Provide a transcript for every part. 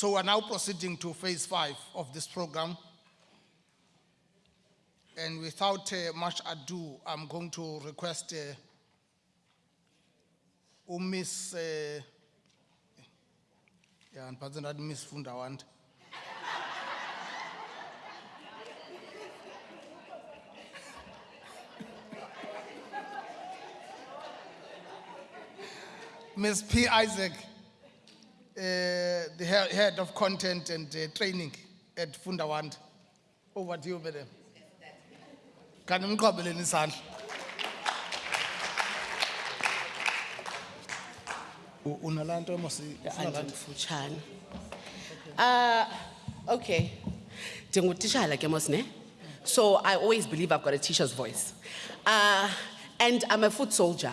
So we're now proceeding to phase five of this program. And without uh, much ado, I'm going to request uh, Miss, uh, yeah, and President Miss Funda Wande. Ms. P. Isaac, the head of content and uh, training at Funda Wande. Over to you, madam. Kan nimqabeleni isandla. U- Unalanto mosi. andimfutshane uh, okay ndingutishala ke mos ne so i always believe i've got a teacher's voice uh, and i'm a foot soldier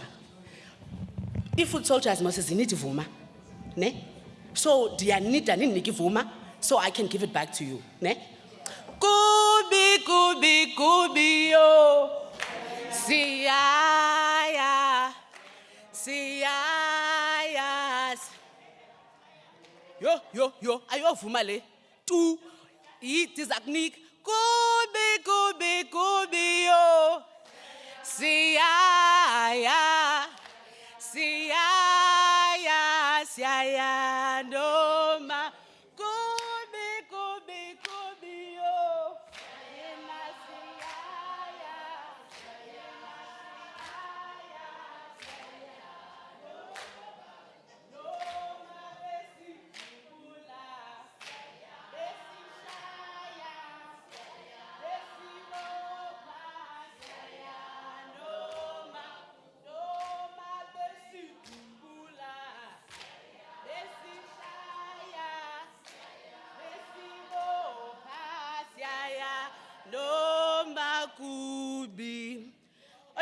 ii-foot soldiers mos zinida ivuma ne so ndiyanida nindinike ivuma so i can give it back to you ne? Kubi kubi kubi yo. Siyaya siyaya yo yo yo ayovuma le? Tu ndiza kunika kubi kubi kubi yo. Siyaya siyaya noma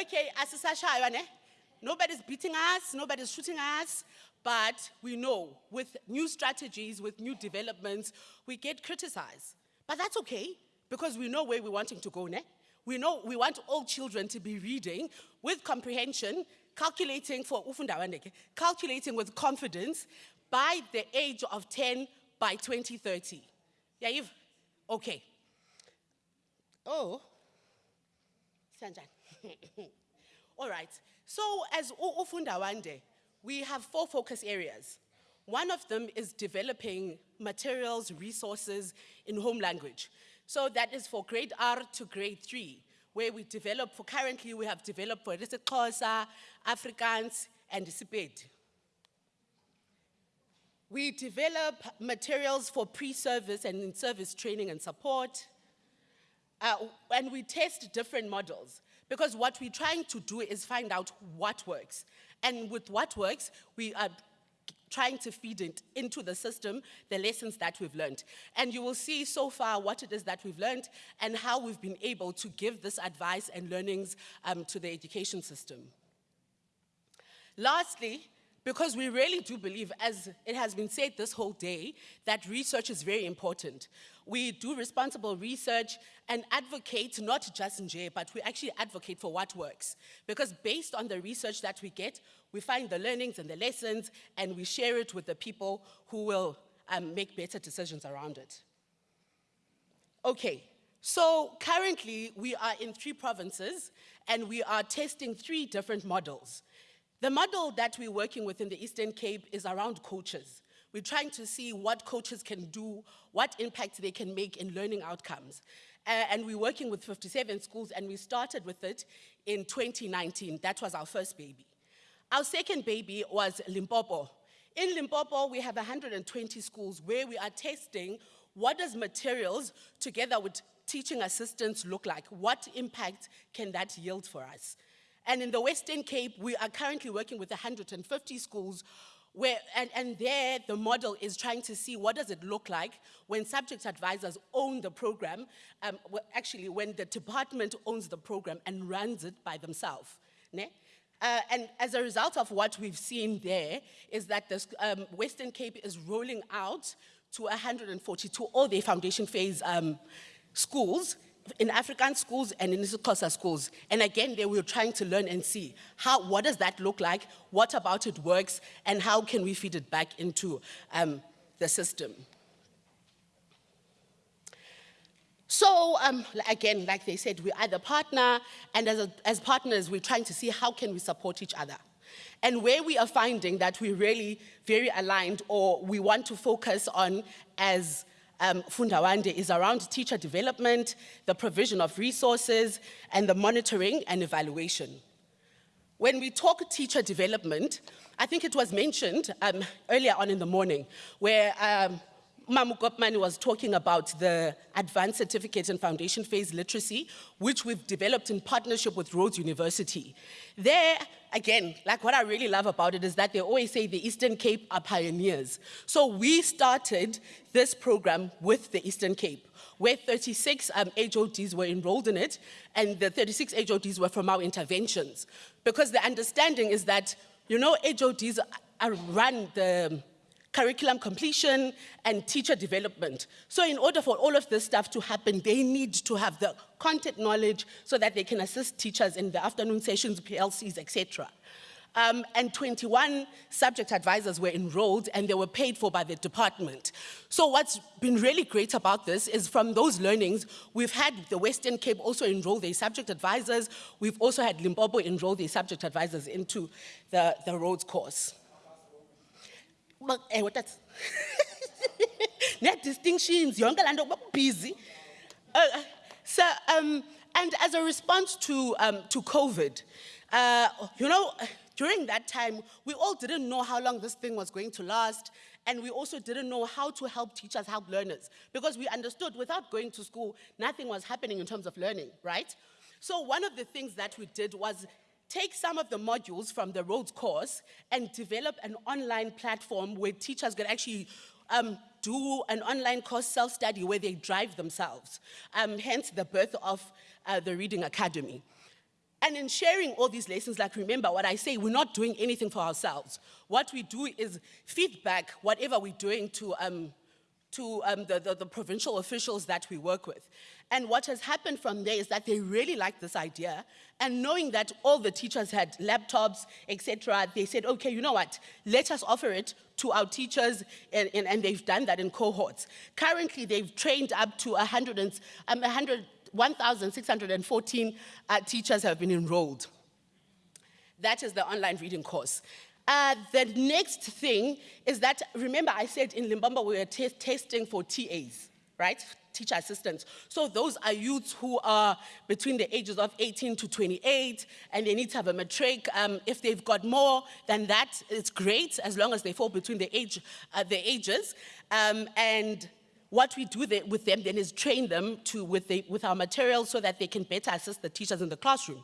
Okay? Nobody's beating us, nobody's shooting us, but we know with new strategies, with new developments, we get criticized. But that's okay, because we know where we're wanting to go ne? We know we want all children to be reading with comprehension, calculating for calculating with confidence by the age of 10 by 2030. Yeah, you've, okay. Oh, Sanjan. All right. So as Ufundawande, we have four focus areas. One of them is developing materials, resources in home language. So that is for grade R to grade three, where we develop, for currently we have developed for Xhosa, Afrikaans, and Sepedi. We develop materials for pre-service and in-service training and support. Uh, and we test different models because what we're trying to do is find out what works. And with what works, we are trying to feed it into the system, the lessons that we've learned. And you will see so far what it is that we've learned and how we've been able to give this advice and learnings um, to the education system. Lastly, because we really do believe, as it has been said this whole day, that research is very important. We do responsible research and advocate not just in J, but we actually advocate for what works. Because based on the research that we get, we find the learnings and the lessons, and we share it with the people who will um, make better decisions around it. Okay, so currently we are in three provinces and we are testing three different models. The model that we're working with in the Eastern Cape is around coaches. We're trying to see what coaches can do, what impact they can make in learning outcomes. Uh, and we're working with 57 schools and we started with it in 2019. That was our first baby. Our second baby was Limpopo. In Limpopo, we have 120 schools where we are testing what does materials together with teaching assistants look like? What impact can that yield for us? And in the Western Cape, we are currently working with 150 schools where, and, and there the model is trying to see what does it look like when subject advisors own the program, um, well, actually when the department owns the program and runs it by themselves. Ne? Uh, and as a result of what we've seen there is that the um, Western Cape is rolling out to 142 all their foundation phase um, schools in Afrikaans schools and in IsiXhosa schools. And again, they were trying to learn and see how, what does that look like? What about it works? And how can we feed it back into um, the system? So um, again, like they said, we are the partner, and as, a, as partners, we're trying to see how can we support each other. And where we are finding that we're really very aligned or we want to focus on as um, Funda Wande is around teacher development, the provision of resources, and the monitoring and evaluation. When we talk teacher development, I think it was mentioned um, earlier on in the morning where um, Mamu was talking about the advanced certificate and foundation phase literacy, which we've developed in partnership with Rhodes University. There, again, like what I really love about it is that they always say the Eastern Cape are pioneers. So we started this program with the Eastern Cape where 36 um, HODs were enrolled in it, and the 36 HODs were from our interventions. Because the understanding is that, you know, HODs are run the curriculum completion and teacher development. So in order for all of this stuff to happen, they need to have the content knowledge so that they can assist teachers in the afternoon sessions, PLCs, etc. Um, and 21 subject advisors were enrolled and they were paid for by the department. So what's been really great about this is from those learnings, we've had the Western Cape also enroll their subject advisors. We've also had Limpopo enroll their subject advisors into the, the Rhodes course. Eh, what that's? Net distinctions, yonke laa nto busy. Uh, so, um, and as a response to, um, to COVID, uh, you know, during that time, we all didn't know how long this thing was going to last, and we also didn't know how to help teachers help learners, because we understood without going to school, nothing was happening in terms of learning, right? So one of the things that we did was take some of the modules from the Rhodes course and develop an online platform where teachers could actually um, do an online course self-study where they drive themselves, um, hence the birth of uh, the Reading Academy. And in sharing all these lessons, like remember what I say, we're not doing anything for ourselves. What we do is feedback whatever we're doing to, um, to um, the, the, the provincial officials that we work with. And what has happened from there is that they really liked this idea. And knowing that all the teachers had laptops, etc., they said, okay, you know what, let us offer it to our teachers, and, and, and they've done that in cohorts. Currently, they've trained up to 100 and, um, 100 1,614 uh, teachers have been enrolled. That is the online reading course. Uh, the next thing is that, remember I said in Limpopo we were testing for TAs, right? Teacher assistants. So those are youths who are between the ages of 18 to 28 and they need to have a matric. Um, if they've got more than that, it's great as long as they fall between the, age, uh, the ages. Um, and what we do with them then is train them to, with, the, with our materials so that they can better assist the teachers in the classroom.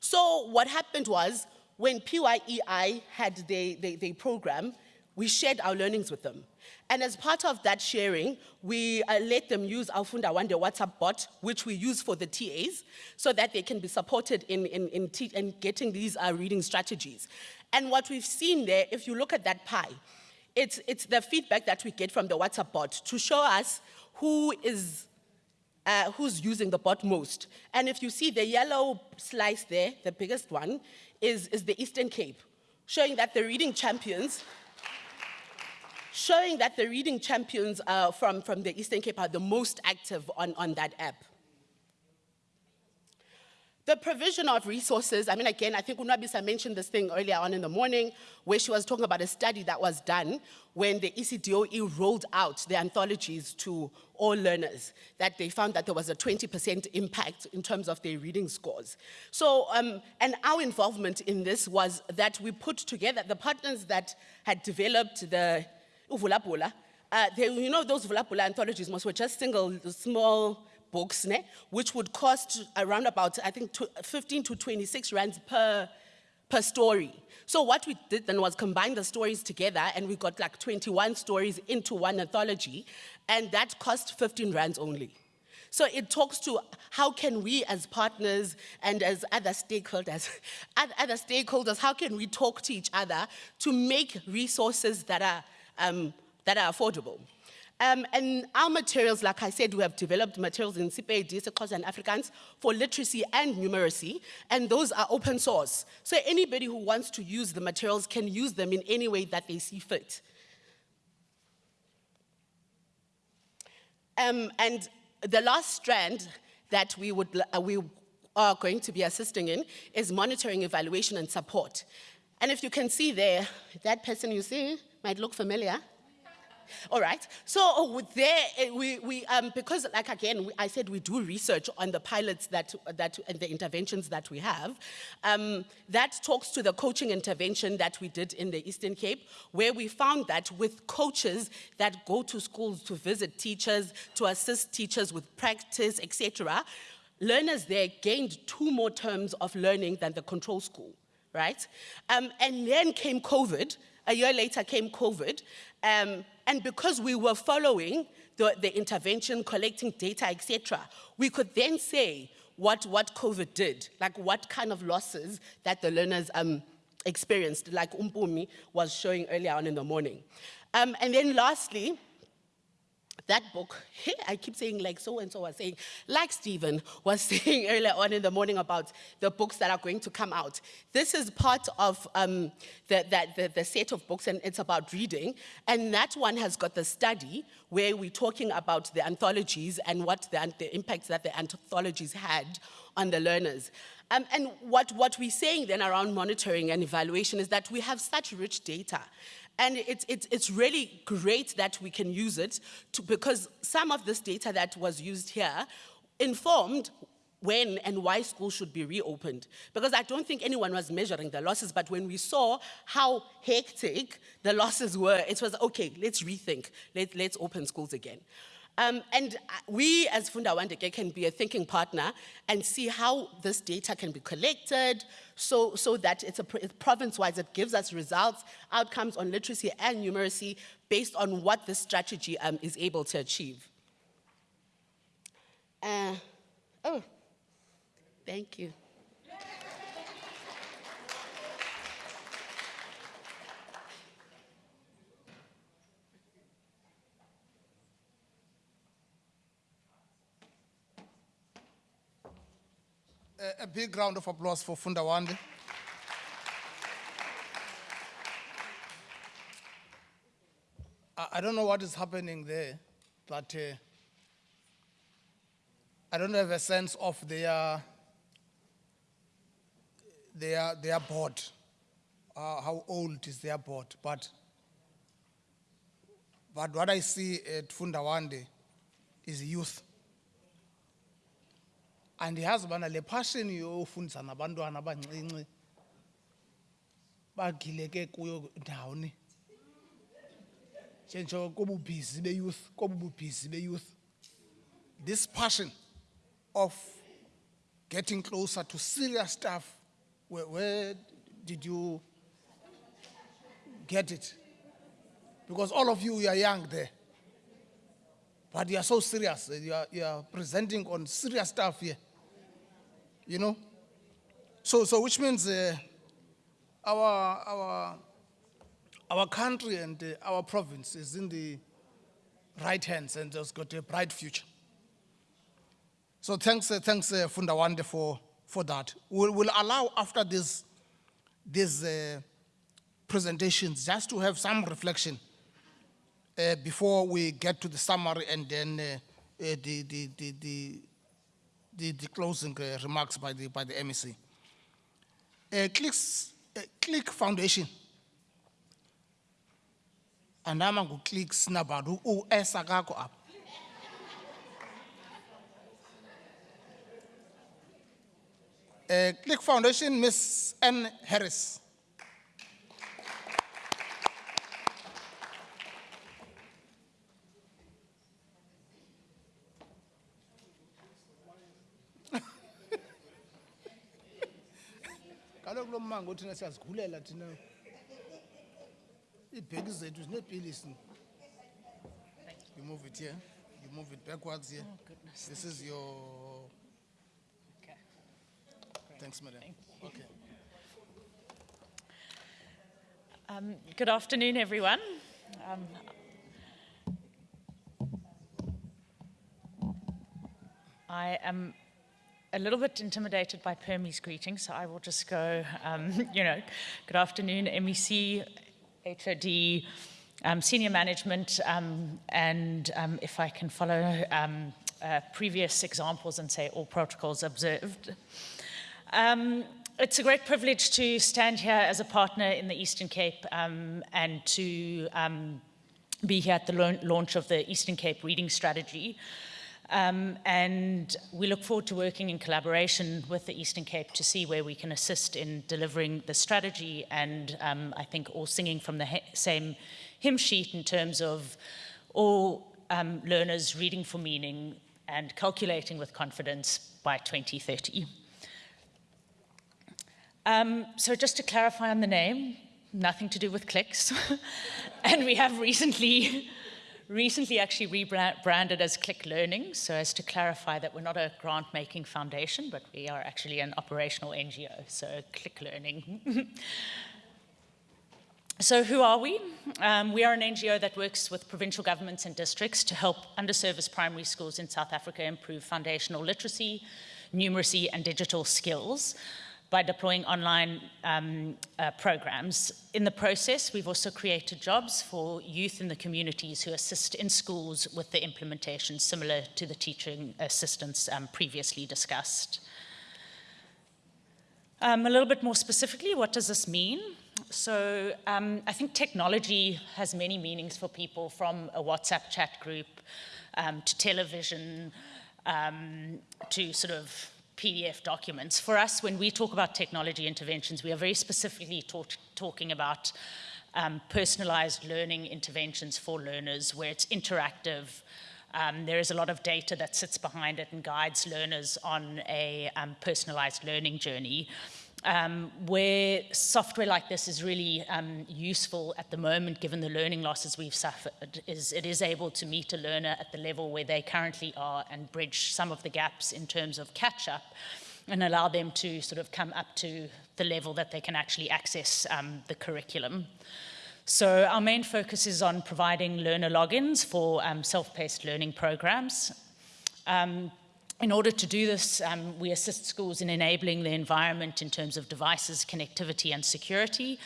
So what happened was when PYEI had their, their, their program, we shared our learnings with them. And as part of that sharing, we uh, let them use our Funda Fundawande WhatsApp bot, which we use for the TAs, so that they can be supported in, in, in, in getting these uh, reading strategies. And what we've seen there, if you look at that pie, it's, it's the feedback that we get from the WhatsApp bot to show us who is, uh, who's using the bot most. And if you see the yellow slice there, the biggest one, is, is the Eastern Cape, showing that the reading champions showing that the reading champions uh, from, from the Eastern Cape are the most active on, on that app. The provision of resources, I mean, again, I think Unwabisa mentioned this thing earlier on in the morning, where she was talking about a study that was done when the ECDOE rolled out the anthologies to all learners, that they found that there was a 20% impact in terms of their reading scores. So, um, and our involvement in this was that we put together the partners that had developed the Uvulapula, uh, they, you know, those Vula Bula anthologies most were just single, small books, ne, which would cost around about, I think, 15 to 26 rands per, per story. So what we did then was combine the stories together and we got like 21 stories into one anthology and that cost 15 rands only. So it talks to how can we as partners and as other stakeholders, other stakeholders, how can we talk to each other to make resources that are, um, that are affordable. Um, and our materials, like I said, we have developed materials in Sepedi, Xhosa and Afrikaans, for literacy and numeracy, and those are open source. So anybody who wants to use the materials can use them in any way that they see fit. Um, and the last strand that we would, uh, we are going to be assisting in is monitoring, evaluation and support. And if you can see there, that person you see might look familiar. All right. So with there, eh, we, we um, because like again, we, I said we do research on the pilots that, that and the interventions that we have. Um, that talks to the coaching intervention that we did in the Eastern Cape, where we found that with coaches that go to schools to visit teachers, to assist teachers with practice, etc., learners there gained two more terms of learning than the control school, right? Um, and then came COVID, a year later came COVID, um, and because we were following the, the intervention, collecting data, etc., we could then say what, what COVID did, like what kind of losses that the learners um, experienced, like Umpumi was showing earlier on in the morning. Um, and then lastly, that book, I keep saying like so-and-so was saying, like Stephen was saying earlier on in the morning about the books that are going to come out. This is part of um, the, the, the, the set of books and it's about reading. And that one has got the study where we're talking about the anthologies and what the, the impacts that the anthologies had on the learners. Um, and what, what we're saying then around monitoring and evaluation is that we have such rich data and it's, it's, it's really great that we can use it to, because some of this data that was used here informed when and why schools should be reopened. Because I don't think anyone was measuring the losses, but when we saw how hectic the losses were, it was, okay, let's rethink, Let, let's open schools again. Um, and uh, we as Funda Wande ke can be a thinking partner and see how this data can be collected so, so that it's, a, it's province-wise, it gives us results, outcomes on literacy and numeracy based on what this strategy um, is able to achieve. Uh, oh, thank you. A, a big round of applause for Funda Wande. I, I don't know what is happening there, but uh, I don't have a sense of their their their board. Uh, how old is their board? But but what I see at Funda Wande is youth andiyazi ubana le passion yofundisa nabantwana abancinci bagileke kuyo ndawoni. Njenjo kobubhizi beyouth kobubhizi beyouth this passion of getting closer to serious stuff where, where did you get it? Because all of you you are young there. But you are so serious you are, you are presenting on serious stuff here you know? So, so which means uh, our, our, our country and uh, our province is in the right hands and has got a bright future. So thanks, uh, thanks uh, Funda Wande for, for that. We'll, we'll allow after this, these uh, presentations just to have some reflection uh, before we get to the summary and then uh, uh, the, the, the, the the, the closing uh, remarks by the, by the MEC. Uh, Clicks, uh, Click Foundation. Andama ngu Click Snabadu u esa kako apha. Uh, Click Foundation, Miss Anne Harris. Kaloku lo mmango thina siyazigulela thina. Iibheki zethu zineepilisi you move it here. You move it backwards here. Oh, goodness. this is your Okay. thanks madam. Okay. Um, good afternoon, everyone. Um, I am a little bit intimidated by Permi's greeting, so I will just go, um, you know, good afternoon, MEC, HOD, um, senior management, um, and um, if I can follow um, uh, previous examples and say all protocols observed. Um, it's a great privilege to stand here as a partner in the Eastern Cape and to be here at the launch of the Eastern Cape Reading Strategy. Um, and we look forward to working in collaboration with the Eastern Cape to see where we can assist in delivering the strategy and um, I think all singing from the same hymn sheet in terms of all um, learners reading for meaning and calculating with confidence by 2030. Um, so just to clarify on the name, nothing to do with clicks. and we have recently, recently actually rebranded as Click Learning, so as to clarify that we're not a grant-making foundation, but we are actually an operational NGO, so Click Learning. So who are we? Um, we are an NGO that works with provincial governments and districts to help underserviced primary schools in South Africa improve foundational literacy, numeracy and digital skills by deploying online um, uh, programs. In the process, we've also created jobs for youth in the communities who assist in schools with the implementation similar to the teaching assistance um, previously discussed. Um, a little bit more specifically, what does this mean? So um, I think technology has many meanings for people from a WhatsApp chat group um, to television um, to sort of PDF documents. For us, when we talk about technology interventions, we are very specifically talk talking about um, personalized learning interventions for learners where it's interactive. Um, there is a lot of data that sits behind it and guides learners on a um, personalized learning journey um, where software like this is really um, useful at the moment, given the learning losses we've suffered, is it is able to meet a learner at the level where they currently are and bridge some of the gaps in terms of catch-up and allow them to sort of come up to the level that they can actually access um, the curriculum. So our main focus is on providing learner logins for um, self-paced learning programs. Um, in order to do this, um, we assist schools in enabling the environment in terms of devices, connectivity and security,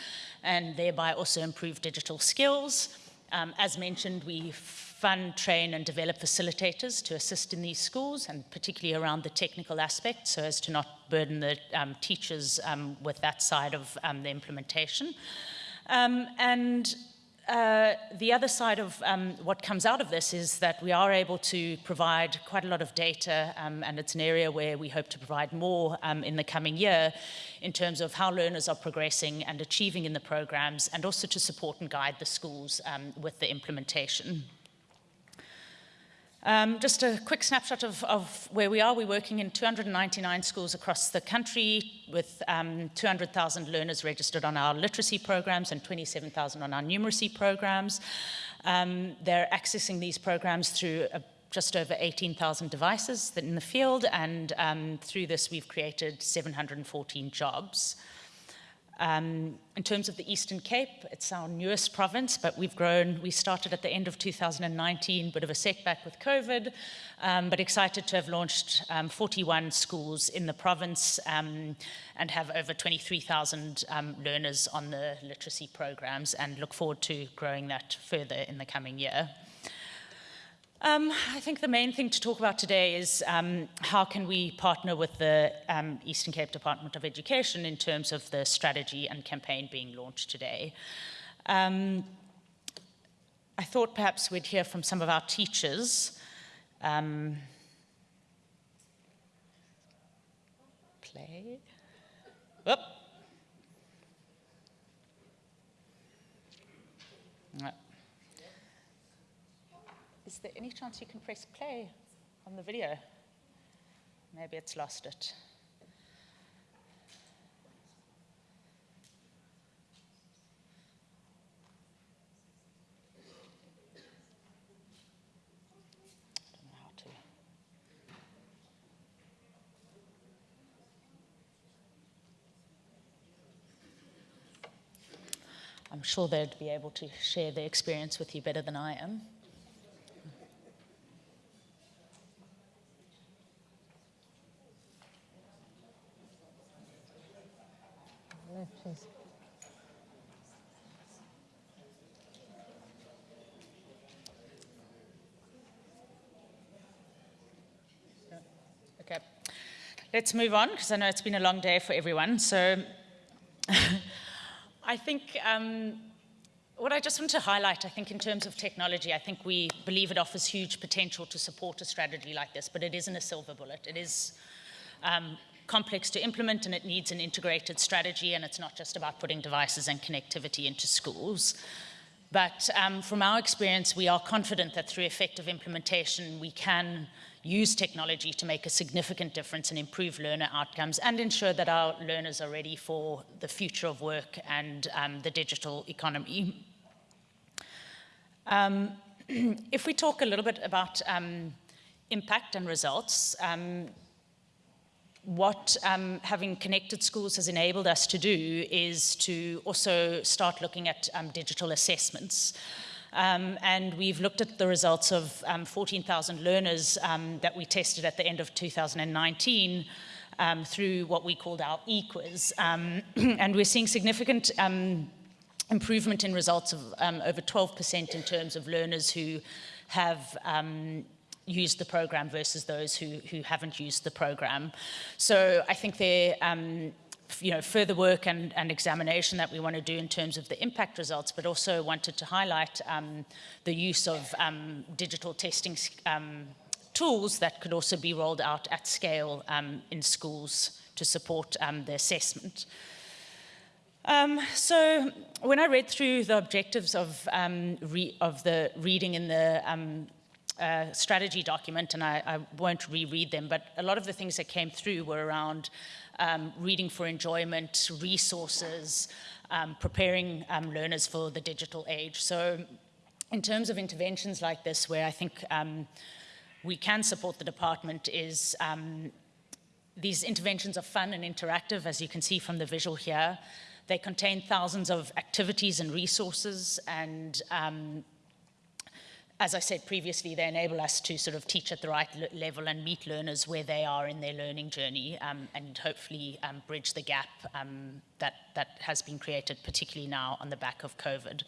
and thereby also improve digital skills. Um, as mentioned, we fund, train and develop facilitators to assist in these schools, and particularly around the technical aspect so as to not burden the um, teachers um, with that side of um, the implementation. Um, and uh, the other side of um, what comes out of this is that we are able to provide quite a lot of data, um, and it's an area where we hope to provide more um, in the coming year in terms of how learners are progressing and achieving in the programs, and also to support and guide the schools um, with the implementation. Um, just a quick snapshot of, of, where we are. We're working in 299 schools across the country with um, 200,000 learners registered on our literacy programs and 27,000 on our numeracy programs. Um, they're accessing these programs through a, just over 18,000 devices in the field, and um, through this we've created 714 jobs. Um, in terms of the Eastern Cape, it's our newest province, but we've grown. We started at the end of 2019, bit of a setback with COVID, um, but excited to have launched um, 41 schools in the province um, and have over 23,000 um, learners on the literacy programs and look forward to growing that further in the coming year. Um, I think the main thing to talk about today is um, how can we partner with the um, Eastern Cape Department of Education in terms of the strategy and campaign being launched today. Um, I thought perhaps we'd hear from some of our teachers. Um, play. Whoop. Is there any chance you can press play on the video? Maybe it's lost it. I'm sure they'd be able to share their experience with you better than I am. please. Let's move on because I know it's been a long day for everyone. So I think um, what I just want to highlight, I think in terms of technology, I think we believe it offers huge potential to support a strategy like this, but it isn't a silver bullet. It is um, complex to implement and it needs an integrated strategy and it's not just about putting devices and connectivity into schools. But um, from our experience, we are confident that through effective implementation, we can use technology to make a significant difference and improve learner outcomes and ensure that our learners are ready for the future of work and um, the digital economy. Um, if we talk a little bit about um, impact and results, um, what um, having connected schools has enabled us to do is to also start looking at um, digital assessments. Um, and we've looked at the results of um, 14,000 learners um, that we tested at the end of 2019 um, through what we called our e-quiz. and we're seeing significant improvement in results of over 12% in terms of learners who have used the program versus those who, who haven't used the program. So I think there, um, you know, further work and, and, examination that we want to do in terms of the impact results, but also wanted to highlight um, the use of um, digital testing um, tools that could also be rolled out at scale um, in schools to support um, the assessment. Um, so when I read through the objectives of, um, of the reading in the um, uh, strategy document, and I, I, won't reread them, but a lot of the things that came through were around um, reading for enjoyment, resources, um, preparing um, learners for the digital age. So in terms of interventions like this, where I think um, we can support the department is um, these interventions are fun and interactive, as you can see from the visual here. They contain thousands of activities and resources and um, as I said previously, they enable us to sort of teach at the right level and meet learners where they are in their learning journey um, and hopefully um, bridge the gap um, that, that has been created, particularly now on the back of COVID.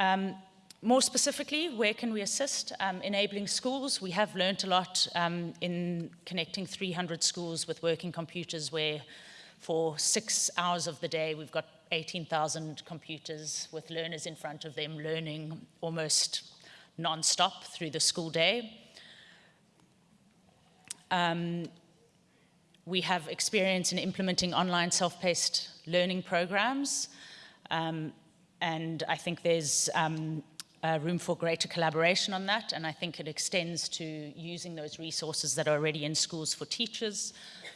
Um, more specifically, where can we assist? Um, enabling schools. We have learned a lot um, in connecting 300 schools with working computers where for six hours of the day we've got 18,000 computers with learners in front of them learning almost non-stop through the school day. Um, we have experience in implementing online self-paced learning programs. Um, and I think there's um, uh, room for greater collaboration on that. And I think it extends to using those resources that are already in schools for teachers,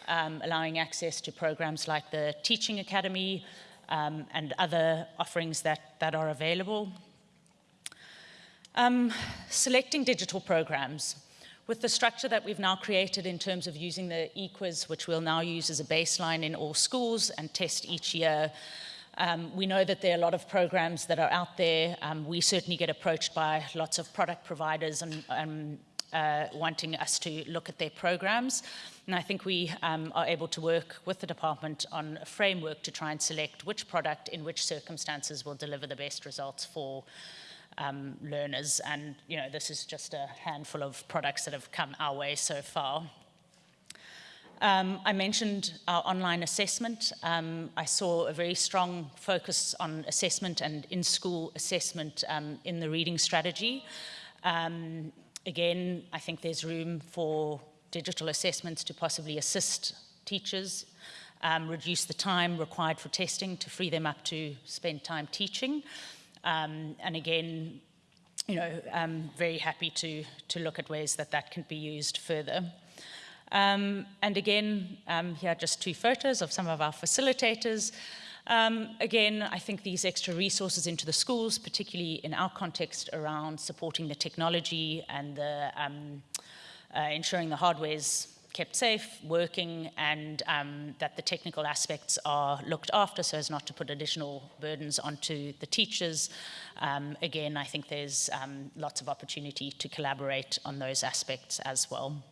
um, allowing access to programs like the Teaching Academy, um, and other offerings that, that are available. Um, selecting digital programs. With the structure that we've now created in terms of using the eQuiz, which we'll now use as a baseline in all schools and test each year, um, we know that there are a lot of programs that are out there. Um, we certainly get approached by lots of product providers and um, uh, wanting us to look at their programs. And I think we um, are able to work with the department on a framework to try and select which product in which circumstances will deliver the best results for um, learners. And, you know, this is just a handful of products that have come our way so far. Um, I mentioned our online assessment. Um, I saw a very strong focus on assessment and in-school assessment um, in the reading strategy. Um, again, I think there's room for digital assessments to possibly assist teachers, um, reduce the time required for testing to free them up to spend time teaching. Um, and again, you know, I'm very happy to, to look at ways that that can be used further. Um, and again, um, here are just two photos of some of our facilitators. Um, again, I think these extra resources into the schools, particularly in our context around supporting the technology and the, um, uh, ensuring the hardware is kept safe, working, and um, that the technical aspects are looked after so as not to put additional burdens onto the teachers. Um, again, I think there's um, lots of opportunity to collaborate on those aspects as well.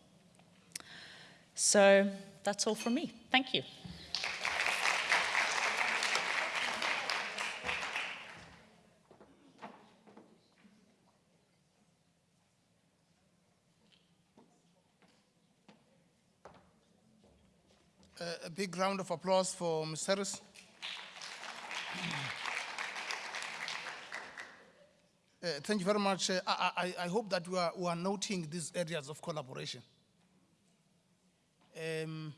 So that's all from me. Thank you. A, big round of applause for Ms. Harris. Uh, thank you very much. Uh, I, I, I hope that we are, we are noting these areas of collaboration. Um,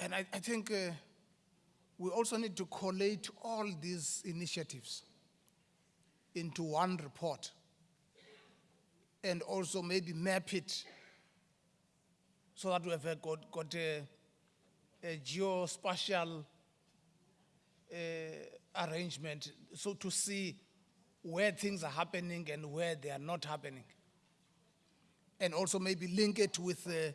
and I, I think uh, we also need to collate all these initiatives into one report and also maybe map it so that we have got, got a, a geospatial uh, arrangement so to see where things are happening and where they are not happening. And also maybe link it with, uh,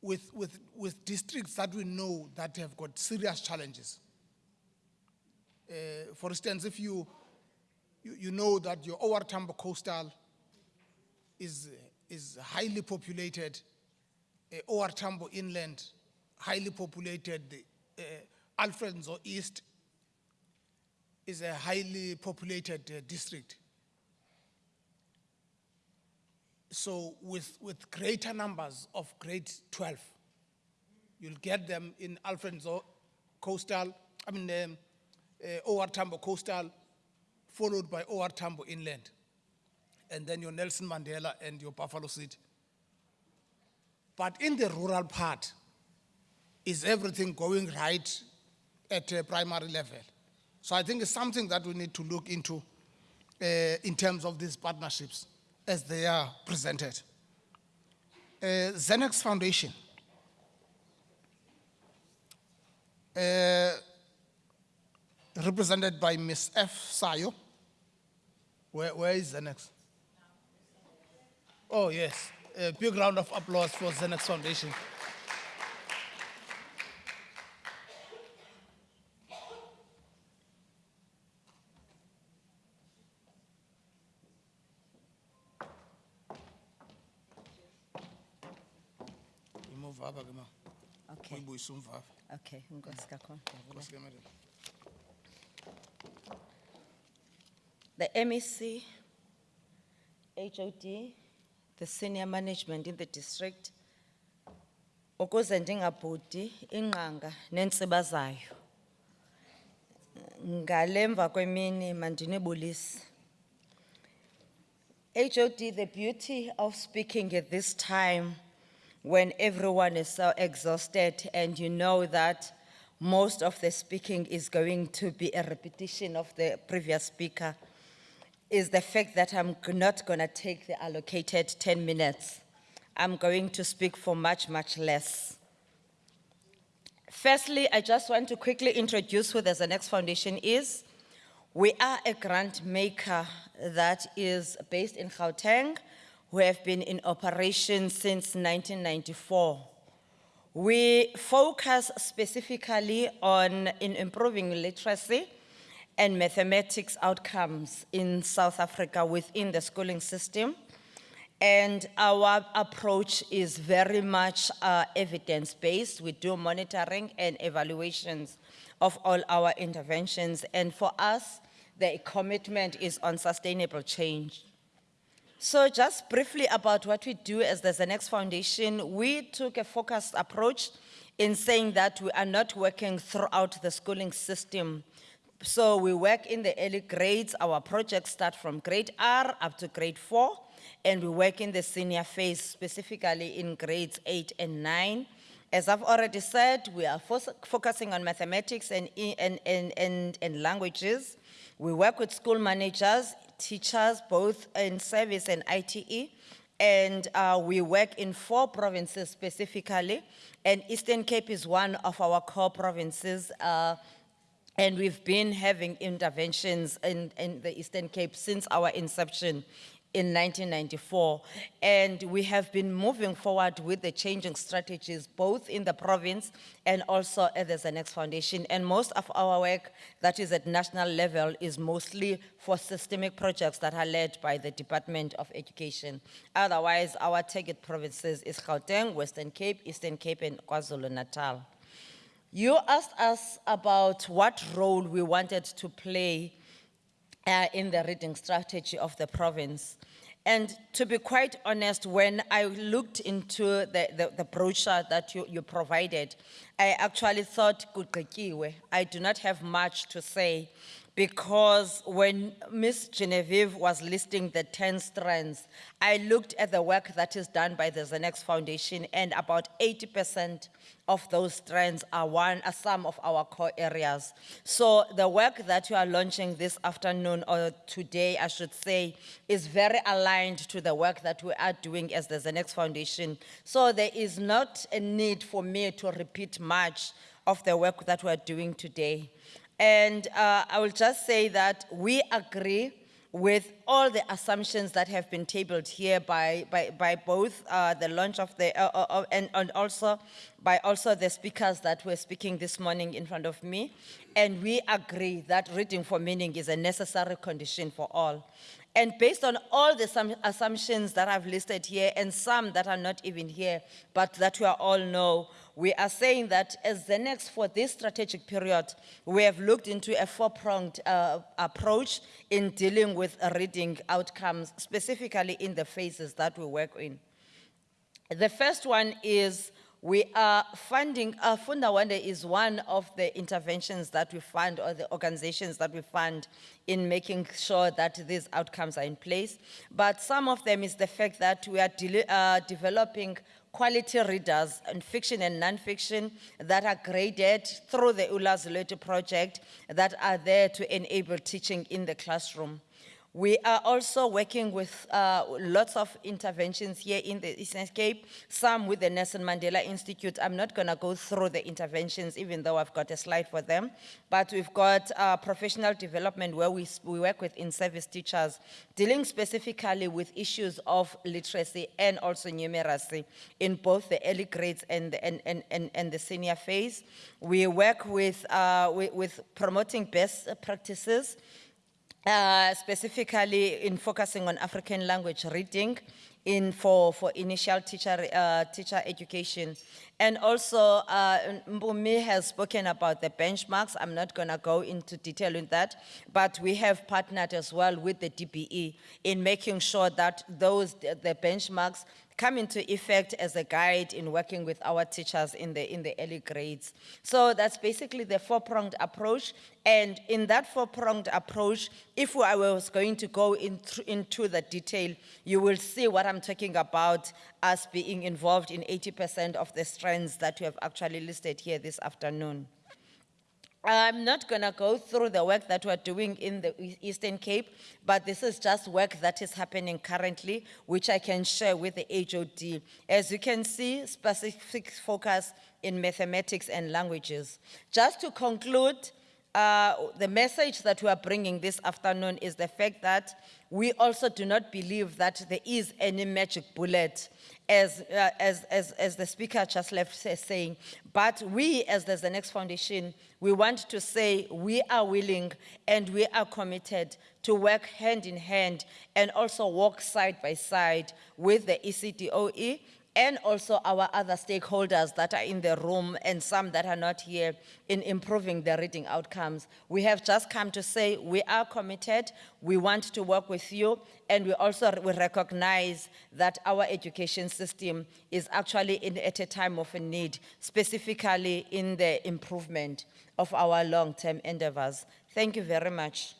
with, with, with districts that we know that have got serious challenges. Uh, for instance, if you, you, you know that your OR Tambo coastal is, is highly populated, uh, Tambo inland, highly populated, uh, Alfred East is a highly populated uh, district. So with, with greater numbers of grade 12, you'll get them in Alfred Nzo coastal, I mean, um, uh, OR Tambo coastal, followed by OR Tambo inland. And then your Nelson Mandela and your Buffalo City. But in the rural part, is everything going right at a primary level? So I think it's something that we need to look into uh, in terms of these partnerships as they are presented. Uh, Zenex Foundation. Uh, represented by Ms. F. Sayo. Where, where is Zenex? Oh, yes. A big round of applause for Zenex Foundation. Imuvava ke ma. Okay, okay, inkosi kakhulu. ngiyabonga. Nkosi ke, madam. The MEC, HOD, the senior management in the district, ukuze ndingabhudi inqanga nentsiba zayo. Ngalemva kwemini mandinibulise. HOD, the beauty of speaking at this time when everyone is so exhausted and you know that most of the speaking is going to be a repetition of the previous speaker is the fact that I'm not going to take the allocated 10 minutes. I'm going to speak for much, much less. Firstly, I just want to quickly introduce who the Zenex Foundation is. We are a grant maker that is based in Gauteng, who have been in operation since 1994. We focus specifically on in improving literacy and mathematics outcomes in South Africa within the schooling system. And our approach is very much uh, evidence-based. We do monitoring and evaluations of all our interventions. And for us, the commitment is on sustainable change. So just briefly about what we do as the Zenex Foundation, we took a focused approach in saying that we are not working throughout the schooling system. So we work in the early grades, our projects start from grade R up to grade four, and we work in the senior phase, specifically in grades eight and nine. As I've already said, we are focusing on mathematics and, and, and, and, and languages. We work with school managers, teachers, both in service and ITE. And uh, we work in four provinces specifically. And Eastern Cape is one of our core provinces. uh, and we've been having interventions in, in the Eastern Cape since our inception in 1994. And we have been moving forward with the changing strategies, both in the province and also at the Zenex Foundation. And most of our work that is at national level is mostly for systemic projects that are led by the Department of Education. Otherwise, our target provinces is Gauteng, Western Cape, Eastern Cape, and KwaZulu-Natal. You asked us about what role we wanted to play uh, in the reading strategy of the province. And to be quite honest, when I looked into the, the, the brochure that you, you provided, I actually thought. I do not have much to say because when Ms. Genevieve was listing the 10 strands, I looked at the work that is done by the Zenex Foundation and about 80% of those strands are one, are some of our core areas. So the work that you are launching this afternoon or today, I should say, is very aligned to the work that we are doing as the Zenex Foundation. So there is not a need for me to repeat much of the work that we are doing today. And uh, I will just say that we agree with all the assumptions that have been tabled here by, by, by both uh, the launch of the, uh, uh, and, and also by also the speakers that were speaking this morning in front of me. And we agree that reading for meaning is a necessary condition for all. And based on all the assumptions that I've listed here and some that are not even here, but that we all know, we are saying that as the next for this strategic period, we have looked into a four-pronged uh, approach in dealing with reading outcomes, specifically in the phases that we work in. The first one is we are funding, uh, Funda Wande is one of the interventions that we fund or the organizations that we fund in making sure that these outcomes are in place. But some of them is the fact that we are uh, developing quality readers in fiction and non-fiction that are graded through the Ulas Ulazulete project that are there to enable teaching in the classroom. We are also working with uh, lots of interventions here in the Eastern Cape, some with the Nelson Mandela Institute. I'm not going to go through the interventions, even though I've got a slide for them. But we've got uh, professional development where we, we work with in-service teachers, dealing specifically with issues of literacy and also numeracy in both the early grades and, the- and, and, and, and the senior phase. We work with, uh, with, with promoting best practices uh, specifically in focusing on African language reading in for, for initial teacher, uh, teacher education. And also, uh, Mbumi has spoken about the benchmarks. I'm not gonna go into detail in that, but we have partnered as well with the DBE in making sure that those, the benchmarks come into effect as a guide in working with our teachers in the, in the early grades. So that's basically the four-pronged approach. And in that four-pronged approach, if I was going to go in into the detail, you will see what I'm talking about as being involved in 80% of the strands that you have actually listed here this afternoon. I'm not gonna go through the work that we're doing in the Eastern Cape, but this is just work that is happening currently, which I can share with the HOD. As you can see, specific focus in mathematics and languages. Just to conclude, uh, the message that we are bringing this afternoon is the fact that we also do not believe that there is any magic bullet, as, uh, as, as, as the speaker just left saying. But we, as the Zenex Foundation, we want to say we are willing and we are committed to work hand in hand and also walk side by side with the ECDOE and also our other stakeholders that are in the room and some that are not here in improving the reading outcomes. We have just come to say we are committed, we want to work with you, and we also we recognize that our education system is actually in, at a time of a need, specifically in the improvement of our long-term endeavors. Thank you very much.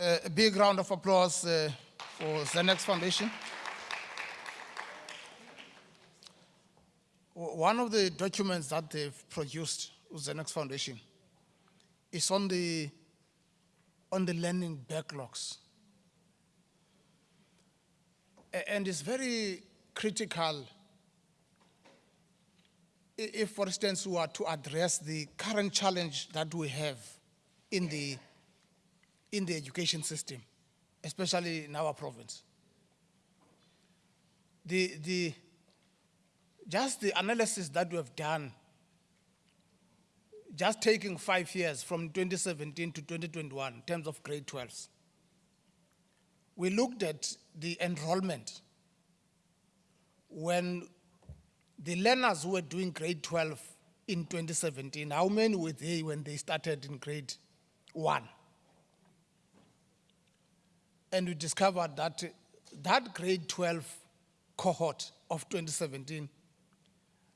Uh, a big round of applause uh, for Zenex Foundation. One of the documents that they've produced with Zenex Foundation is on the, on the learning backlogs. And it's very critical if, for instance, we are to address the current challenge that we have in the in the education system, especially in our province. The, the, just the analysis that we have done, just taking five years from 2017 to 2021 in terms of grade 12s, we looked at the enrollment when the learners who were doing grade 12 in 2017, how many were they when they started in grade one? And we discovered that that grade 12 cohort of 2017,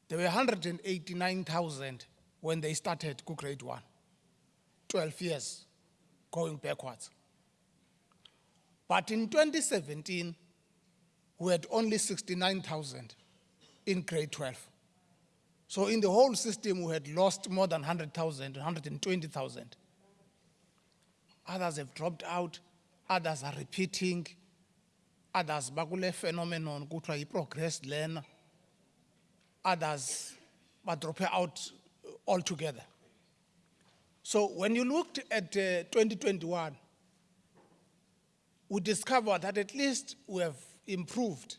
there were 189,000 when they started grade one. 12 years going backwards. But in 2017, we had only 69,000 in grade 12. So in the whole system, we had lost more than 100,000, 120,000. Others have dropped out, others are repeating, others bakule phenomenon kuthiwa yi-progressed learner, others drop out altogether. So when you looked at uh, 2021, we discovered that at least we have improved.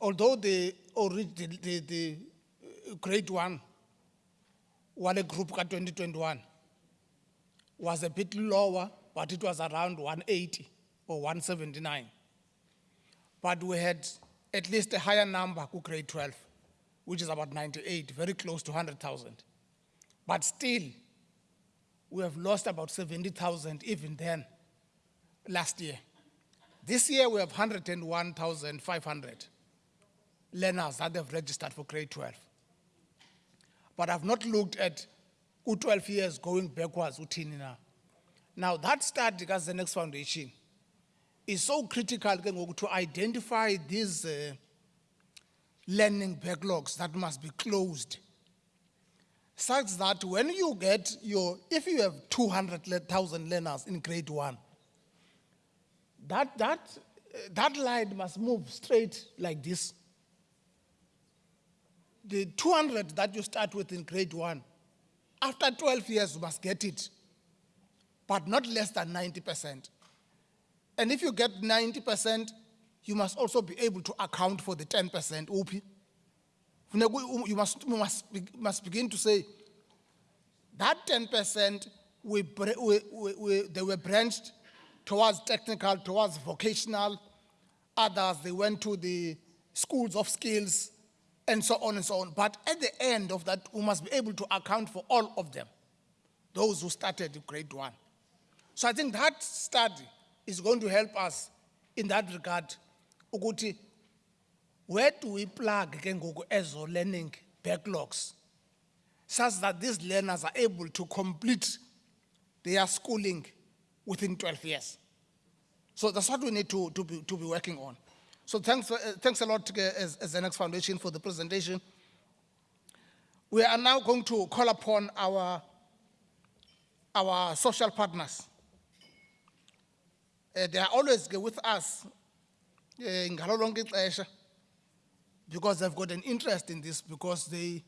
Although the, the, the uh, grade one, Wale group ka 2021, was a bit lower, but it was around 180 or 179. But we had at least a higher number ku grade 12, which is about 98, very close to 100,000. But still, we have lost about 70,000 even then, last year. This year, we have 101,500 learners that have registered for grade 12. But I've not looked at who 12 years going backwards, uthini now. That study, as the Zenex foundation, is so critical to identify these uh, learning backlogs that must be closed such that when you get your, if you have 200,000 learners in grade one, that, that, that line must move straight like this. The 200 that you start with in grade one, after 12 years, you must get it, but not less than 90%. And if you get 90%, you must also be able to account for the 10% OP. Um, you must, you must, must begin to say, that 10% we, we, we, we, they were branched towards technical, towards vocational. Others, they went to the schools of skills and so on and so on. But at the end of that, we must be able to account for all of them, those who started grade one. So I think that study is going to help us in that regard. Ukuthi, where do we plug ezo learning backlogs? such that these learners are able to complete their schooling within 12 years. So that's what we need to, to, be, to be working on. So thanks, uh, thanks a lot uh, as, as the Zenex Foundation for the presentation. We are now going to call upon our, our social partners. Uh, they are always with us uh, ngalo lonke because they've got an interest in this because they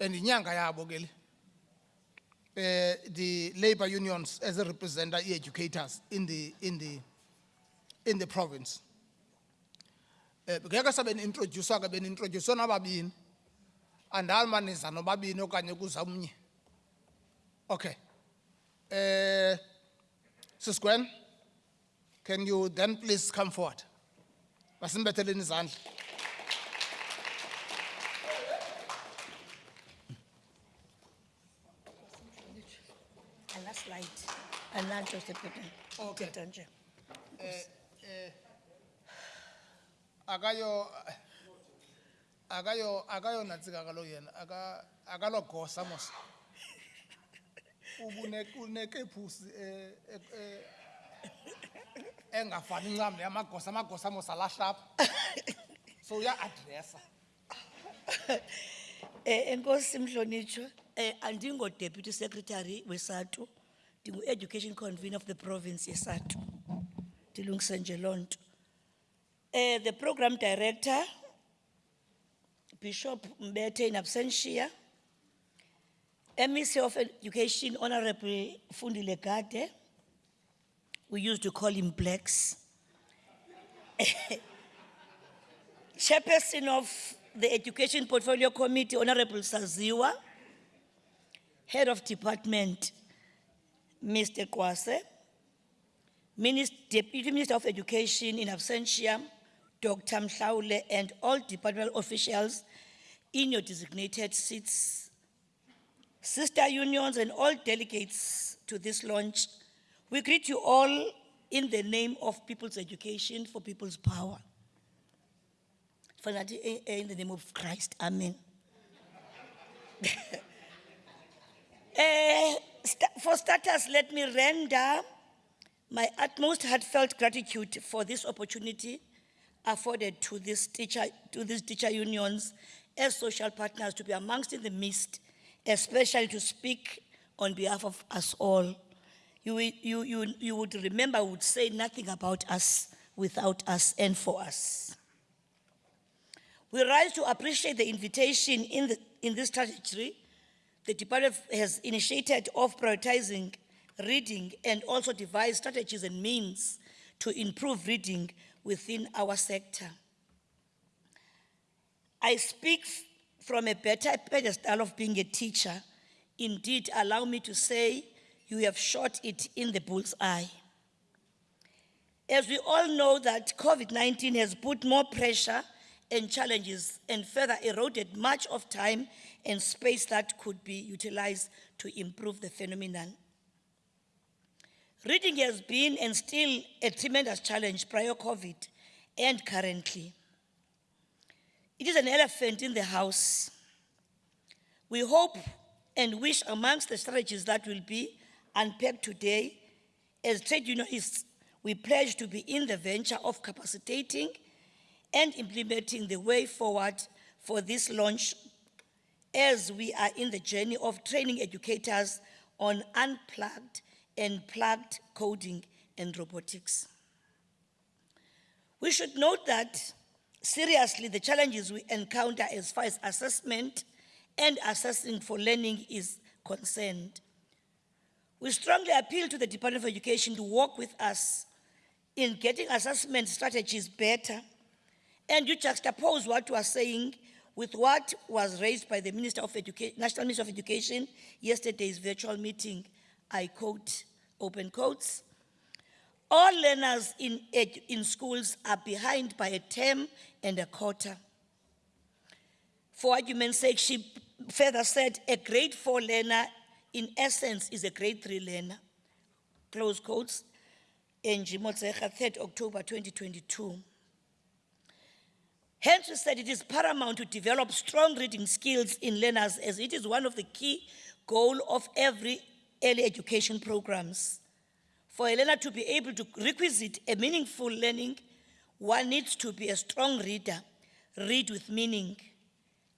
and inyanga yabo ke eh the labor unions as a representer educators in the in the in the province. Eh okay. Eh Sis Gwen can you then please come forward basimbetheleni izandla ala Joseph Peter. Okay. Peter eh, eh, nje. akayo akayo akayo natsika kalo yena aka akalo gosa mos ubune unekephusi eh eh engafani ncam yamagosa amagosa mos alahlapha so uya addressa Eh, enkosi eh, andingo deputy secretary weSADTU, ndingu education convener of the province yeSADTU. Ndilungise nje lonto. Eh, the program director, Bishop Mbete in absentia. MEC of Education, Honorable Fundile Gade. We used to call him Blacks. Chairperson of the Education Portfolio Committee, Honorable Saziwa. Head of Department, Mr. Kwase. Minister, Deputy Minister of Education in absentia, Dr. Mhaule, and all departmental officials in your designated seats, sister unions and all delegates to this launch. We greet you all in the name of people's education for people's power. Eh, eh, In the name of Christ, amen. Eh, sta- For starters, let me render my utmost heartfelt gratitude for this opportunity afforded to this teacher, to these teacher unions as social partners to be amongst in the midst, especially to speak on behalf of us all. You, you, you, you would remember, would say nothing about us without us and for us. We rise to appreciate the invitation in, the, in this strategy. The department has initiated of prioritizing reading and also devised strategies and means to improve reading within our sector. I speak from a better pedestal of being a teacher. Indeed, allow me to say you have shot it in the bull's eye. As we all know that COVID-19 has put more pressure and challenges and further eroded much of time and space that could be utilized to improve the phenomenon. Reading has been and still a tremendous challenge prior COVID and currently. It is an elephant in the house. We hope and wish amongst the strategies that will be unpacked today, as trade unionists, we pledge to be in the venture of capacitating and implementing the way forward for this launch as we are in the journey of training educators on unplugged and plugged coding and robotics. We should note that seriously the challenges we encounter as far as assessment and assessing for learning is concerned. We strongly appeal to the Department of Education to work with us in getting assessment strategies better and you juxtapose what you are saying with what was raised by the Minister of Education, National Minister of Education yesterday's virtual meeting. I quote, open quotes. All learners in, in schools are behind by a term and a quarter. For argument's sake, she further said a grade four learner, in essence, is a grade three learner. Close quotes. Angie Motshekga, 3rd October 2022. Hence, we said it is paramount to develop strong reading skills in learners as it is one of the key goal of every early education programs. For a learner to be able to requisite a meaningful learning, one needs to be a strong reader, read with meaning,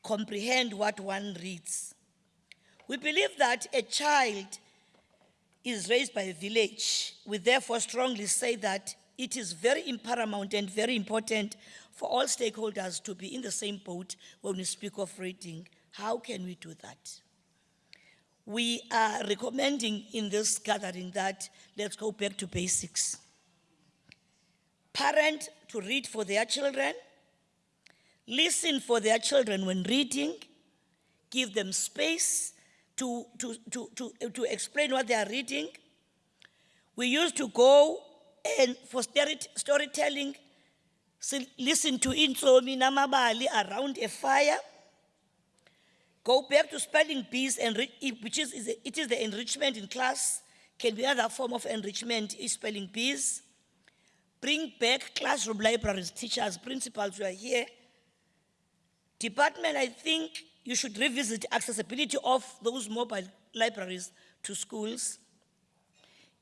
comprehend what one reads. We believe that a child is raised by a village. We therefore strongly say that it is very paramount and very important for all stakeholders to be in the same boat when we speak of reading. How can we do that? We are recommending in this gathering that let's go back to basics. Parent to read for their children, listen for their children when reading, give them space to, to, to, to, to explain what they are reading. We used to go and for story, storytelling, listen to Insomi Namabali around a fire. Go back to spelling bees, and which is, is it is the enrichment in class, can be another form of enrichment, is spelling bees. Bring back classroom libraries, teachers, principals who are here. Department, I think you should revisit accessibility of those mobile libraries to schools.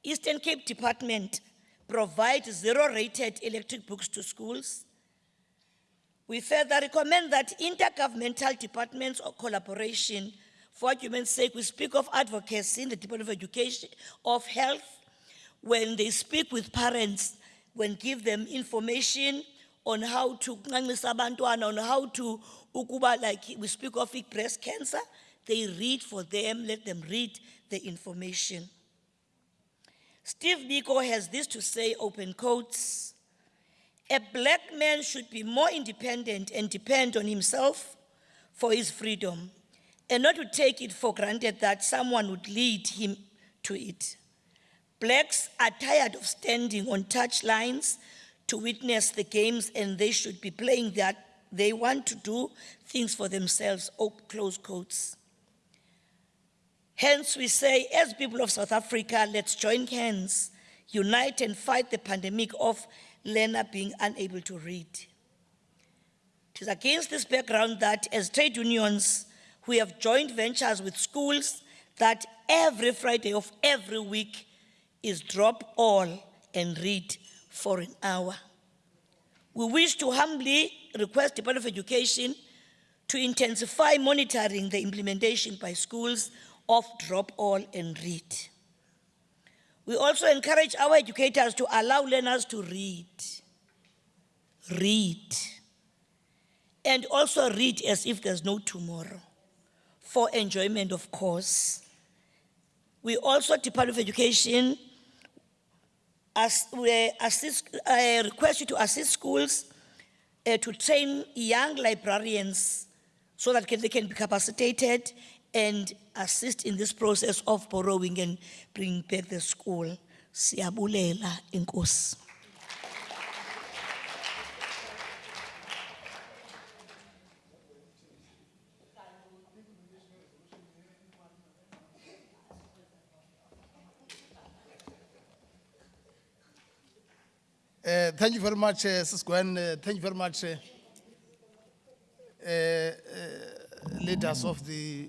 Eastern Cape Department provide zero-rated electric books to schools. We further recommend that intergovernmental departments or collaboration, for argument's sake, we speak of advocacy in the Department of Education, of Health, when they speak with parents, when give them information on how to on how to ukuba like we speak of breast cancer, they read for them, let them read the information. Steve Biko has this to say, open quotes. A black man should be more independent and depend on himself for his freedom, and not to take it for granted that someone would lead him to it. Blacks are tired of standing on touch lines to witness the games and they should be playing that. They want to do things for themselves, op- close quotes. Hence, we say, as people of South Africa, let's join hands, unite and fight the pandemic of learner being unable to read. It is against this background that as trade unions, we have joint ventures with schools that every Friday of every week is drop all and read for an hour. We wish to humbly request the Department of Education to intensify monitoring the implementation by schools of drop all and read. We also encourage our educators to allow learners to read. Read. And also read as if there's no tomorrow, for enjoyment, of course. We also, Department of Education, as, we assist, uh, request you to assist schools uh, to train young librarians so that they can be capacitated and assist in this process of borrowing and bringing back the school. Siyabulela, inkosi. Uh, thank you very much, uh. Uh, thank you very much, uh, leaders of the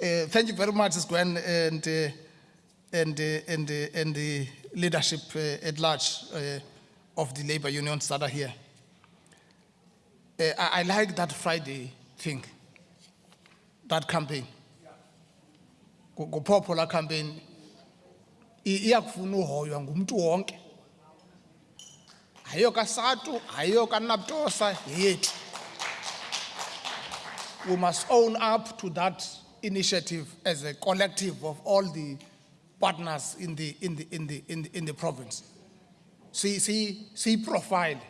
Eh thank you very much Gwen and uh, and uh, and uh, and the leadership uh, at large uh, of the labor unions that are here. I, I like that Friday thing. That campaign. Go popular campaign iyakufuna uhoywa ngumuntu wonke hayiyo kaSADTU hayiyo kanaptosa yethu we must own up to that initiative as a collective of all the partners in the in the in the in the, in the province see see see profile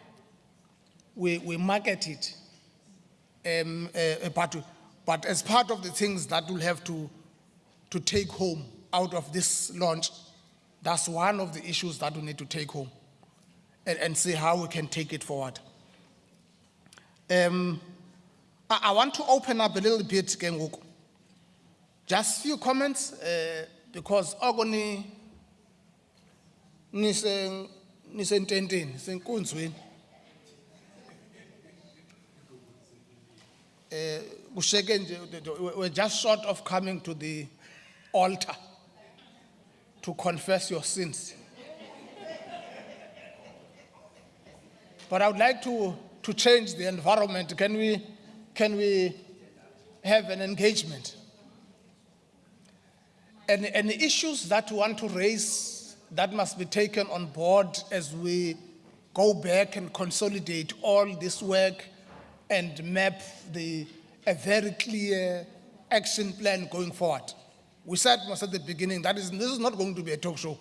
we we market it um, uh, but but as part of the things that we'll have to to take home out of this launch, that's one of the issues that we need to take home and, and see how we can take it forward. Um, I, I want to open up a little bit, Kenguku. Just few comments, uh, because ogoni nise nisententeni senkunzweni. Eh we're just short of coming to the altar to confess your sins. But i would like to to change the environment. Can we can we have an engagement and and the issues that we want to raise that must be taken on board as we go back and consolidate all this work and map the a very clear action plan going forward. We said most at the beginning that is this is not going to be a talk show.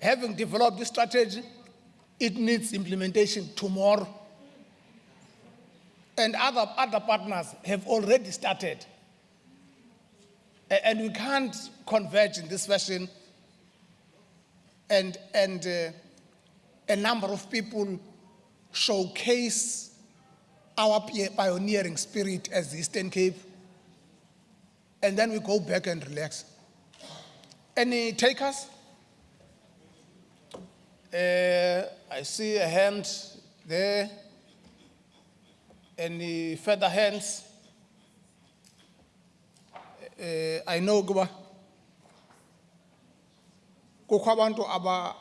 Having developed this strategy, it needs implementation tomorrow. And other, other partners have already started. And we can't converge in this fashion and, and uh, a number of people showcase our pioneering spirit as the Eastern Cape, and then we go back and relax. Any takers? Uh, I see a hand there. Any further hands? Uh, I know kukho abantu aba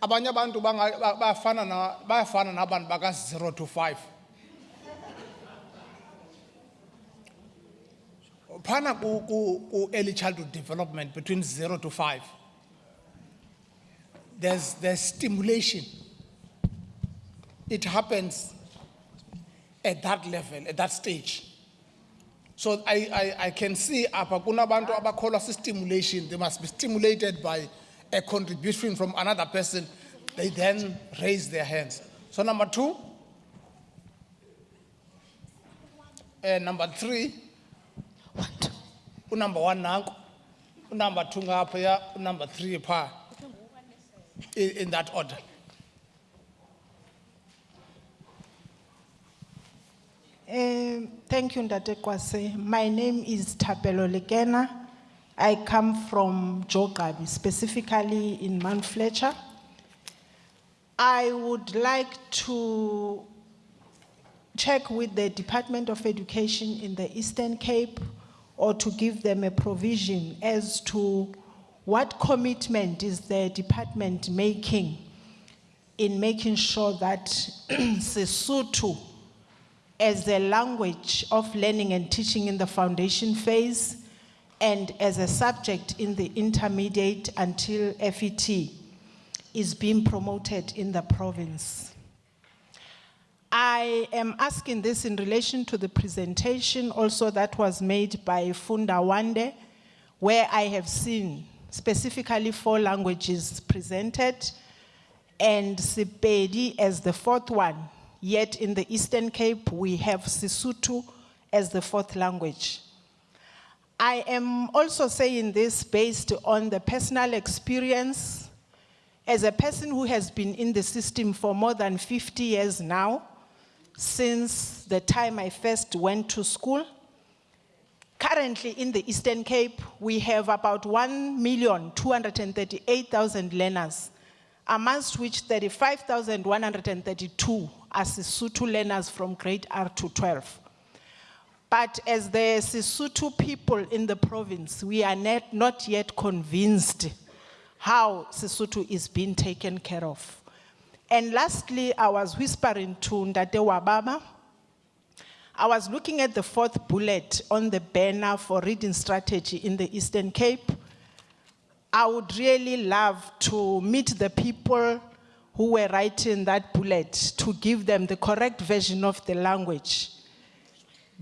abanye banga- ba- bayafana na bayafana nabantu baka 0 to 5 phana ku ku ku early childhood development between 0 to 5 there's, there's stimulation. It happens at that level, at that stage. So I, I, I can see apha kunabantu abakholwa stimulation, they must be stimulated by a contribution from another person. They then raise their hands. So number two. Uh, number three. Number one nanko. Number two ngapha, number three pa. In, in that order. Um, Thank you, Ndate Kwase. My name is Tapelo Legena. I come from Joe Gqabi, specifically in Mount Fletcher. I would like to check with the Department of Education in the Eastern Cape or to give them a provision as to what commitment is the department making in making sure that Sesotho as a language of learning and teaching in the foundation phase and as a subject in the intermediate until FET is being promoted in the province. I am asking this in relation to the presentation also that was made by Funda Wande, where I have seen specifically four languages presented and Sepedi as the fourth one. Yet in the Eastern Cape, we have Sesotho as the fourth language. I am also saying this based on the personal experience as a person who has been in the system for more than 50 years now, since the time I first went to school. Currently in the Eastern Cape, we have about 1,238,000 learners, amongst which 35,132 are Sesotho learners from grade R to 12. But as the Sesotho people in the province, we are net, not yet convinced how Sesotho is being taken care of. And lastly, I was whispering to Ndate Wababa. I was looking at the fourth bullet on the banner for reading strategy in the Eastern Cape. I would really love to meet the people who were writing that bullet to give them the correct version of the language.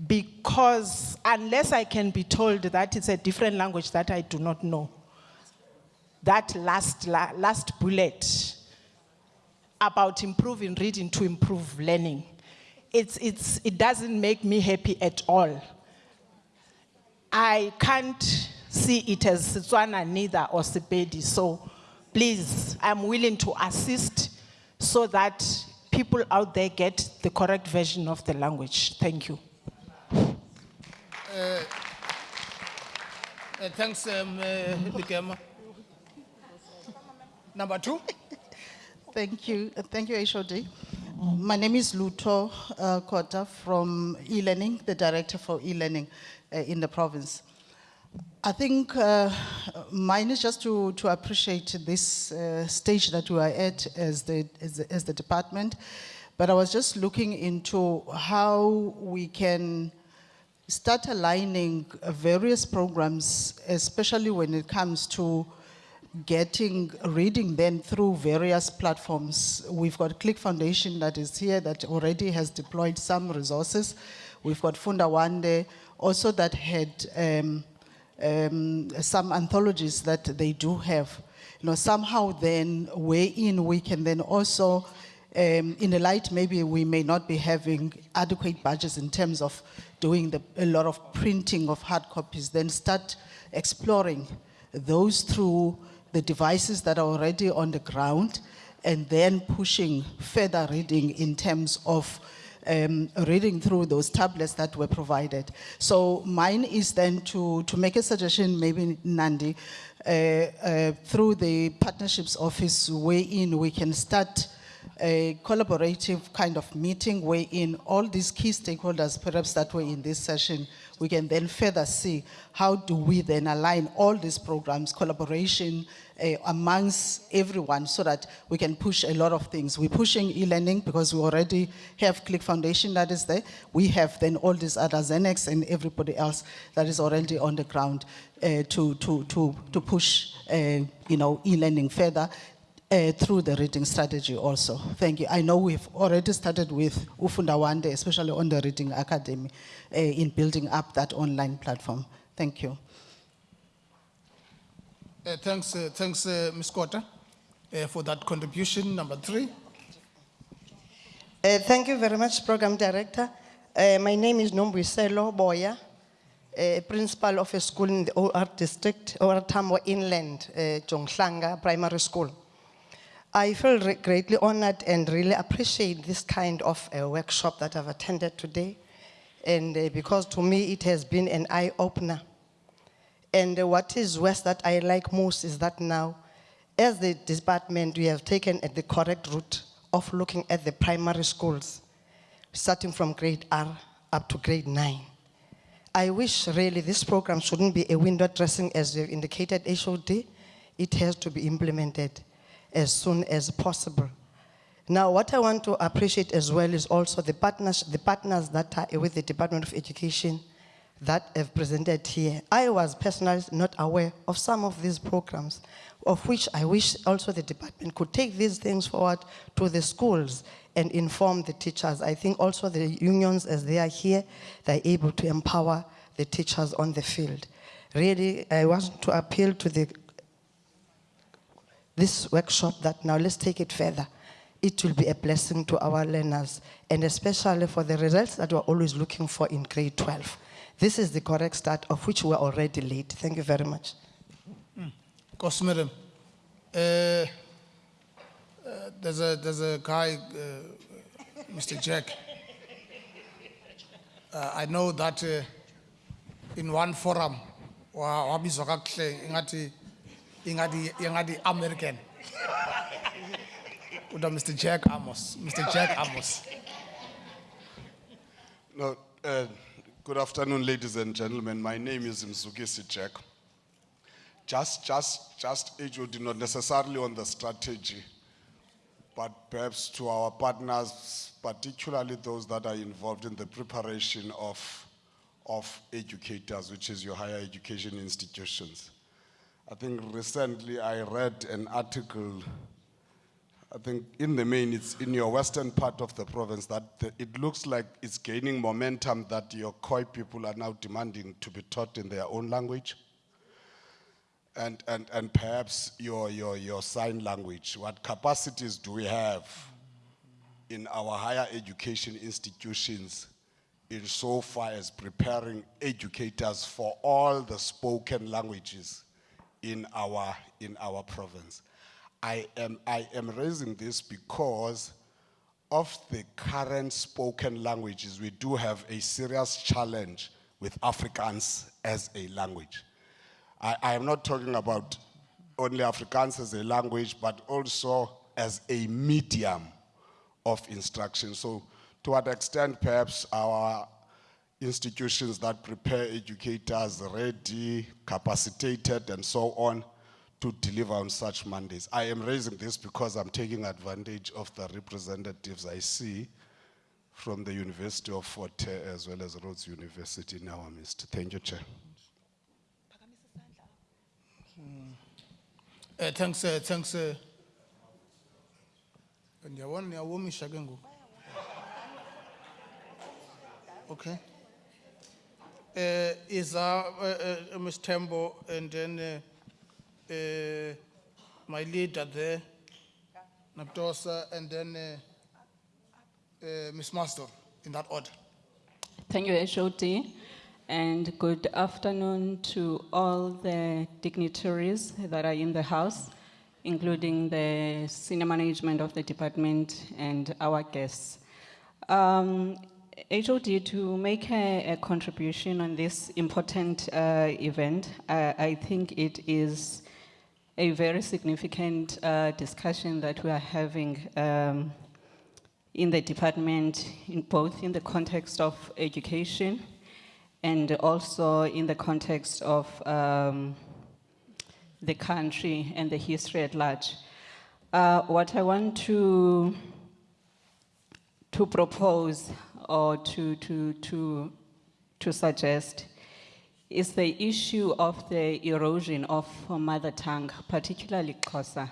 Because unless I can be told that it's a different language that I do not know, that last, la- last bullet about improving reading to improve learning, it's, it's, it doesn't make me happy at all. I can't see it as Setswana neither or Sepedi. So please, I'm willing to assist so that people out there get the correct version of the language. Thank you. Uh, thanks, um, uh, Likema. Number two. Thank you. Uh, Thank you, HOD. My name is Luto uh, Kota from e-learning, the director for e-learning uh, in the province. I think uh, mine is just to, to appreciate this uh, stage that we are at as the, as, the, as the department. But I was just looking into how we can start aligning various programs, especially when it comes to getting reading then through various platforms. We've got Click Foundation that is here that already has deployed some resources. We've got Funda Wande also that had um, um, some anthologies that they do have. You know, somehow then in we can then also um, in the light, maybe we may not be having adequate budgets in terms of doing the, a lot of printing of hard copies, then start exploring those through the devices that are already on the ground and then pushing further reading in terms of um, reading through those tablets that were provided. So mine is then to, to make a suggestion, maybe Nandi, uh, uh, through the partnerships office way in, we can start a collaborative kind of meeting where in all these key stakeholders perhaps that were in this session, we can then further see how do we then align all these programs, collaboration uh, amongst everyone so that we can push a lot of things. We're pushing e-learning because we already have Click Foundation that is there. We have then all these other Zenex and everybody else that is already on the ground uh, to, to, to, to push uh, you know, e-learning further uh, through the reading strategy also. Thank you. I know we've already started with Ufunda Wande, especially on the Reading Academy, uh, in building up that online platform. Thank you. Uh, thanks, uh, thanks, uh, Ms. Kota, uh, for that contribution. Number three. Uh, thank you very much, Program Director. Uh, my name is Nombwiselo Boya, uh, principal of a school in the OR district, OR Tambo Inland, uh, Jonghlanga Primary School. I feel greatly honored and really appreciate this kind of uh, workshop that I've attended today. And uh, because to me it has been an eye opener. And uh, what is worse that I like most is that now, as the department, we have taken the correct route of looking at the primary schools, starting from grade R up to grade nine. I wish really this program shouldn't be a window dressing as you indicated HOD. It has to be implemented as soon as possible. Now, what I want to appreciate as well is also the partners, the partners that are with the Department of Education that have presented here. I was personally not aware of some of these programs, of which I wish also the department could take these things forward to the schools and inform the teachers. I think also the unions, as they are here, they're able to empower the teachers on the field. Really, I want to appeal to the this workshop that now let's take it further. It will be a blessing to our learners and especially for the results that we're always looking for in grade 12. This is the correct start of which we're already late. Thank you very much. Madam. Uh, uh, there's a there's a guy, uh, Mr. Jack. Uh, I know that uh, in one forum, American. Mr. Jack Amos, Mr. Jack Amos. No, uh, good afternoon, ladies and gentlemen. My name is Mzukisi Jack. Just, just, just HOD, not necessarily on the strategy, but perhaps to our partners, particularly those that are involved in the preparation of, of educators, which is your higher education institutions. I think recently I read an article I think in the main, it's in your western part of the province that the, it looks like it's gaining momentum that your Khoi people are now demanding to be taught in their own language. And, and, and perhaps your, your, your sign language. What capacities do we have in our higher education institutions in so far as preparing educators for all the spoken languages in our, in our province? I am, I am raising this because of the current spoken languages, we do have a serious challenge with Afrikaans as a language. I, I am not talking about only Afrikaans as a language, but also as a medium of instruction. So, to what extent perhaps our institutions that prepare educators ready, capacitated, and so on to deliver on such mandates. I am raising this because I'm taking advantage of the representatives I see from the University of Fort as well as Rhodes University in our midst. Thank you, Chair. Uh, thanks, uh, thanks. Uh. Okay. Uh, uh, uh, uh, Ms. Tembo and then uh, uh, my leader there, Naptosa, and then uh, uh, Ms. Master, in that order. Thank you, HOD, and good afternoon to all the dignitaries that are in the House, including the senior management of the department and our guests. Um, HOD, to make a, a contribution on this important uh, event, uh, I think it is a very significant uh, discussion that we are having um, in the department, in both in the context of education and also in the context of um, the country and the history at large. Uh, what I want to, to propose or to, to, to, to suggest is the issue of the erosion of mother tongue, particularly Xhosa.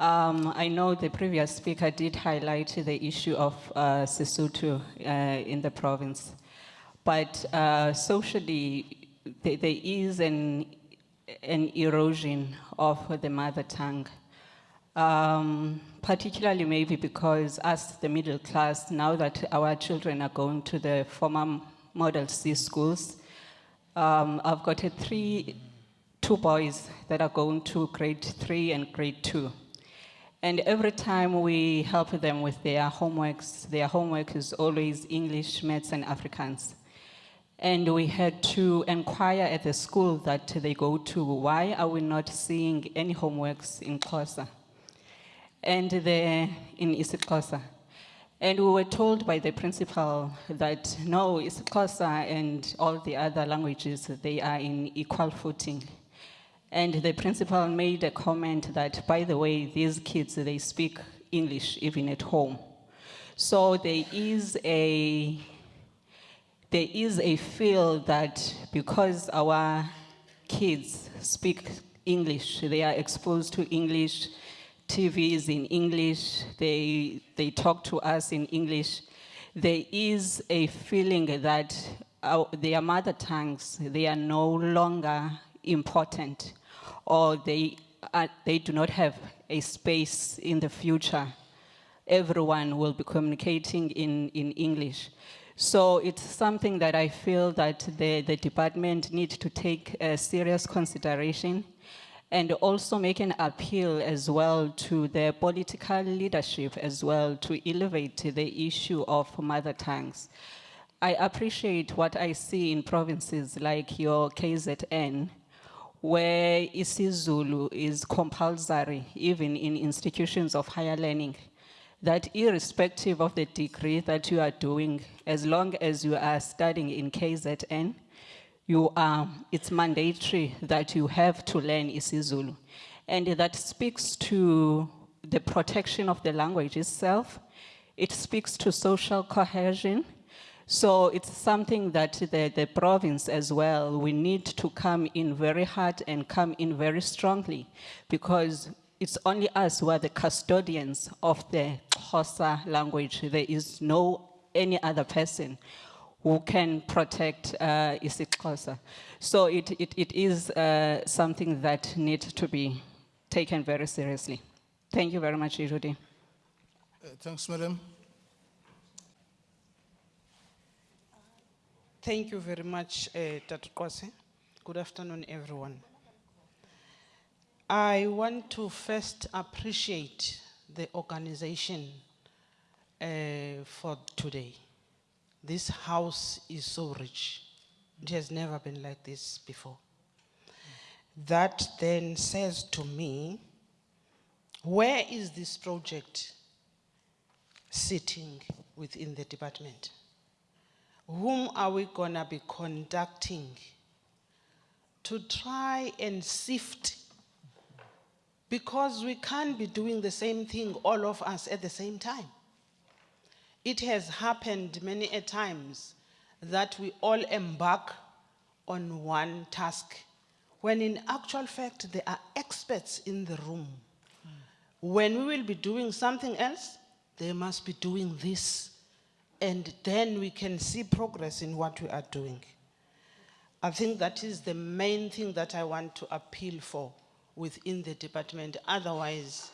Um, I know the previous speaker did highlight the issue of uh, Sesotho uh, in the province, but uh, socially, there, there is an, an erosion of the mother tongue. Um, particularly maybe because us, the middle class, now that our children are going to the former Model C schools, um, I've got three, two boys that are going to grade three and grade two. And every time we help them with their homeworks, their homework is always English, Maths, and Afrikaans. And we had to inquire at the school that they go to, why are we not seeing any homeworks in Xhosa? And the, in isiXhosa. And we were told by the principal that no, isiXhosa and all the other languages, they are in equal footing. And the principal made a comment that, by the way, these kids, they speak English even at home. So there is a, there is a feel that because our kids speak English, they are exposed to English, TV is in English, they, they talk to us in English, there is a feeling that our, their mother tongues, they are no longer important or they, are, they do not have a space in the future. Everyone will be communicating in, in English. So it's something that I feel that the, the department needs to take a serious consideration and also make an appeal as well to the political leadership as well to elevate the issue of mother tongues. I appreciate what I see in provinces like your KZN, where isiZulu is compulsory, even in institutions of higher learning, that irrespective of the degree that you are doing, as long as you are studying in KZN, you are, it's mandatory that you have to learn isiZulu. And that speaks to the protection of the language itself. It speaks to social cohesion. So it's something that the, the province as well, we need to come in very hard and come in very strongly because it's only us who are the custodians of the Xhosa language. There is no any other person who can protect uh, isiXhosa. So it, it, it is uh, something that needs to be taken very seriously. Thank you very much, Judy. Uh, thanks, madam. Thank you very much, uh, Dr. Kwasi. Good afternoon, everyone. I want to first appreciate the organization uh, for today. This house is so rich. It has never been like this before. That then says to me, where is this project sitting within the department? whom are we going to be conducting to try and sift because we can't be doing the same thing all of us at the same time it has happened many a times that we all embark on one task when in actual fact there are experts in the room when we will be doing something else they must be doing this and then we can see progress in what we are doing. I think that is the main thing that I want to appeal for within the department. Otherwise,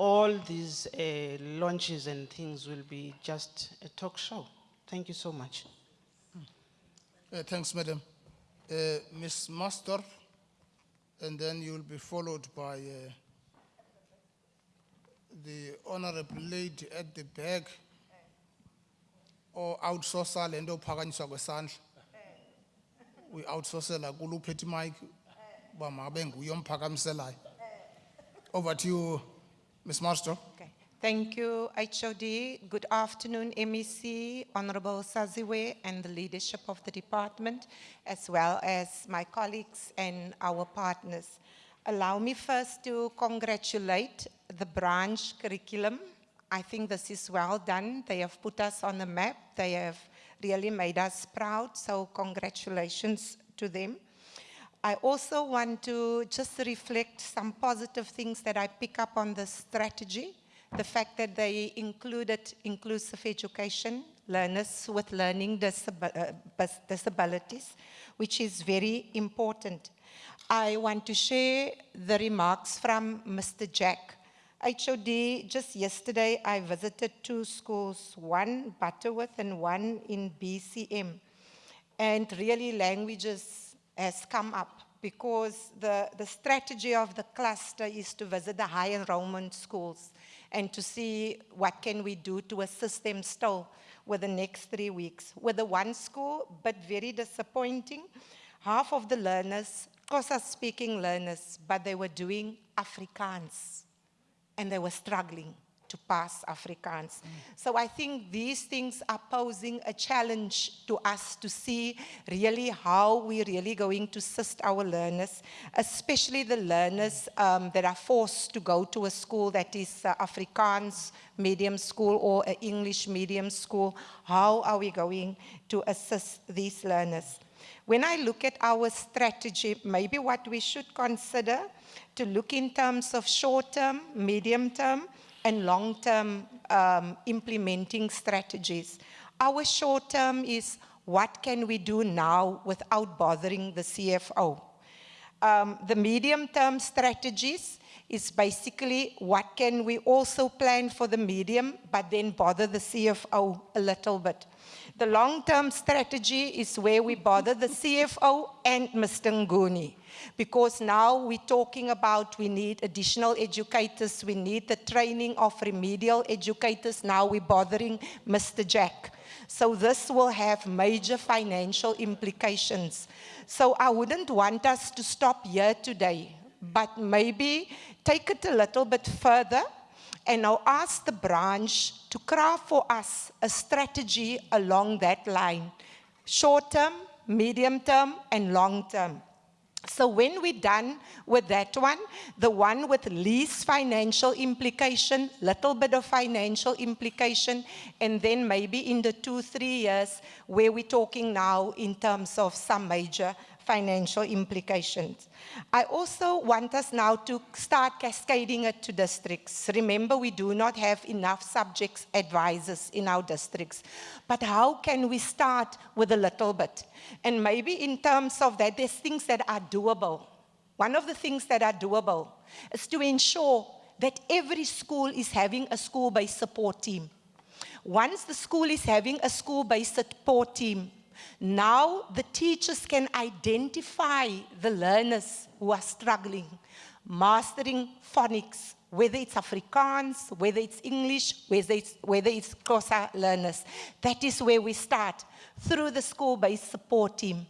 all these uh, launches and things will be just a talk show. Thank you so much. Uh, thanks, madam. Uh, Ms. Master, and then you will be followed by uh, the honorable lady at the back or outsourcer le nto uphakanyiswa kwesandla we outsourcela kulo uphethe imic uba makabe nguye omphakamiselayo over to you ms master Okay. Thank you, HOD. Good afternoon, MEC, Honorable Saziwe, and the leadership of the department, as well as my colleagues and our partners. Allow me first to congratulate the branch curriculum. I think this is well done. They have put us on the map. They have really made us proud, so congratulations to them. I also want to just reflect some positive things that I pick up on the strategy. The fact that they included inclusive education, learners with learning uh, disabilities, which is very important. I want to share the remarks from Mr. Jack. HOD, just yesterday I visited two schools, one Butterworth and one in BCM. And really languages has come up because the, the strategy of the cluster is to visit the high enrollment schools and to see what can we do to assist them still with the next three weeks. With the one school, but very disappointing, half of the learners, Xhosa speaking learners, but they were doing Afrikaans and they were struggling to pass Afrikaans. So I think these things are posing a challenge to us to see really how we're really going to assist our learners, especially the learners um, that are forced to go to a school that is uh, Afrikaans medium school or an English medium school. How are we going to assist these learners? When I look at our strategy, maybe what we should consider to look in terms of short term, medium term, and long term um, implementing strategies. Our short term is what can we do now without bothering the CFO? Um, the medium term strategies is basically what can we also plan for the medium, but then bother the CFO a little bit. The long-term strategy is where we bother the CFO and Mr. Nguni. Because now we're talking about we need additional educators, we need the training of remedial educators. Now we're bothering Mr. Jack. So this will have major financial implications. So I wouldn't want us to stop here today, but maybe take it a little bit further and now ask the branch to craft for us a strategy along that line, short term, medium term, and long term. So when we're done with that one, the one with least financial implication, little bit of financial implication, and then maybe in the two, three years where we're talking now in terms of some major financial implications. I also want us now to start cascading it to districts. Remember, we do not have enough subjects advisors in our districts. But how can we start with a little bit? And maybe in terms of that, there's things that are doable. One of the things that are doable is to ensure that every school is having a school-based support team. Once the school is having a school-based support team, now the teachers can identify the learners who are struggling, mastering phonics, whether it's Afrikaans, whether it's English, whether it's, whether it's learners. That is where we start, through the school-based support team.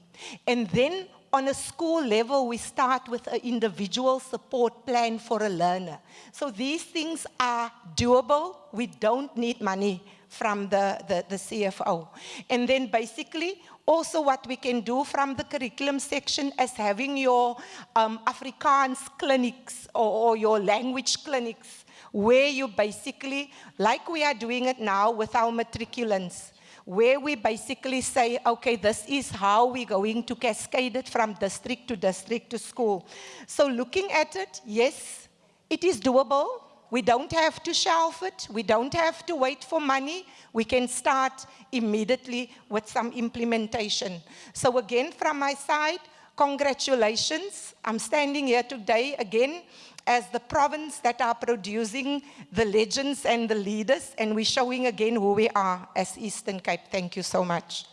And then on a school level, we start with an individual support plan for a learner. So these things are doable. We don't need money from the, the, the CFO. And then basically, also what we can do from the curriculum section is having your um, Afrikaans clinics or, or your language clinics where you basically, like we are doing it now with our matriculants, where we basically say, okay, this is how we're going to cascade it from district to district to school. So looking at it, yes, it is doable. We don't have to shelf it. We don't have to wait for money. We can start immediately with some implementation. So again, from my side, congratulations. I'm standing here today again as the province that are producing the legends and the leaders, and we're showing again who we are as Eastern Cape. Thank you so much.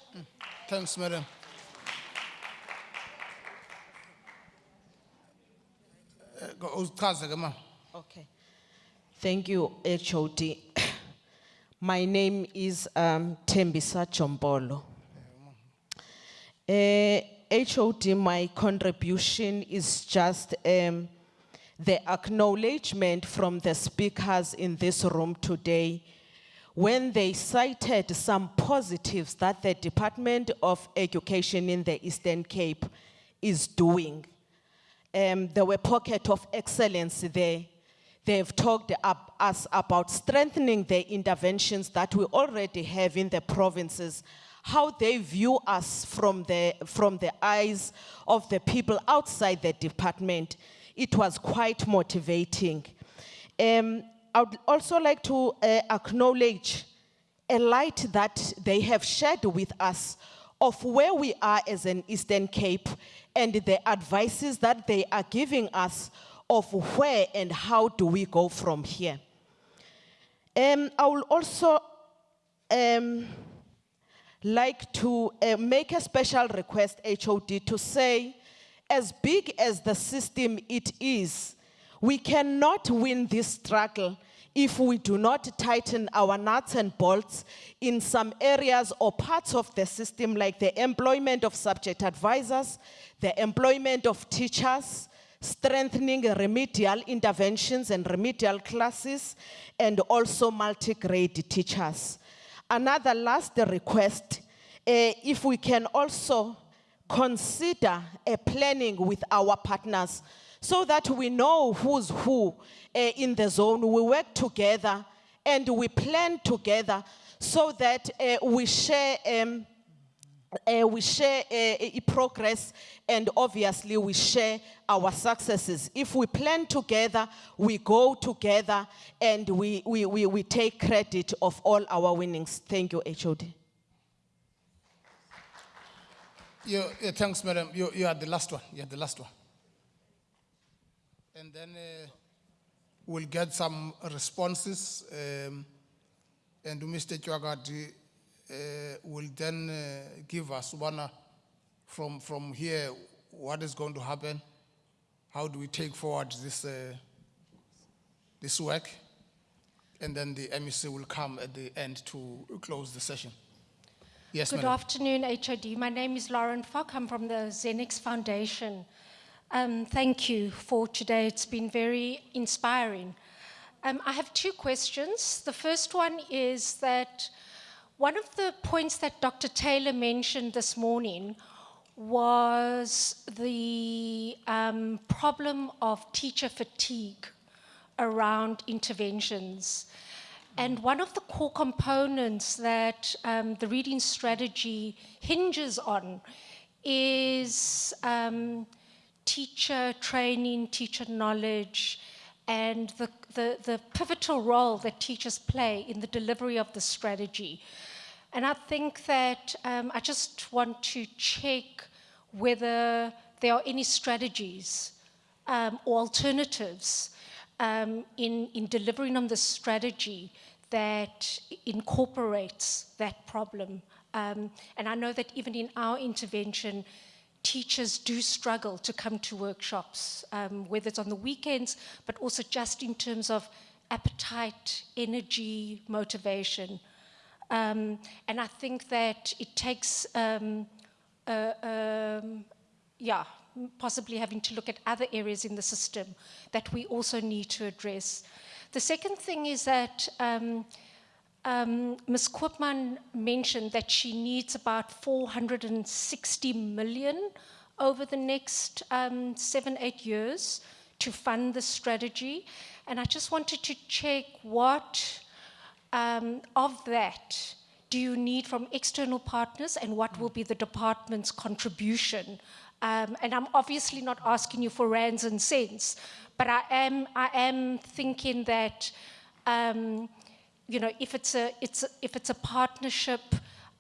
Thanks, madam. Uh, go- uzichaze ke ma. Okay. Thank you, HOD. My name is um, Tembisa Chombolo. Uh, HOD, my contribution is just um, the acknowledgement from the speakers in this room today when they cited some positives that the Department of Education in the Eastern Cape is doing um, there were pockets of excellence there. They've talked up, us about strengthening the interventions that we already have in the provinces, how they view us from the, from the eyes of the people outside the department, it was quite motivating. Um, I would also like to uh, acknowledge a light that they have shared with us of where we are as an Eastern Cape and the advices that they are giving us of where and how do we go from here. Um, I will also um, like to uh, make a special request, HOD, to say, as big as the system it is, we cannot win this struggle if we do not tighten our nuts and bolts in some areas or parts of the system like the employment of subject advisors, the employment of teachers, strengthening remedial interventions and remedial classes, and also multi-grade teachers. Another last request, eh, if we can also consider a planning with our partners so that we know who's who eh, in the zone. We work together and we plan together so that eh, we share um, uh, we share uh, progress and obviously we share our successes. If we plan together, we go together and we, we, we, we take credit of all our winnings. Thank you, HOD. You, thanks, madam. You, you are the last one. You are the last one. And then we'll get some responses. Um, and Mr. Chwagati uh, will then uh, give us one uh, from, from here what is going to happen, how do we take forward this, uh, this work, and then the MEC will come at the end to close the session. Yes, Good madam. afternoon, HOD. My name is Lauren Fock. I'm from the Zenex Foundation. Um, thank you for today. It's been very inspiring. Um, I have two questions. The first one is that one of the points that Dr. Taylor mentioned this morning was the um, problem of teacher fatigue around interventions. And one of the core components that um, the reading strategy hinges on is um, teacher training, teacher knowledge, and the, the, the pivotal role that teachers play in the delivery of the strategy. And I think that um, I just want to check whether there are any strategies um, or alternatives um, in, in delivering on the strategy that incorporates that problem. Um, and I know that even in our intervention, teachers do struggle to come to workshops, um, whether it's on the weekends, but also just in terms of appetite, energy, motivation. Um, and I think that it takes, um, uh, um, yeah, possibly having to look at other areas in the system that we also need to address. The second thing is that um, um, Ms. Koopman mentioned that she needs about 460 million over the next um, seven, eight years to fund the strategy. And I just wanted to check what um, of that do you need from external partners and what will be the department's contribution? Um, and I'm obviously not asking you for rands and cents, but I am, I am thinking that, um, you know, if it's a, it's a, if it's a partnership,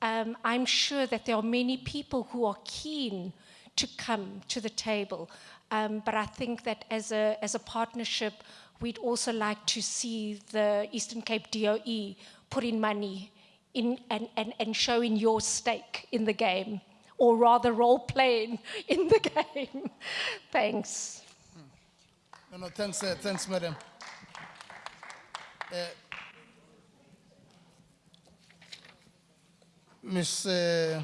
um, I'm sure that there are many people who are keen to come to the table. Um, but I think that as a, as a partnership, we'd also like to see the Eastern Cape DOE put in money in, and, and, and showing your stake in the game, or rather role playing in the game. Thanks. No, no, thanks, uh, thanks, madam. Uh, Miss, uh,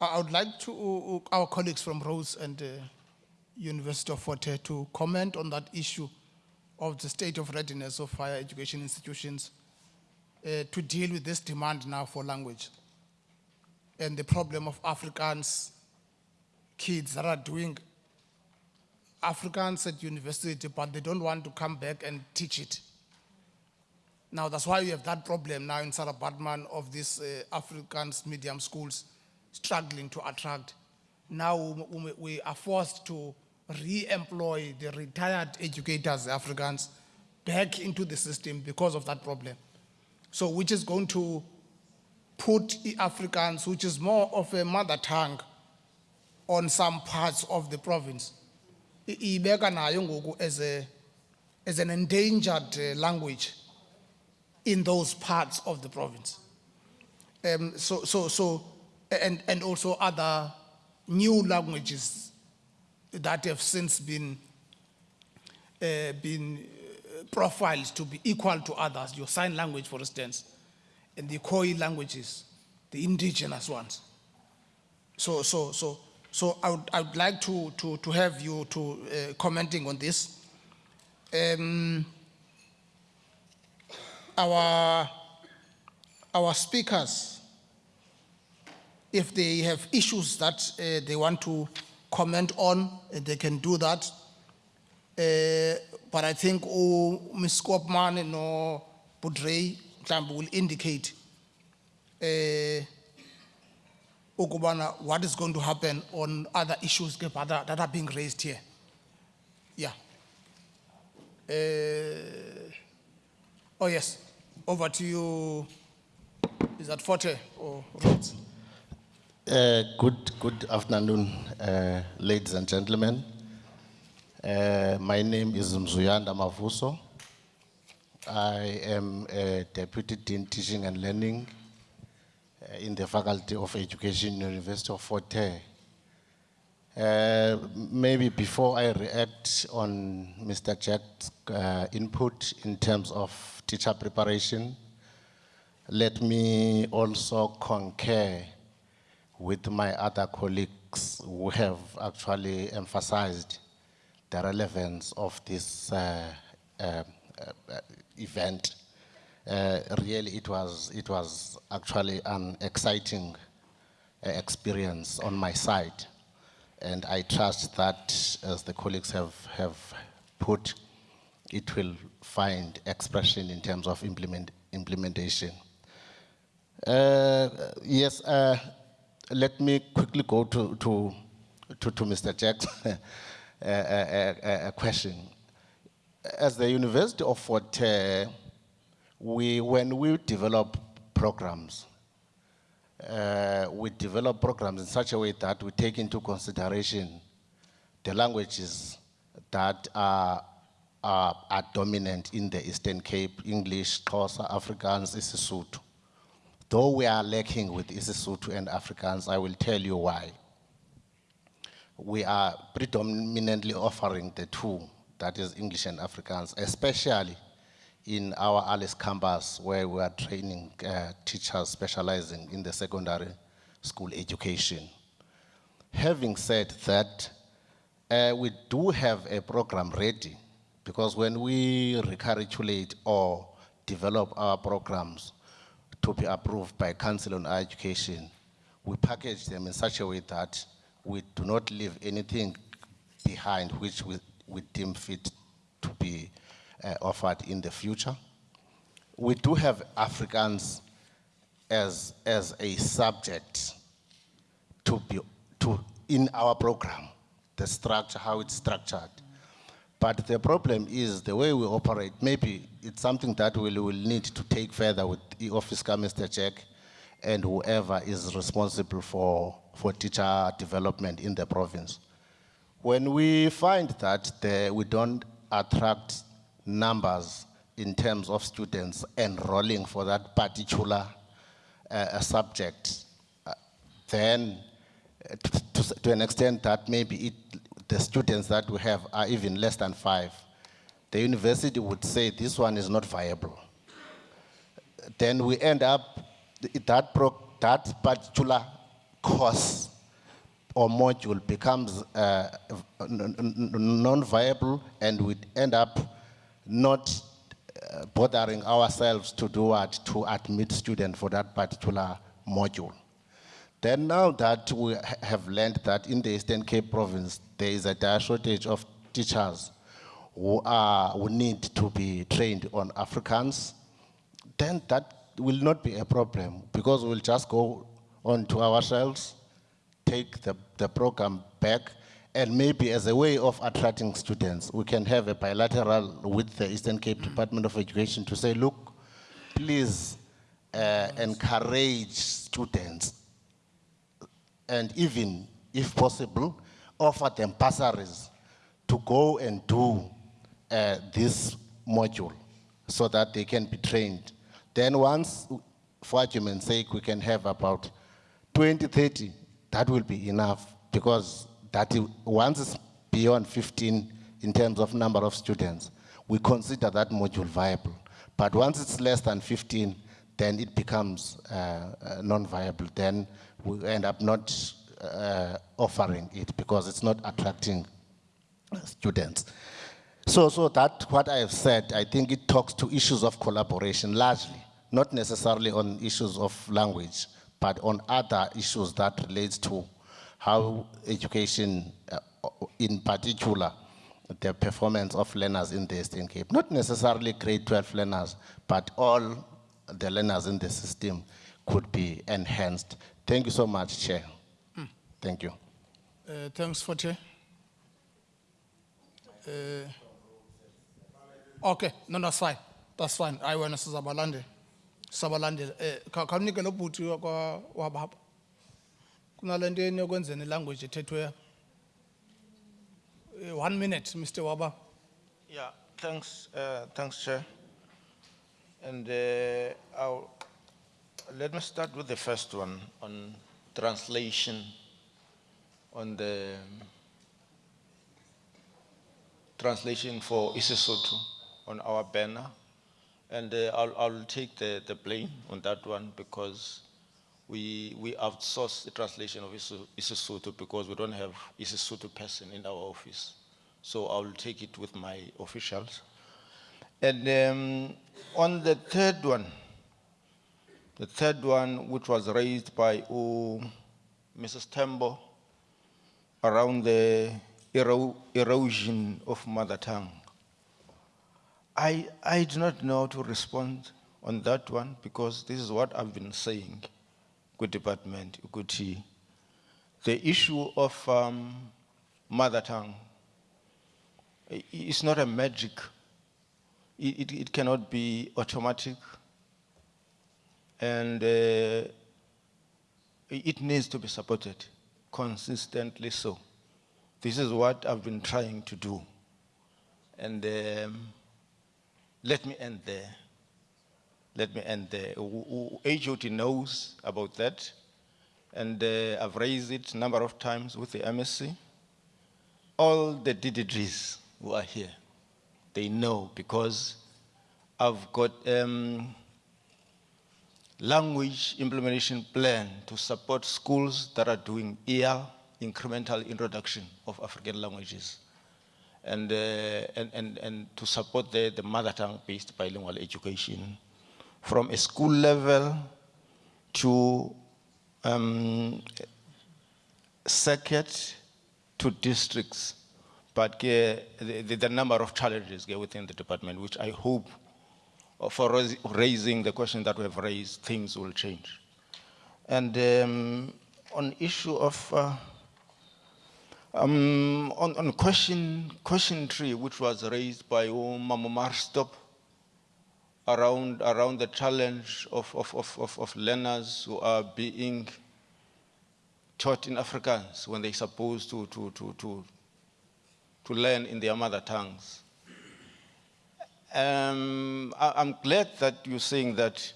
I would like to, uh, our colleagues from Rhodes and uh, University of Fort Hare to comment on that issue of the state of readiness of higher education institutions uh, to deal with this demand now for language and the problem of Africans kids that are doing Afrikaans at university, but they don't want to come back and teach it. Now, that's why we have that problem now in Sarah Baartman of these uh, Afrikaans medium schools struggling to attract. Now we, we are forced to re-employ the retired educators, Africans, back into the system because of that problem. So which is going to put the Afrikaans, which is more of a mother tongue, on some parts of the province. Ibeka as a, as an endangered uh, language in those parts of the province. Um, so, so, so, and, and also other new languages that have since been, uh, been uh, profiled to be equal to others. Your sign language, for instance, and the Khoi languages, the indigenous ones. So, so, so, so I would, I would like to, to, to have you to uh, commenting on this. Um, our, our speakers, if they have issues that uh, they want to comment on, they can do that. Uh, but I think oh, Ms. Koopman no Budrey will indicate uh, what is going to happen on other issues that are- that are being raised here. Yeah. Uh, oh yes, over to you. Is that Fort Hare or Rhodes? Uh, good, good afternoon, uh, ladies and gentlemen. Uh, my name is Mzuyanda Mavuso. I am a Deputy Dean Teaching and Learning uh, in the Faculty of Education, University of Fort Hare. Uh, maybe before I react on Mr. Jack's uh, input in terms of teacher preparation, let me also concur with my other colleagues who have actually emphasized the relevance of this uh, uh, uh, event. Uh, really, it was, it was actually an exciting uh, experience on my side. And I trust that, as the colleagues have, have put, it will find expression in terms of implement, implementation. Uh, yes, uh, let me quickly go to, to, to, to Mr. Jack's uh, uh, uh, question. As the University of Fort we, when we develop programs, uh, we develop programs in such a way that we take into consideration the languages that are, are, are dominant in the Eastern Cape, English, Xhosa, Afrikaans, isiSotho. Though we are lacking with isiSotho and Afrikaans, I will tell you why. We are predominantly offering the two, that is English and Afrikaans, especially in our Alice campus where we are training uh, teachers specializing in the secondary school education. Having said that, uh, we do have a program ready because when we recalculate or develop our programs to be approved by Council on Education, we package them in such a way that we do not leave anything behind which we, we deem fit to be uh, offered in the future. We do have Afrikaans as, as a subject to be to in our program, the structure, how it's structured. But the problem is the way we operate, maybe it's something that we will need to take further with the office, Mr. Jack, and whoever is responsible for, for teacher development in the province. When we find that the, we don't attract numbers in terms of students enrolling for that particular uh, subject, uh, then uh, to, to, to an extent that maybe it, the students that we have are even less than five, the university would say this one is not viable. Then we end up, that, pro, that particular course or module becomes uh, non-viable and we end up not uh, bothering ourselves to do what, to admit students for that particular module. Then now that we ha- have learned that in the Eastern Cape province, there is a dire shortage of teachers who, are, who need to be trained on Afrikaans, then that will not be a problem because we'll just go on to our shelves, take the, the program back, and maybe as a way of attracting students, we can have a bilateral with the Eastern Cape Department of Education to say, look, please uh, encourage students and even, if possible, offer them bursaries to go and do uh, this module so that they can be trained. Then once, for argument's sake, we can have about 20, 30, that will be enough because that once it's beyond 15 in terms of number of students, we consider that module viable. But once it's less than 15, then it becomes uh, uh, non-viable. Then we end up not uh, offering it because it's not attracting students. So, so that what I have said, I think it talks to issues of collaboration largely, not necessarily on issues of language, but on other issues that relates to how education, uh, in particular, the performance of learners in the Eastern Cape, not necessarily grade 12 learners, but all the learners in the system could be enhanced. Thank you so much, Chair. Thank you. Uh, thanks, Fort Hare. Uh, okay, no, that's fine. That's fine. I want to Sabalande. Sabalande. Kamnike lo bhuti kwa wababa. Kunalento yeni yokwenzeni language ethethwe. Uh, One minute, Mr. Waba. Yeah, thanks, uh, thanks, Chair. And uh, let me start with the first one on translation on the translation for IsiSotho on our banner. And uh, I'll, I'll take the, the blame on that one because we, we outsource the translation of Isi- IsiSotho because we don't have IsiSotho person in our office. So I'll take it with my officials. And um, on the third one, the third one, which was raised by oh, Mrs. Tembo around the ero- erosion of mother tongue. I, I do not know how to respond on that one because this is what I've been saying, good department, Ukuti. The issue of um, mother tongue is not a magic. It, it, cannot be automatic. And uh, it needs to be supported consistently so. This is what I've been trying to do. And um, let me end there. Let me end there. HOD knows about that. And uh, I've raised it a number of times with the MEC. All the DDGs who are here, they know because I've got um, language implementation plan to support schools that are doing EL, incremental introduction of African languages, and, uh, and, and, and to support the, the mother tongue-based bilingual education from a school level to um, circuit to districts, but the, the, number of challenges within the department, which I hope for raising the question that we have raised, things will change. And um, on issue of, uh, um, on, on question, question three, which was raised by Mama Marstop around, around the challenge of, of, of, of, of learners who are being taught in Afrikaans when they're supposed to, to, to, to, to learn in their mother tongues. Um, I, I'm glad that you're saying that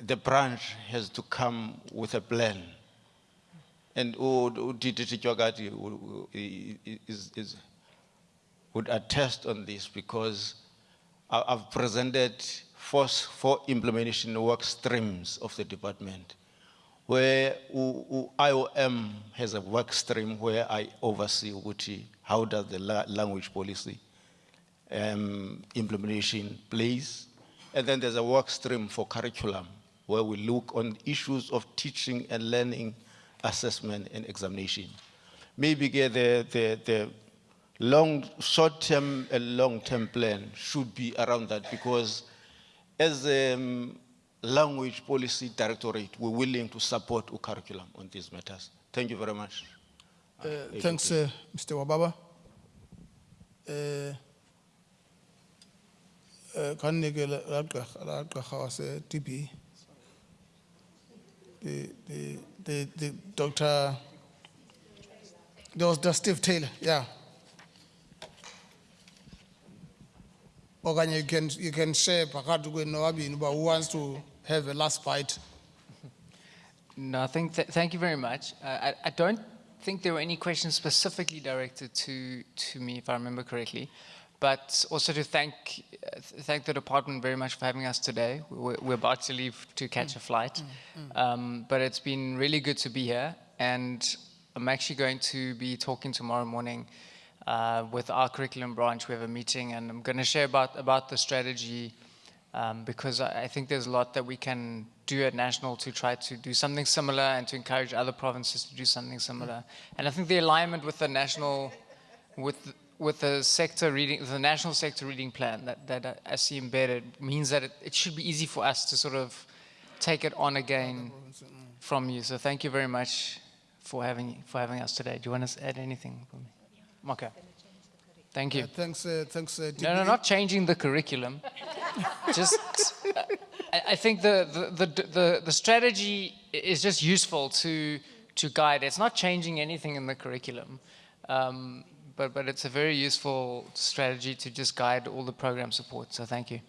the branch has to come with a plan. And is, would attest on this because I've presented four, four implementation work streams of the department where IOM has a work stream where I oversee ukuthi how does the la- language policy um, implementation plays. And then there's a work stream for curriculum where we look on issues of teaching and learning, assessment and examination. Maybe the, the, the long, short-term and long-term plan should be around that because as a um, language policy directorate, we're willing to support a curriculum on these matters. Thank you very much. Uh, thanks, uh, Mr. Wababa. Uh, uh, Kan nike la la gqirha- la TB. The, the, the, the Dr. There was the Steve Taylor, yeah. Okanye you can, you can share phakathi kwenu nobabini uba who wants to have a last bite. No, I think, th- thank you very much. Uh, I, I don't think there were any questions specifically directed to, to me, if I remember correctly. But also to thank, uh, thank the department very much for having us today. We're, we're about to leave to catch a flight. Um, but it's been really good to be here. And I'm actually going to be talking tomorrow morning uh, with our curriculum branch. We have a meeting and I'm going to share about, about the strategy um, because I, I think there's a lot that we can do at national to try to do something similar and to encourage other provinces to do something similar. Mm. And I think the alignment with the national, with with the sector reading, the national sector reading plan that, that uh, I see embedded means that it, it should be easy for us to sort of take it on again mm. from you. So thank you very much for having for having us today. Do you want to add anything for me? Okay. Thank you. Uh, Thanks, uh, thanks, uh, No, no, not changing the curriculum. just, uh, I, I think the, the, the, the, the strategy is just useful to, to guide. It's not changing anything in the curriculum, um, but, but it's a very useful strategy to just guide all the program support. So thank you.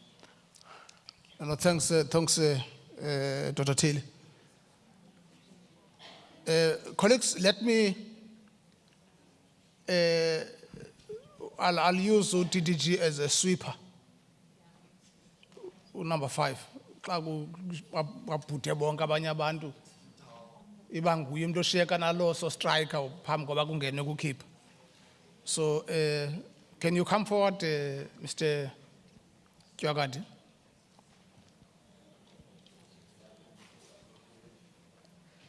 No, thanks, uh, thanks, uh, uh, Dr. Uh, colleagues, let me, uh, I'll, I'll use UTDG as a sweeper. Number five. Xa babhudwe bonke abanye abantu iba nguye umuntu oshiyeka nalo so striker phambi koba kungene kukhipha so uh, can you come forward uh, mr Tywagadi?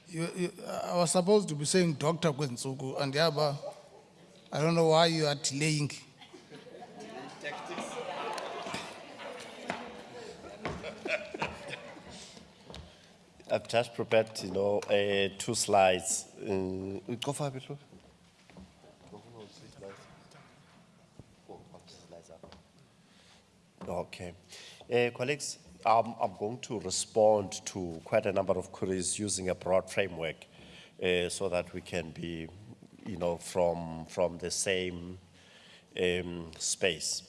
You, you, I was supposed to be saying Dr. Kwenzuku, and yeah, I don't know why you are delaying. I've just prepared, you know, uh, two slides. Uh, go for a bit, look. Okay. Uh, colleagues, um, I'm going to respond to quite a number of queries using a broad framework uh, so that we can be, you know, from, from the same um, space.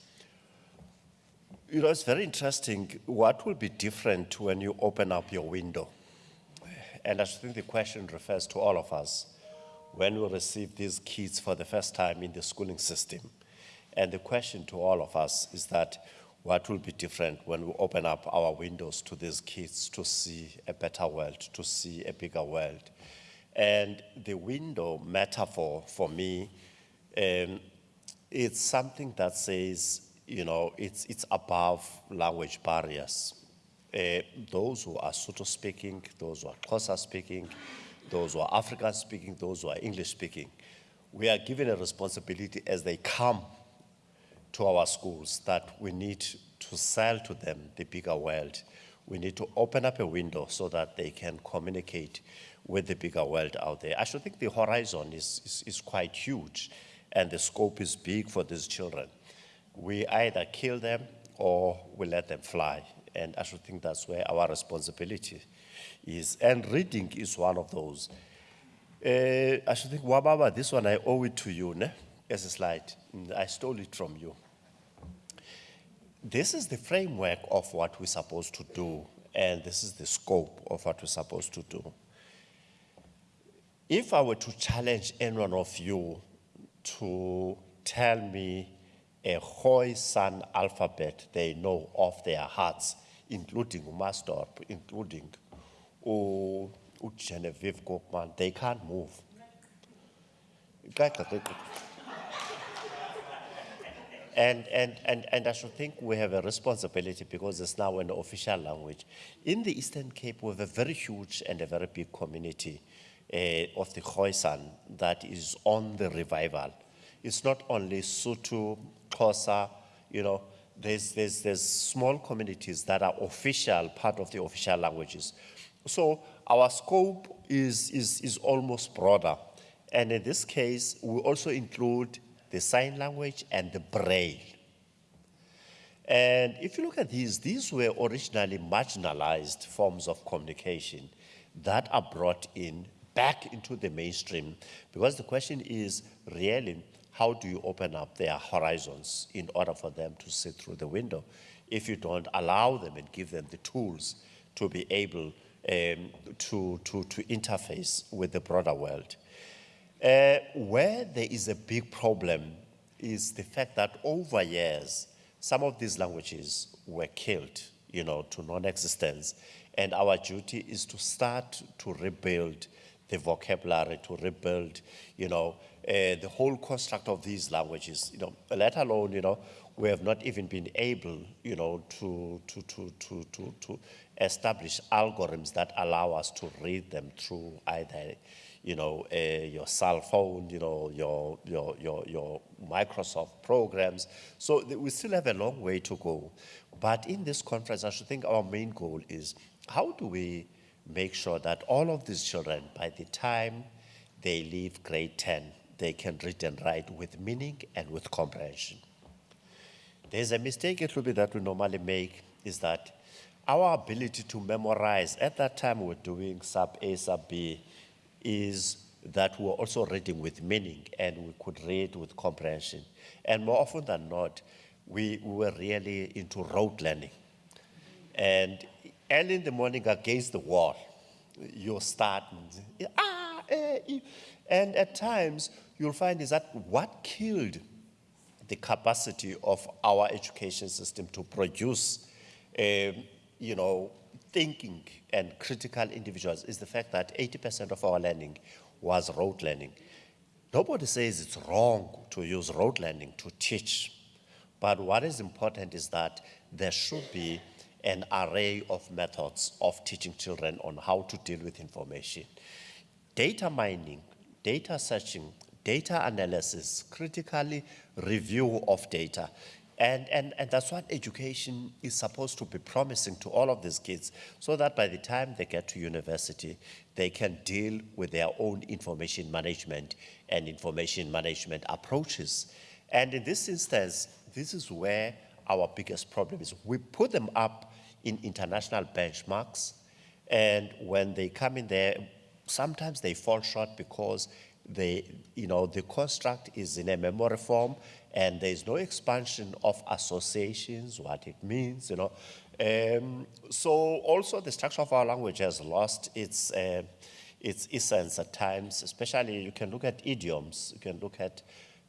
You know, it's very interesting. What will be different when you open up your window? And I think the question refers to all of us when we receive these kids for the first time in the schooling system. And the question to all of us is that what will be different when we open up our windows to these kids to see a better world, to see a bigger world? And the window metaphor for me, um, it's something that says, you know, it's, it's above language barriers. Uh, those who are Sotho speaking, those who are Xhosa speaking, those who are African speaking, those who are English speaking, we are given a responsibility as they come to our schools that we need to sell to them the bigger world. We need to open up a window so that they can communicate with the bigger world out there. I should think the horizon is, is, is quite huge and the scope is big for these children. We either kill them or we let them fly. And I should think that's where our responsibility is. And reading is one of those. Uh, I should think, Wababa, this one I owe it to you, ne? as a slide. Mm, I stole it from you. This is the framework of what we're supposed to do, and this is the scope of what we're supposed to do. If I were to challenge any one of you to tell me a Khoisan alphabet they know off their hearts, including Umastorp, including U- Genevieve Gokman, they can't move. And, and, and, and I should think we have a responsibility because it's now an official language. In the Eastern Cape, we have a very huge and a very big community Eh, of the Khoisan that is on the revival. It's not only Sotho, Xhosa, you know, there's, there's, there's small communities that are official, part of the official languages. So our scope is, is, is almost broader. And in this case, we also include the sign language and the braille. And if you look at these, these were originally marginalized forms of communication that are brought in back into the mainstream. Because the question is really, how do you open up their horizons in order for them to see through the window if you don't allow them and give them the tools to be able um, to, to, to interface with the broader world? Uh, where there is a big problem is the fact that over years, some of these languages were killed, you know, to non-existence. And our duty is to start to rebuild the vocabulary, to rebuild, you know, uh, the whole construct of these languages, you know, let alone, you know, we have not even been able, you know, to, to, to, to, to, to establish algorithms that allow us to read them through either, you know, uh, your cell phone, you know, your, your, your, your Microsoft programs. So we still have a long way to go. But in this conference, I should think our main goal is how do we make sure that all of these children, by the time they leave grade 10, they can read and write with meaning and with comprehension. There's a mistake, it will be that we normally make, is that our ability to memorize, at that time we're doing sub A, sub B, is that we were also reading with meaning and we could read with comprehension. And more often than not, we, we were really into rote learning. And early in the morning against the wall, you're starting, ah, eh, eh. and at times you'll find is that what killed the capacity of our education system to produce, um, you know, thinking and critical individuals is the fact that 80% of our learning was rote learning. Nobody says it's wrong to use rote learning to teach, but what is important is that there should be an array of methods of teaching children on how to deal with information. Data mining, data searching, data analysis, critically review of data. And, and, and that's what education is supposed to be promising to all of these kids so that by the time they get to university, they can deal with their own information management and information management approaches. And in this instance, this is where our biggest problem is. We put them up in international benchmarks, and when they come in there, sometimes they fall short because they, you know, the construct is in a memory form, and there's no expansion of associations, what it means, you know. Um, so also the structure of our language has lost its, uh, its essence at times, especially you can look at idioms, you can look at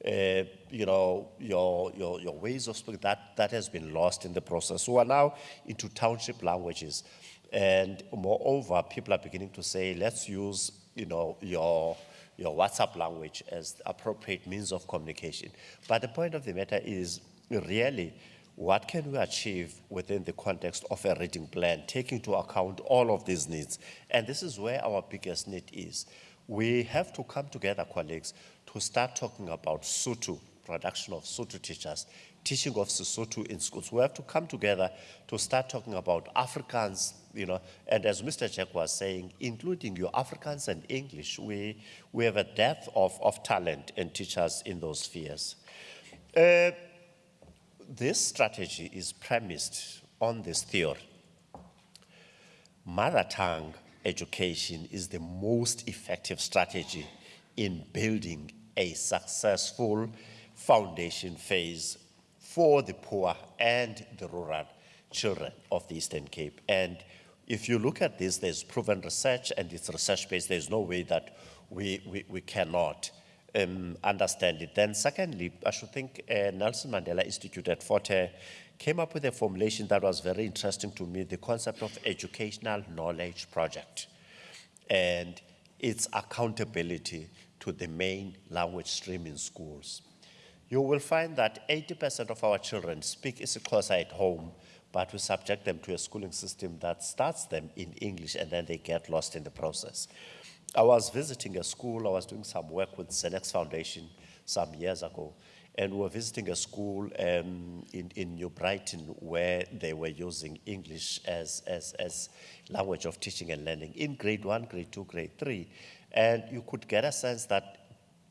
uh, you know, your, your, your ways of speaking, that, that has been lost in the process. We are now into township languages. And moreover, people are beginning to say, let's use, you know, your, your WhatsApp language as the appropriate means of communication. But the point of the matter is, really, what can we achieve within the context of a reading plan, taking into account all of these needs? And this is where our biggest need is. We have to come together, colleagues, to start talking about Sotho, production of Sotho teachers, teaching of Sesotho in schools. We have to come together to start talking about Afrikaans, you know, and as Mr. Jack was saying, including your Afrikaans and English, we, we have a depth of, of talent and teachers in those spheres. Uh, this strategy is premised on this theory. Mother tongue education is the most effective strategy in building a successful foundation phase for the poor and the rural children of the Eastern Cape. And if you look at this, there's proven research and it's research-based. There's no way that we, we, we cannot um, understand it. Then secondly, I should think uh, Nelson Mandela Institute at Fort Hare came up with a formulation that was very interesting to me, the concept of educational knowledge project and its accountability to the main language stream in schools. You will find that 80% of our children speak isiXhosa at home, but we subject them to a schooling system that starts them in English and then they get lost in the process. I was visiting a school, I was doing some work with Zenex Foundation some years ago, and we were visiting a school um, in, in New Brighton where they were using English as, as, as language of teaching and learning in grade one, grade two, grade three. And you could get a sense that,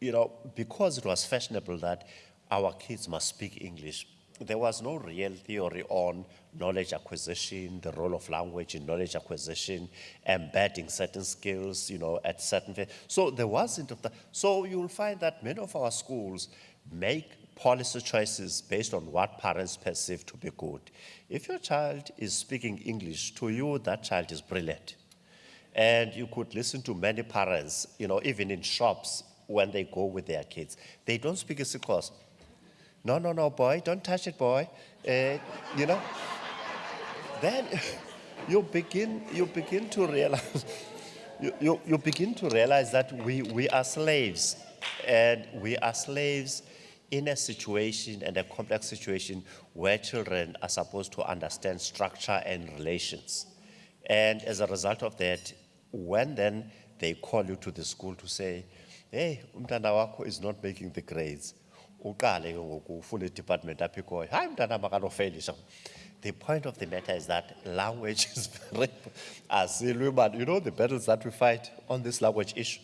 you know, because it was fashionable that our kids must speak English, there was no real theory on knowledge acquisition, the role of language in knowledge acquisition, embedding certain skills, you know, at certain. So there wasn't of that. So you'll find that many of our schools make policy choices based on what parents perceive to be good. If your child is speaking English, to you, that child is brilliant. And you could listen to many parents, you know, even in shops when they go with their kids. They don't speak isiXhosa. No, no, no, boy, don't touch it, boy. Uh, you know, then you begin, you begin to realize, you, you, you begin to realize that we, we are slaves. And we are slaves in a situation and a complex situation where children are supposed to understand structure and relations. And as a result of that, when then they call you to the school to say, hey, umntana wakho is not making the grades. Uqale ngoku ufune department apha ikhoyo. Hayi umntana makanofelisha. The point of the matter is that language is very, asilwi but you know the battles that we fight on this language issue.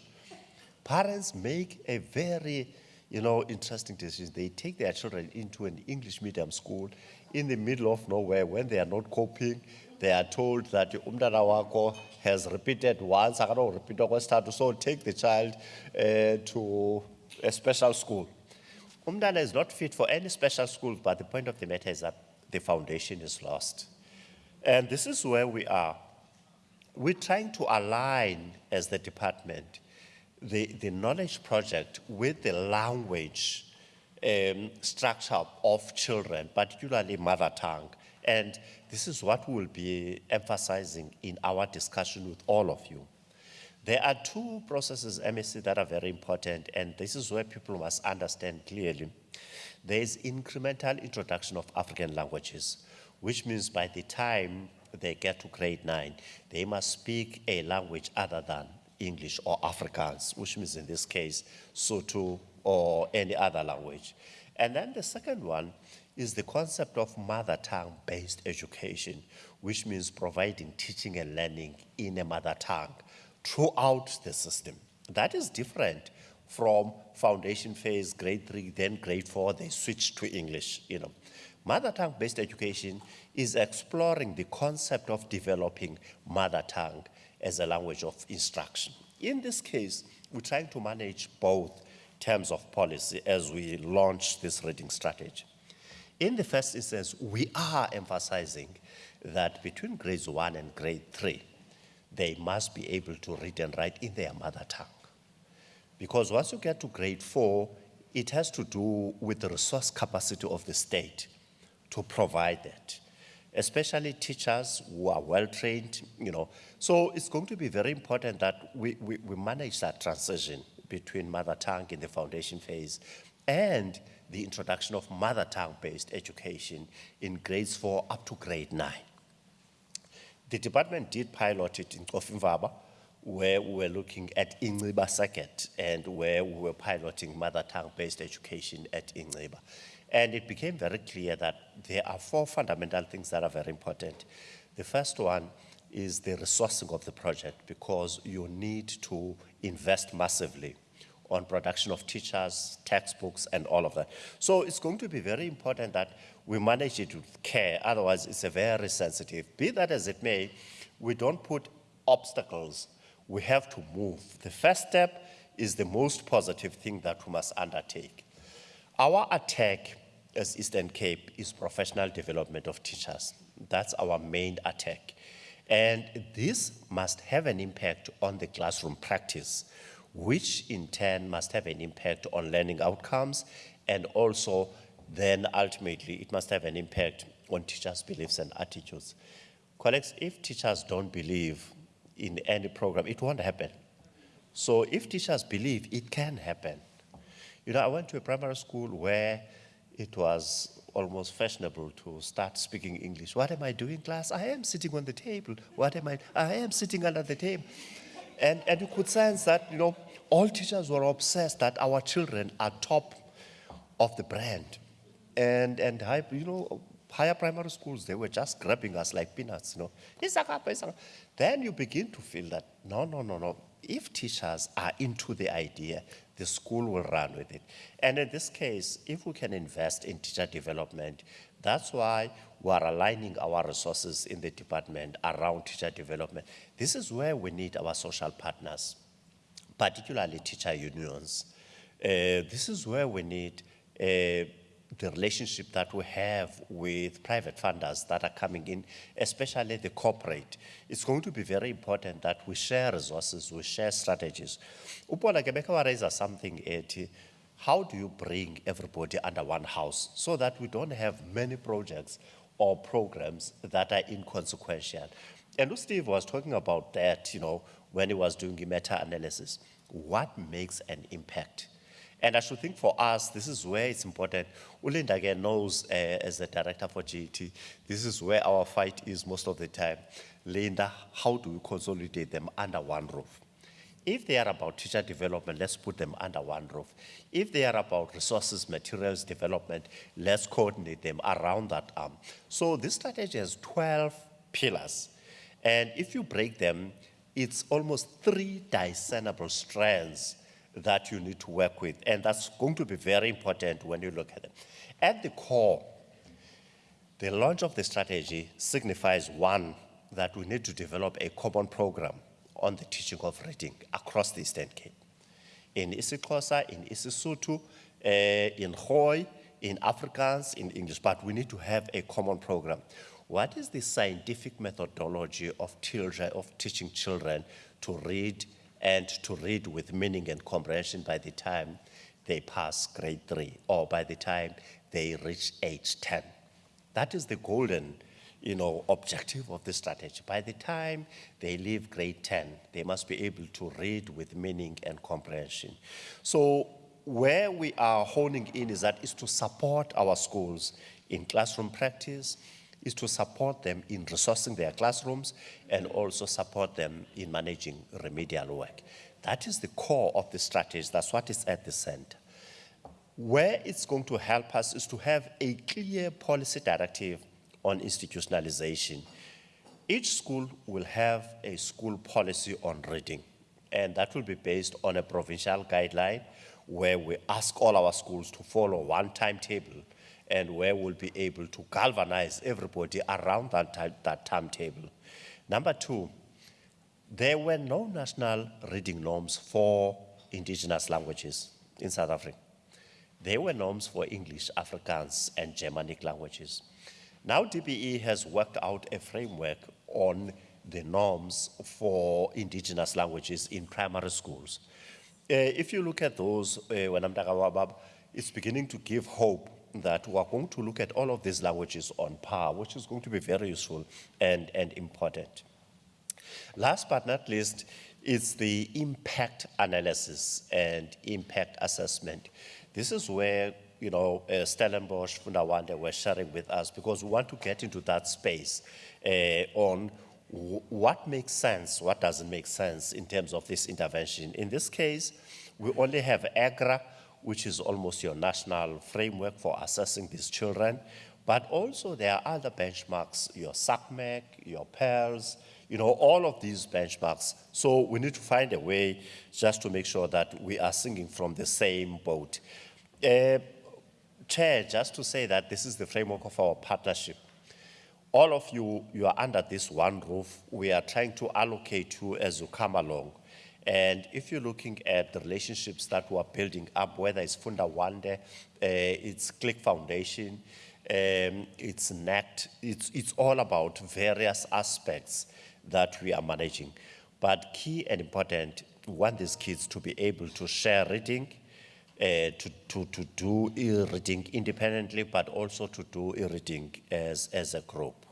Parents make a very, you know, interesting decision. They take their children into an English medium school in the middle of nowhere when they are not coping. They are told that umntana wakho has repeated once, repeat so take the child uh, to a special school. Umntana is not fit for any special school, but the point of the matter is that the foundation is lost. And this is where we are. We're trying to align as the department the, the knowledge project with the language um, structure of children, particularly mother tongue. And this is what we'll be emphasizing in our discussion with all of you. There are two processes, MEC, that are very important, and this is where people must understand clearly. There is incremental introduction of African languages, which means by the time they get to grade nine, they must speak a language other than English or Afrikaans, which means in this case, Sotho or any other language. And then the second one is the concept of mother tongue based education, which means providing teaching and learning in a mother tongue throughout the system. That is different from foundation phase, grade three, then grade four, they switch to English, you know. Mother tongue based education is exploring the concept of developing mother tongue as a language of instruction. In this case, we're trying to manage both terms of policy as we launch this reading strategy. In the first instance, we are emphasizing that between grades one and grade three, they must be able to read and write in their mother tongue. Because once you get to grade four, it has to do with the resource capacity of the state to provide that, especially teachers who are well trained, you know. So it's going to be very important that we, we, we manage that transition between mother tongue in the foundation phase and the introduction of mother tongue based education in grades four up to grade nine. The department did pilot it in Cofimvaba, where we were looking at Ingiba Circuit and where we were piloting mother tongue based education at Ingiba. And it became very clear that there are four fundamental things that are very important. The first one is the resourcing of the project because you need to invest massively on production of teachers, textbooks, and all of that. So it's going to be very important that we manage it with care, otherwise it's a very sensitive. Be that as it may, we don't put obstacles, we have to move. The first step is the most positive thing that we must undertake. Our attack as Eastern Cape is professional development of teachers. That's our main attack. And this must have an impact on the classroom practice, which in turn must have an impact on learning outcomes and also then ultimately it must have an impact on teachers' beliefs and attitudes. Colleagues, if teachers don't believe in any program, it won't happen. So if teachers believe, it can happen. You know, I went to a primary school where it was almost fashionable to start speaking English. What am I doing, class? I am sitting on the table. What am I? I am sitting under the table. And, and you could sense that, you know, all teachers were obsessed that our children are top of the brand. And, and high, you know, higher primary schools, they were just grabbing us like peanuts, you know. Then you begin to feel that, no, no, no, no. If teachers are into the idea, the school will run with it. And in this case, if we can invest in teacher development, that's why we are aligning our resources in the department around teacher development. This is where we need our social partners, particularly teacher unions. Uh, this is where we need uh, the relationship that we have with private funders that are coming in, especially the corporate. It's going to be very important that we share resources, we share strategies. Upola Kebeka wa raise something at how do you bring everybody under one house so that we don't have many projects or programs that are inconsequential. And Steve was talking about that, you know, when he was doing the meta-analysis. What makes an impact? And I should think for us, this is where it's important. Ulinda again knows uh, as the director for GET, this is where our fight is most of the time. Linda, how do we consolidate them under one roof? If they are about teacher development, let's put them under one roof. If they are about resources, materials development, let's coordinate them around that arm. So this strategy has 12 pillars. And if you break them, it's almost three discernible strands that you need to work with. And that's going to be very important when you look at it. At the core, the launch of the strategy signifies one, that we need to develop a common program on the teaching of reading across the Eastern Cape. In isiXhosa, in isiSotho, uh, in Khoi, in Afrikaans, in English, but we need to have a common program. What is the scientific methodology of, children, of teaching children to read and to read with meaning and comprehension by the time they pass grade three or by the time they reach age 10? That is the golden you know, objective of the strategy. By the time they leave grade 10, they must be able to read with meaning and comprehension. So where we are honing in is that is to support our schools in classroom practice, is to support them in resourcing their classrooms and also support them in managing remedial work. That is the core of the strategy. That's what is at the center. Where it's going to help us is to have a clear policy directive on institutionalization. Each school will have a school policy on reading, and that will be based on a provincial guideline where we ask all our schools to follow one timetable and where we'll be able to galvanize everybody around that, that timetable. Number two, there were no national reading norms for indigenous languages in South Africa. There were norms for English, Afrikaans, and Germanic languages. Now DBE has worked out a framework on the norms for indigenous languages in primary schools. Uh, if you look at those, uh, when I'm talking about, it's beginning to give hope that we are going to look at all of these languages on par, which is going to be very useful and, and important. Last but not least, is the impact analysis and impact assessment. This is where you know, uh, Stellenbosch, Funda Wande were sharing with us because we want to get into that space uh, on what makes sense, what doesn't make sense in terms of this intervention. In this case, we only have EGRA, which is almost your national framework for assessing these children, but also there are other benchmarks, your SACMEQ, your PIRLS, you know, all of these benchmarks. So we need to find a way just to make sure that we are singing from the same boat. Uh, Chair, just to say that this is the framework of our partnership. All of you, you are under this one roof. We are trying to allocate you as you come along. And if you're looking at the relationships that we are building up, whether it's Funda Wande, uh, it's Click Foundation, um, it's NECT, it's, it's all about various aspects that we are managing. But key and important, we want these kids to be able to share reading, Eh, to, to, to do e-reading independently, but also to do e-reading as, as a group.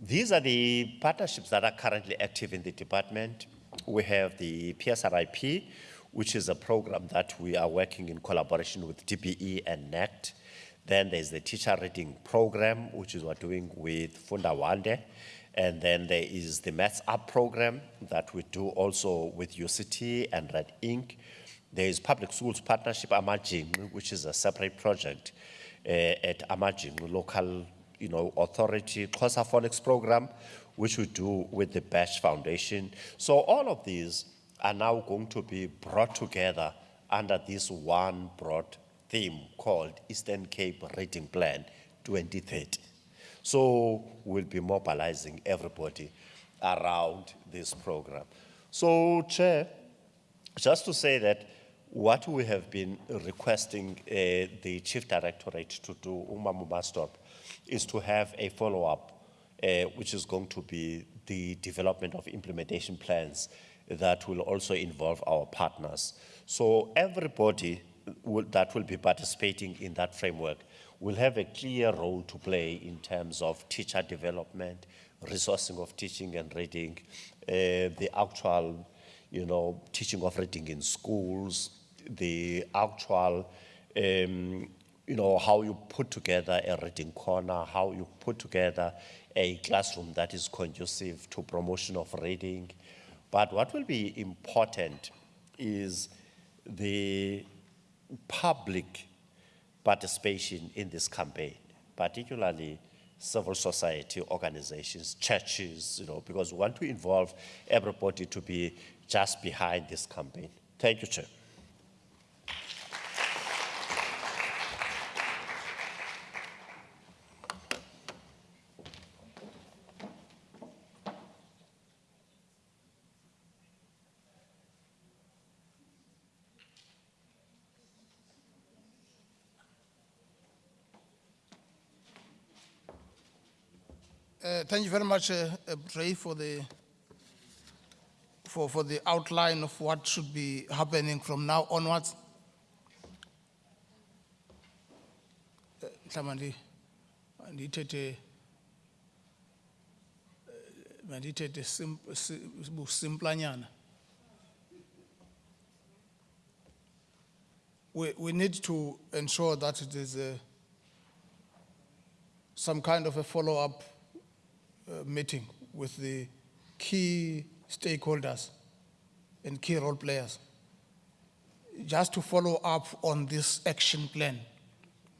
These are the partnerships that are currently active in the department. We have the PSRIP, which is a program that we are working in collaboration with DBE and NET. Then there's the teacher reading program, which is we're doing with Funda Wande. And then there is the Maths Up program that we do also with UCT and Red Ink. There is Public Schools Partnership Amajing, which is a separate project uh, at Amajing Local you know, Authority Xhosa Phonics Program, which we do with the Bash Foundation. So all of these are now going to be brought together under this one broad theme called Eastern Cape Reading Plan 2030. So we'll be mobilizing everybody around this program. So, Chair, just to say that what we have been requesting uh, the Chief Directorate to do, Umamu Mastop, is to have a follow-up, uh, which is going to be the development of implementation plans that will also involve our partners. So everybody will, that will be participating in that framework will have a clear role to play in terms of teacher development, resourcing of teaching and reading, uh, the actual, you know, teaching of reading in schools, the actual, um, you know, how you put together a reading corner, how you put together a classroom that is conducive to promotion of reading. But what will be important is the public participation in this campaign, particularly civil society organizations, churches, you know, because we want to involve everybody to be just behind this campaign. Thank you, Chair. Uh, thank you very much, uh, uh, Ray, for the for, for the outline of what should be happening from now onwards. Busimplanyana. We, we need to ensure that it is uh, some kind of a follow-up uh, meeting with the key stakeholders and key role players, just to follow up on this action plan,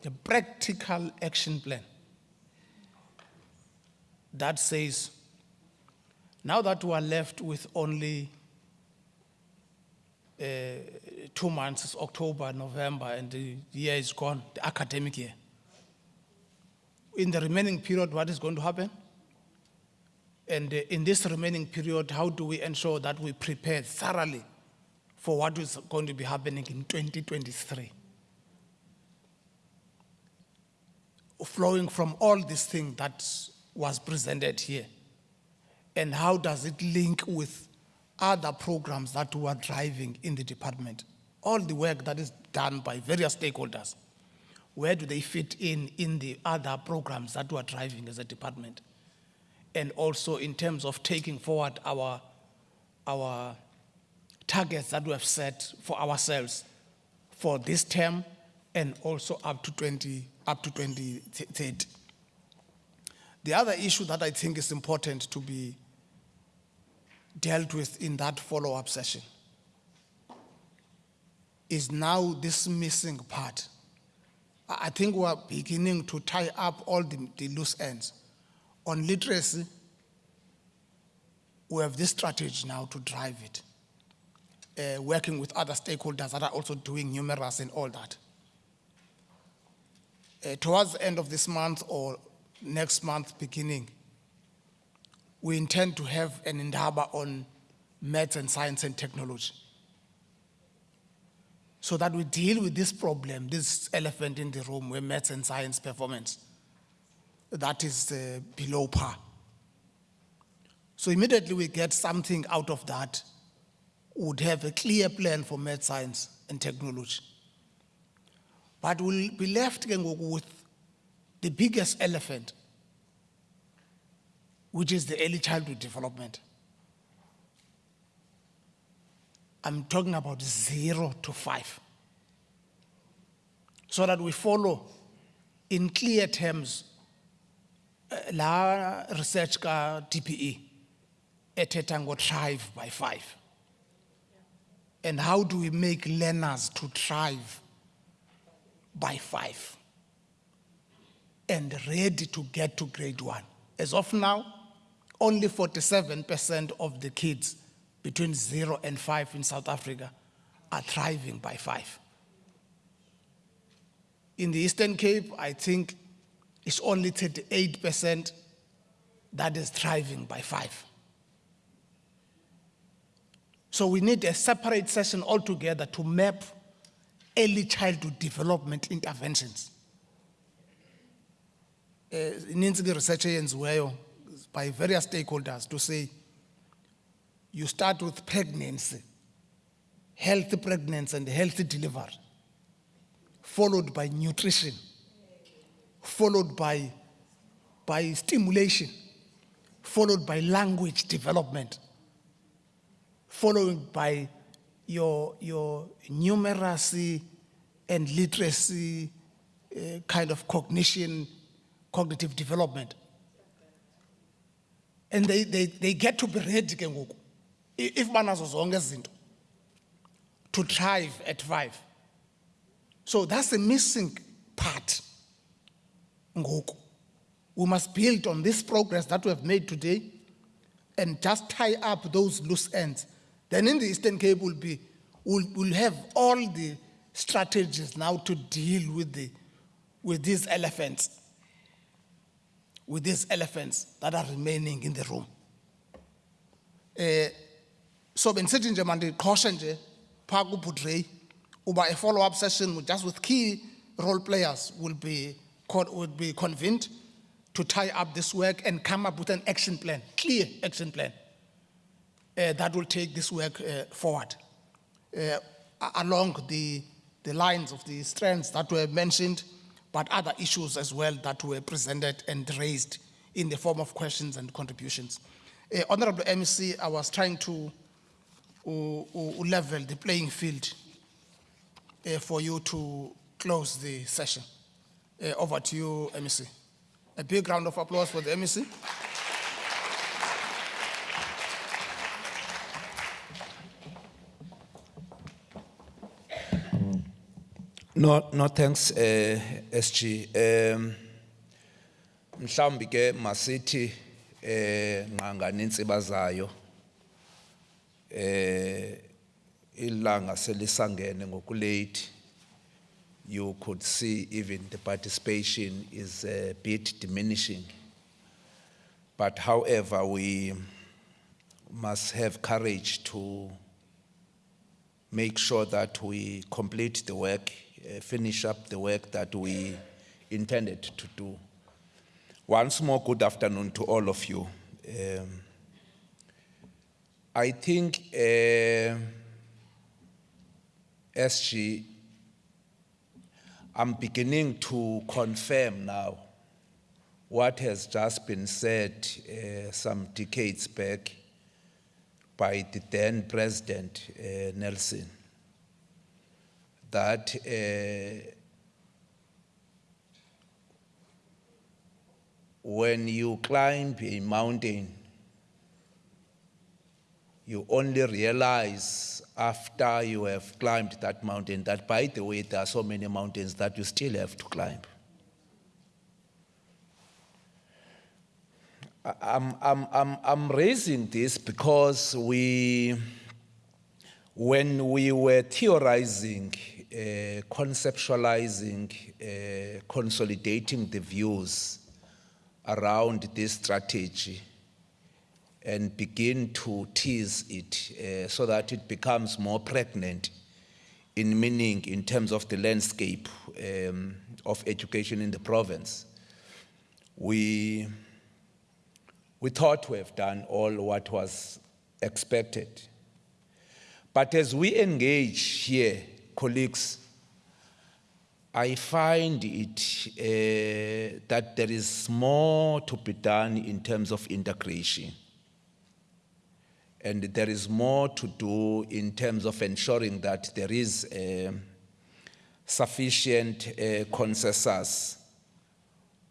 the practical action plan that says, now that we are left with only uh, two months, October, November, and the year is gone, the academic year. In the remaining period, what is going to happen? And in this remaining period, how do we ensure that we prepare thoroughly for what is going to be happening in 2023? Flowing from all this thing that was presented here. And how does it link with other programs that we are driving in the department? All the work that is done by various stakeholders, where do they fit in in the other programs that we are driving as a department? And also in terms of taking forward our, our targets that we have set for ourselves for this term and also up to 20, up to 2030. The other issue that I think is important to be dealt with in that follow-up session is now this missing part. I think we are beginning to tie up all the, the loose ends. On literacy, we have this strategy now to drive it, uh, working with other stakeholders that are also doing numerous and all that. Uh, towards the end of this month or next month beginning, we intend to have an indaba on maths and science and technology. So that we deal with this problem, this elephant in the room where maths and science performance that is uh, below par. So immediately we get something out of that, would have a clear plan for math science and technology. But we'll be left with the biggest elephant, which is the early childhood development. I'm talking about zero to five. So that we follow in clear terms la research ka DBE ethetha ngo thrive by five And how do we make learners to thrive by five and ready to get to grade one? As of now, only 47% of the kids between zero and five in South Africa are thriving by five. In the Eastern Cape, I think it's only 38% that is thriving by five. So we need a separate session altogether to map early childhood development interventions. Eh, ininzi research eyenziweyo by various stakeholders to say you start with pregnancy, healthy pregnancy and healthy delivery, followed by nutrition, followed by, by stimulation, followed by language development, followed by your, your numeracy and literacy uh, kind of cognition, cognitive development. And they, they, they get to be ready ke ngoku. If banazo zonke izinto to thrive at five. So that's the missing part. Ngoku. We must build on this progress that we have made today and just tie up those loose ends. Then in the Eastern Cape will be, we'll, we'll have all the strategies now to deal with the, with these elephants, with these elephants that are remaining in the room. Eh, so benisithi nje mandiqhoshe nje phaa uba a follow-up session just with key role players will be, con- will be convened to tie up this work and come up with an action plan, clear action plan, uh, that will take this work uh, forward uh, along the, the lines of the strands that were mentioned, but other issues as well that were presented and raised in the form of questions and contributions. Uh, Honorable MEC, I was trying to level the playing field uh, for you to close the session. Uh, over to you, MEC. A big round of applause for the MEC. No, no thanks, eh, SG. Um, mhlawumbi ke masithi, eh, nqanga nentsiba zayo, eh, ilanga selisangene ngokulate. You could see even the participation is a bit diminishing. But however, we must have courage to make sure that we complete the work, uh, finish up the work that we intended to do. Once more, good afternoon to all of you. Um, I think uh, SG, I'm beginning to confirm now what has just been said uh, some decades back by the then President uh, Nelson that uh, when you climb a mountain, you only realize after you have climbed that mountain that, by the way, there are so many mountains that you still have to climb. I'm, I'm, I'm, I'm raising this because we, when we were theorizing, uh, conceptualizing, uh, consolidating the views around this strategy and begin to tease it uh, so that it becomes more pregnant in meaning in terms of the landscape um, of education in the province. We, we thought we have done all what was expected. But as we engage here, colleagues, I find it uh, that there is more to be done in terms of integration. And there is more to do in terms of ensuring that there is um sufficient uh, consensus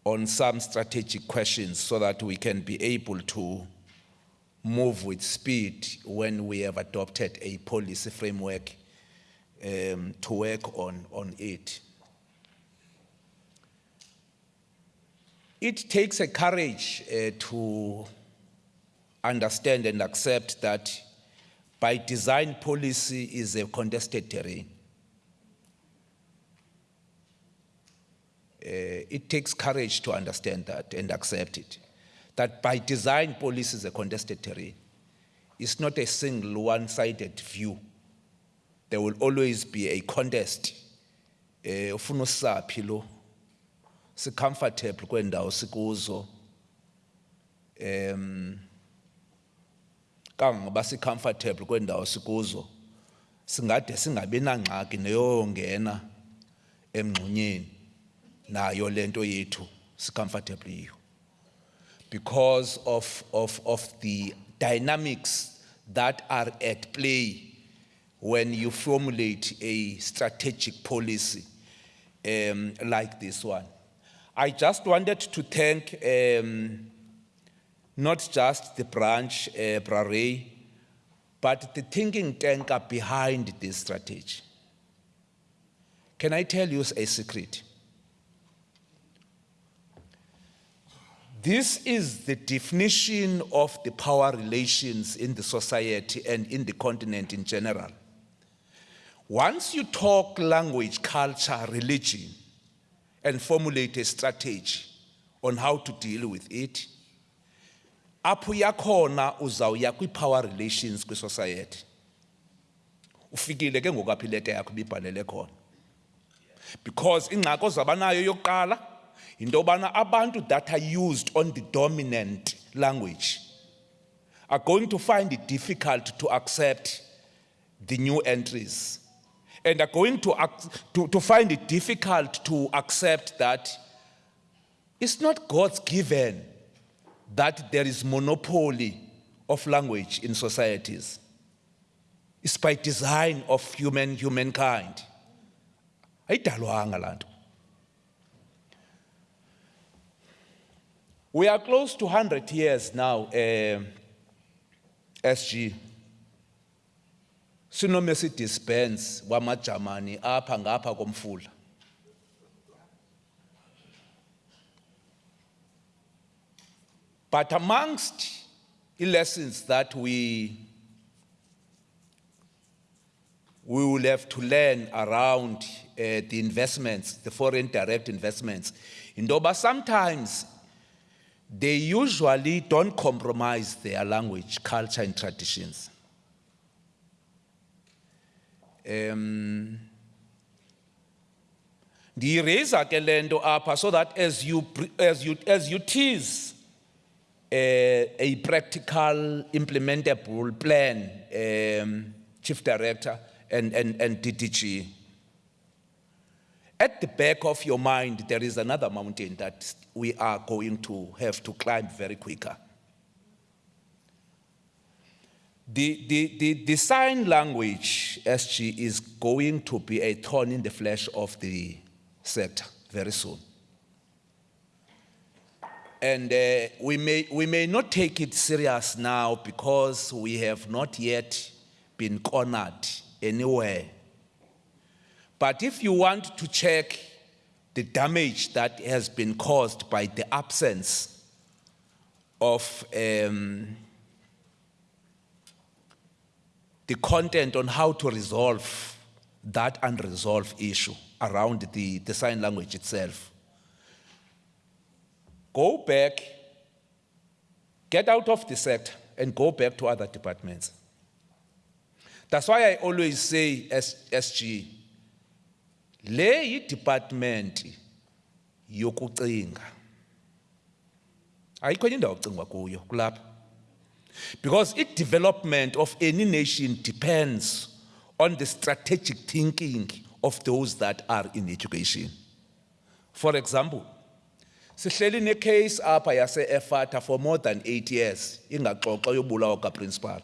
on some strategic questions so that we can be able to move with speed when we have adopted a policy framework um, to work on, on it. It takes a courage uh, to understand and accept that by design policy is a contested terrain. Uh, it takes courage to understand that and accept it. That by design, policy is a contested terrain. It's not a single one sided view. There will always be a contest. Eh, ufuna um kangangoba si-comfortable kwendawo sikuzo singade singabi nangxaki neyongena emngxunyeni nayo lento yethu si-comfortable yiyo because of, of, of the dynamics that are at play when you formulate a strategic policy um, like this one. I just wanted to thank um, not just the branch, uh, but the thinking tanker behind this strategy. Can I tell you a secret? This is the definition of the power relations in the society and in the continent in general. Once you talk language, culture, religion, and formulate a strategy on how to deal with it, apho yakhona uzawuya kwi-power relations kwi-society. Ufikile ke ngoku apho ileta yakho ibibhalele khona. Because ingxaki ozabanayo yokuqala, into yobana abantu that are used on the dominant language are going to find it difficult to accept the new entries and are going to, to, to find it difficult to accept that it's not God's given that there is monopoly of language in societies. It's by design of human humankind. We are close to 100 years now, um, SG. Sinomesi Benz wamajamani apha ngapha komfula. But amongst the lessons that we we will have to learn around uh, the investments, the foreign direct investments, in Doba, sometimes they usually don't compromise their language, culture, and traditions. Um, ndiyireyisa ke le nto apha so that as you, as you, as you tease a practical implementable plan, um, Chief Director and, and, and DDG, at the back of your mind, there is another mountain that we are going to have to climb very quicker. The, the, the, the sign language, SG, is going to be a thorn in the flesh of the sector very soon. And uh, we, may, we may not take it serious now because we have not yet been cornered anywhere. But if you want to check the damage that has been caused by the absence of um, the content on how to resolve that unresolved issue around the, the sign language itself. Go back, get out of the sector, and go back to other departments. That's why I always say, SG, le department yokucinga. Ayikho indawo kucingwa kuyo kulapha. Because its development of any nation depends on the strategic thinking of those that are in education. For example, sihleli necase apha yase Efata for more than eight years, ingaxoxwa yobulawa ka-principal.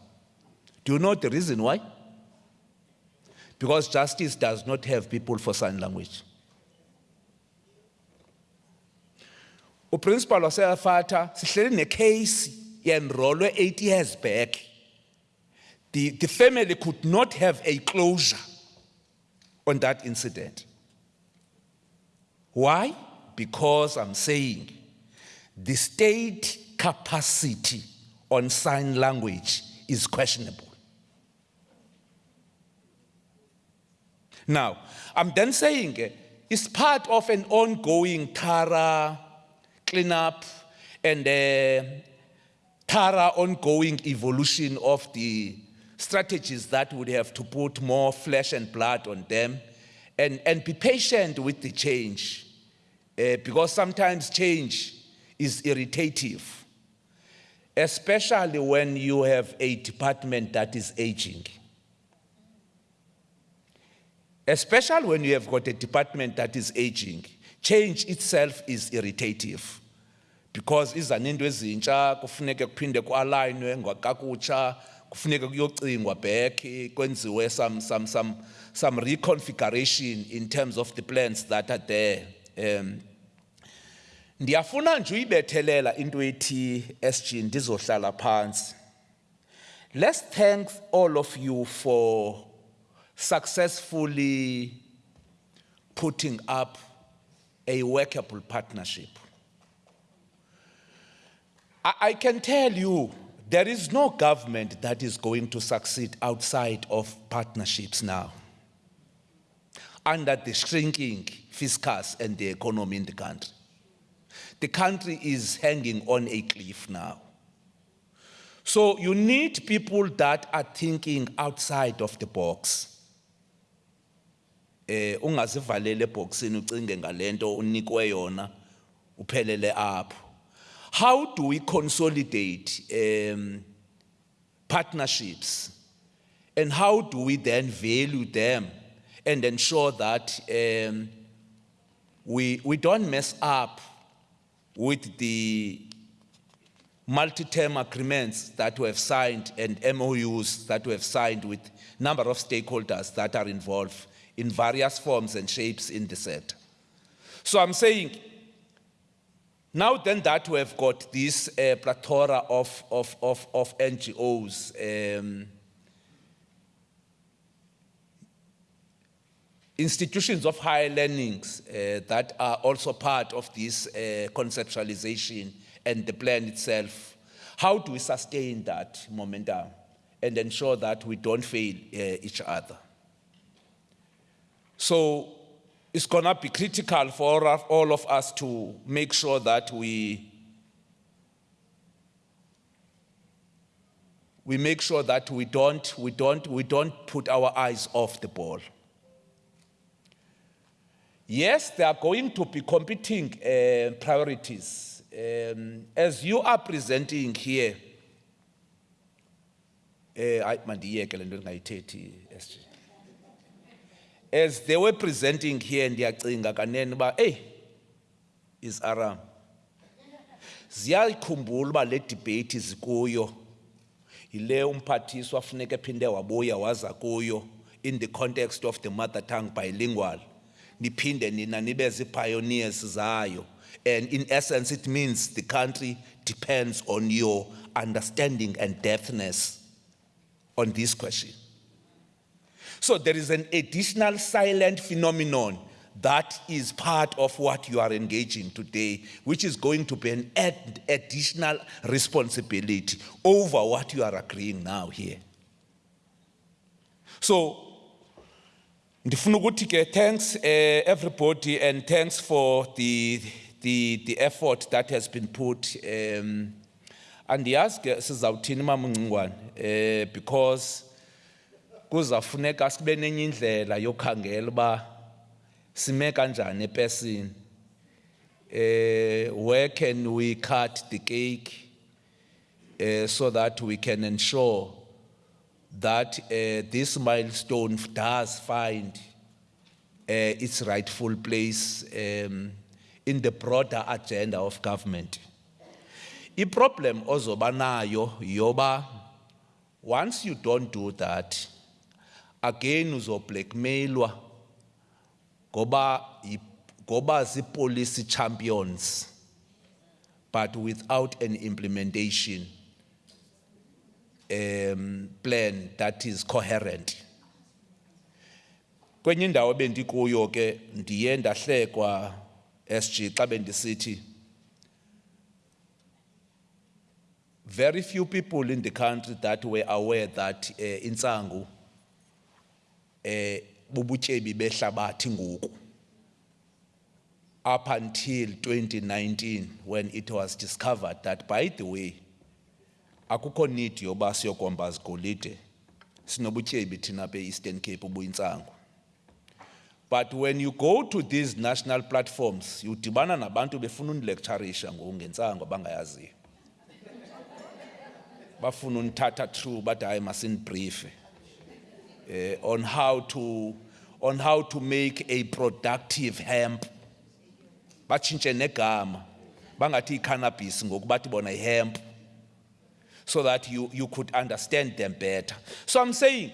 Do you know the reason why? Because justice does not have people for sign language. uprincipal wase-Efata sihleli necase enrolled eight years back, the, the family could not have a closure on that incident. Why? Because I'm saying the state capacity on sign language is questionable. Now, I'm then saying eh, it's part of an ongoing Tara cleanup and uh, Tara ongoing evolution of the strategies that would have to put more flesh and blood on them and, and be patient with the change uh, because sometimes change is irritative, especially when you have a department that is aging. Especially when you have got a department that is aging, change itself is irritative because izaninto ezintsha kufuneke kuphinde kualignwe kakutsha kufuneke kuyocingwa back kwenziwe some some some some reconfiguration in terms of the plans that are there um ndiyafuna nje uyibethelela into ethi SG ndizohlala phansi let's thank all of you for successfully putting up a workable partnership. I, I can tell you there is no government that is going to succeed outside of partnerships now. Under the shrinking fiscus and the economy in the country. The country is hanging on a cliff now. So you need people that are thinking outside of the box eh yona how do we consolidate um partnerships and how do we then value them and ensure that um we we don't mess up with the multi-term agreements that we have signed and MOUs that we have signed with number of stakeholders that are involved in various forms and shapes in the sector. So I'm saying, now then that we have got this uh, plethora of, of, of, of NGOs, um, institutions of higher learnings uh, that are also part of this uh, conceptualization and the plan itself. How do we sustain that momentum and ensure that we don't fail uh, each other? So it's going to be critical for all of us to make sure that we we make sure that we don't we don't we don't put our eyes off the ball. Yes, there are going to be competing uh, priorities. Um, as you are presenting here, SG as they were presenting here ndiyacinga kanene uba eyi is aram. Ziyayikhumbula uba le debate zikuyo yile umphathiswa funeka ephinde wabuya waza kuyo in the context of the mother tongue bilingual niphinde nina nibe zii-pioneers zayo and in essence it means the country depends on your understanding and depthness on this question so there is an additional silent phenomenon that is part of what you are engaging today, which is going to be an ad- additional responsibility over what you are agreeing now here. So, ndifuna ukuthi ke thanks uh, everybody and thanks for the, the, the effort that has been put. Um, andiyazi ke sizawuthini mama uNgcingwane eh because kuzafuneka sibe nenye indlela yokhangela uba sime kanjani epesini eh where can we cut the cake uh, so that we can ensure that uh, this milestone does find uh, its rightful place um, in the broader agenda of government. The problem ozoba nayo yoba once you don't do that again uzoblackmailwa ngoba ngoba policy champions but without an implementation um, plan that is coherent. Kwenye indawo bendikuyo ke ndiye ndahlekwa SG xa bendisithi very few people in the country that were aware that uh, insangu eh bubutyebi behlabathi ngoku up until 2019 when it was discovered that by the way akukho need yoba siyokomba zigolide sinobutyebi thina pe Eastern Cape ubuyintsangu but when you go to these national platforms udibana nabantu befuna unilecturisha ngoku ngentsangu abangayaziyo. Bafuna unithatha through bathi hayi masinibriefe eh, on how to on how to make a productive hemp. Batshintshe negama bangathi cannabis ngoku bathi bona hemp so that you you could understand them better so i'm saying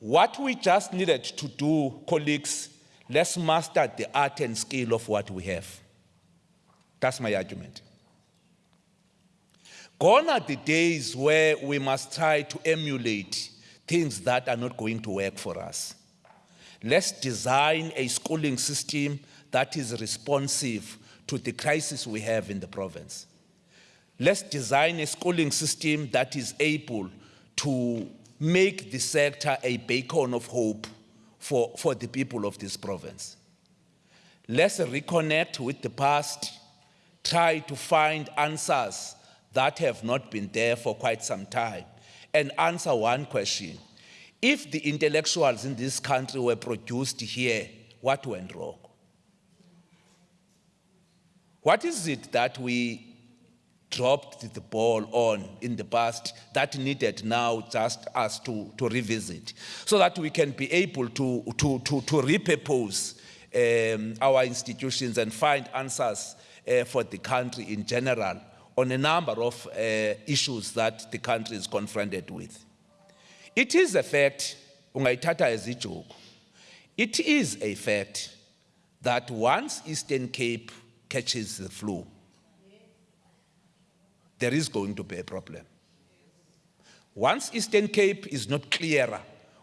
what we just needed to do colleagues let's master the art and skill of what we have that's my argument Gone are the days where we must try to emulate things that are not going to work for us. Let's design a schooling system that is responsive to the crisis we have in the province. Let's design a schooling system that is able to make the sector a beacon of hope for, for the people of this province. Let's reconnect with the past, try to find answers that have not been there for quite some time and answer one question. If the intellectuals in this country were produced here, what went wrong? What is it that we dropped the ball on in the past that needed now just us to, to revisit so that we can be able to, to, to, to repurpose um, our institutions and find answers uh, for the country in general on a number of uh, issues that the country is confronted with. It is a fact, ungayithatha as ijoke. It is a fact that once Eastern Cape catches the flu, there is going to be a problem. Once Eastern Cape is not clearer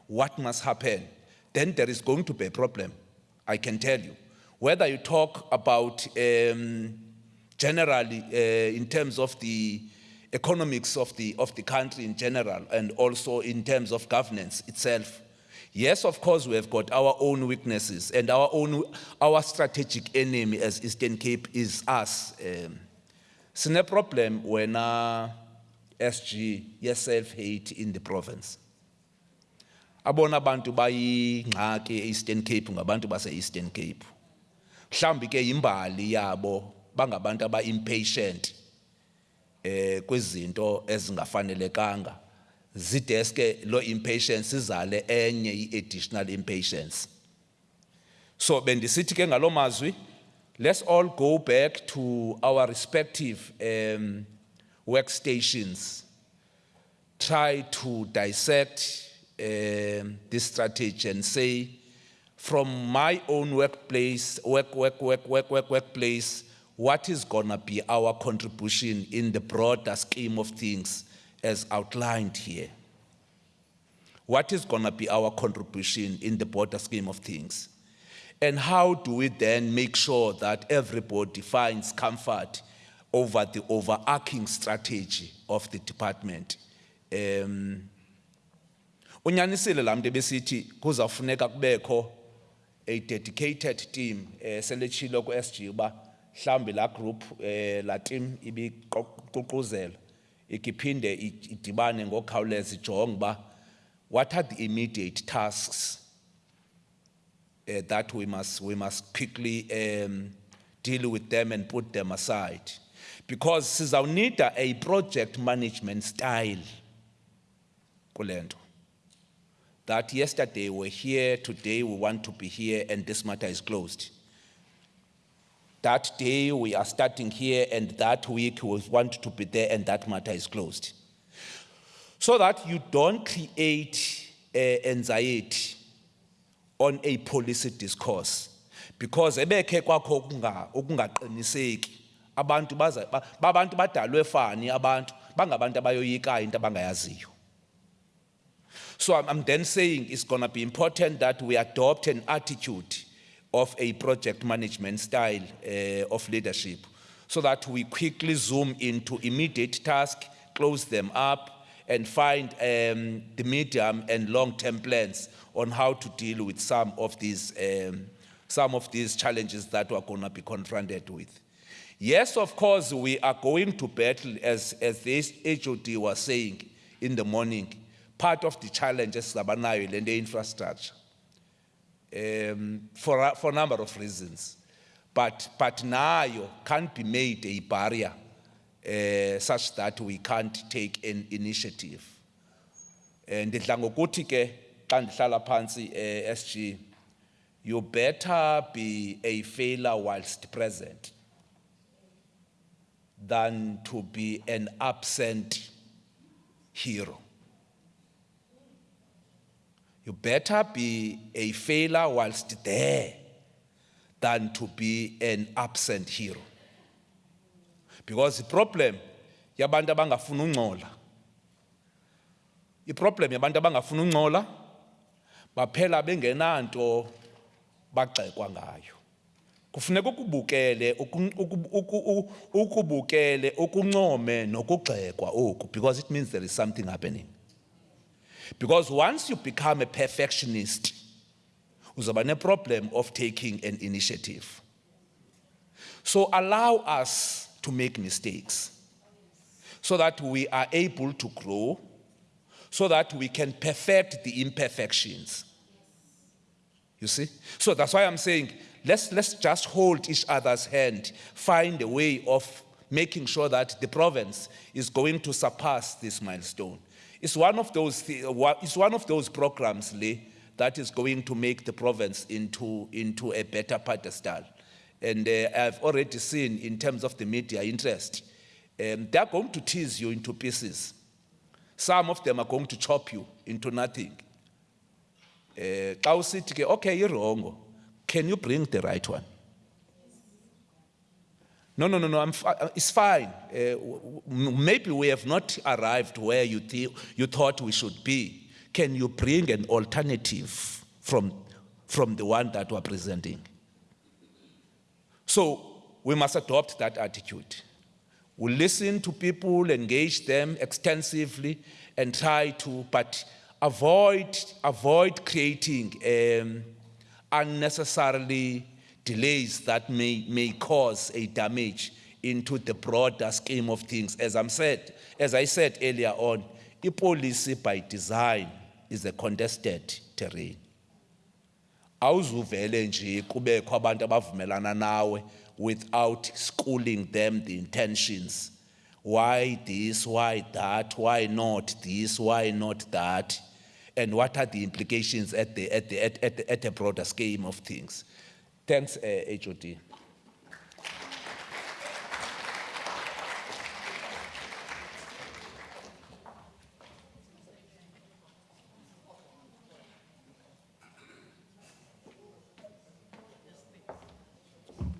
what must happen, then there is going to be a problem, I can tell you. Whether you talk about um, generally uh, in terms of the economics of the, of the country in general and also in terms of governance itself. Yes, of course, we have got our own weaknesses and our own, our strategic enemy as Eastern Cape is us. Um, Sine problem when uh, SG ye-self-hate in the province. Abona abantu bayingxaki e-Eastern Cape ngabantu base-Eastern Cape. Mhlawumbi ke imbali yabo bangabantu aba-impatient eh kwezinto ezingafanelekanga zideske lo impatience izale enye i-additional impatience so bendisithi ke ngaloo mazwi let's all go back to our respective um, workstations try to dissect um, this strategy and say from my own workplace work work work work work workplace what is going to be our contribution in the broader scheme of things as outlined here? What is going to be our contribution in the broader scheme of things? And how do we then make sure that everybody finds comfort over the overarching strategy of the department? Um, unyanisile lamntu ebesithi kuzawufuneka kubekho a dedicated team eh seletshilo ku SG uba mhlambi la group eh la team ibiququzela ikiphinde idibane ngokhawuleza ijonge ba what are the immediate tasks uh, that we must we must quickly um, deal with them and put them aside. Because sizawunida a project management style that yesterday we're here today we want to be here and this matter is closed. That day we are starting here and that week we want to be there and that matter is closed. So that you don't create uh, anxiety on a policy discourse. Because ebekhe kwakho ukunga ukungaqiniseki abantu baza ba- babantu badalwe fani abantu bangabantu abayoyikayo into abangayaziyo. So I'm, I'm then saying it's going to be important that we adopt an attitude of a project management style uh, of leadership. So that we quickly zoom into immediate tasks, close them up, and find um, the medium and long-term plans on how to deal with some of these, um, some of these challenges that we're going to be confronted with. Yes, of course, we are going to battle, as, as this HOD was saying in the morning, part of the challenges zabanayo and the infrastructure um, for, for a number of reasons. But, but nayo can't be made a barrier uh, such that we can't take an initiative. And ngokuthi ke xa ndihlala phansi eh, SG you better be a failure whilst present than to be an absent hero. You better be a failure whilst there than to be an absent hero. Because the problem yabantu abangafuna ungcola. iproblem yabantu abangafuna ungcola baphela bengenanto bagxekwa ngayo. Kufuneka ukubukele ukubukele ukuncome nokugxekwa oku because it means there is something happening. Because once you become a perfectionist uzaba ne-problem of taking an initiative. So allow us to make mistakes so that we are able to grow so that we can perfect the imperfections. You see? So that's why I'm saying let's, let's just hold each other's hand, find a way of making sure that the province is going to surpass this milestone. It's one of those, it's one of those programs, Lee, that is going to make the province into, into a better pedestal. And uh, I've already seen in terms of the media interest, um, they're going to tease you into pieces. Some of them are going to chop you into nothing. Ke okay irongo can you bring the right one no no no no uh, it's fine w- maybe we have not arrived where you, thi- you thought we should be can you bring an alternative from, from the one that we're presenting so we must adopt that attitude we listen to people, engage them extensively, and try to, but avoid, avoid creating um, unnecessarily delays that may, may cause a damage into the broader scheme of things. As I'm said, as I said earlier on, a policy by design is a contested terrain. Awuzuvele nje kubekho abantu abavumelana nawe without schooling them the intentions. Why this why that why not this why not that? And what are the implications at the at the at, at, at a broader scheme of things? Thanks uh, HOD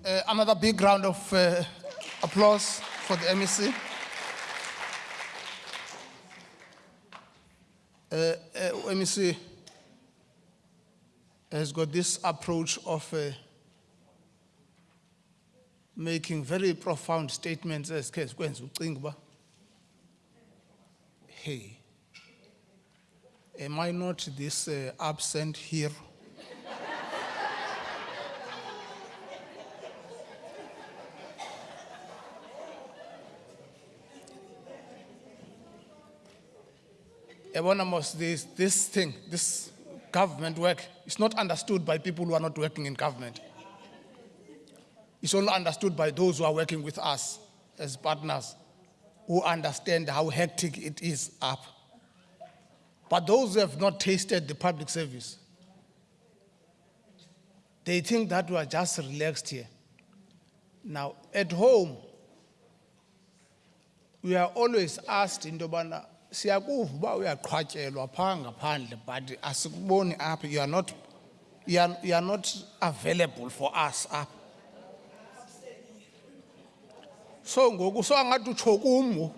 Uh, another big round of uh, applause for the MEC. Uh, uh, MEC has got this approach of uh, making very profound statements as case hey am i not this uh, absent hero Ebona this, this thing, this government work is not understood by people who are not working in government. It's only understood by those who are working with us as partners who understand how hectic it is up. But those who have not tasted the public service, they think that we are just relaxed here. Now, at home, we are always asked in yobana siyakuva uba uyaqhwatyelwa phaa ngaphandle but asikuboni apha. You are not you are, you are not available for us apha. So ngoku so angathi utsho kum ngoku.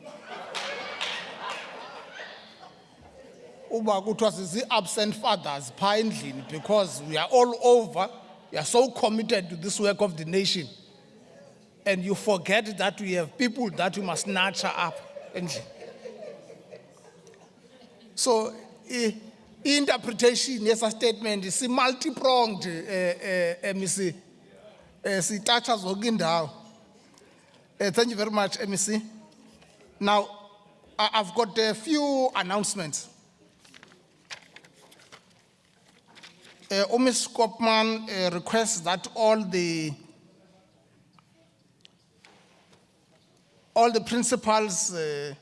uba kuthiwa sisi-absent fathers phaa endlini because we are all over. We are so committed to this work of the nation. And you forget that we have people that we must nurture up endlini so i- i-interpretation yesa statement si-multi-pronged um um mec um sitatsha zonke uh, thank you very much, MEC. Now, I've got a few announcements. Uh, Ms. Koopman uh, requests that all the all the principals uh,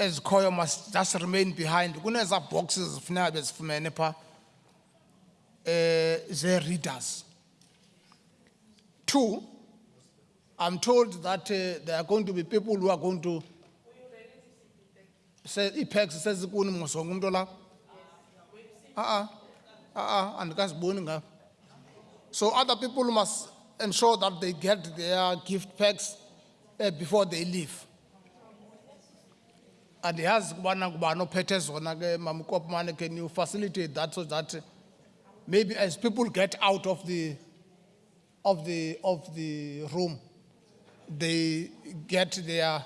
as choir must just remain behind. Kuneza boxes funeka bezifumene pha uh, ze readers. Two, I'm told that uh, there are going to be people who are going to say ipex says kuni mosongo umuntu la ah ah ah andikaziboni ngapha so other people must ensure that they get their gift packs uh, before they leave andiyazi kubana kubani ophethe zona ke mama kopmane can you facilitate that so that maybe as people get out of the of the of the room they get their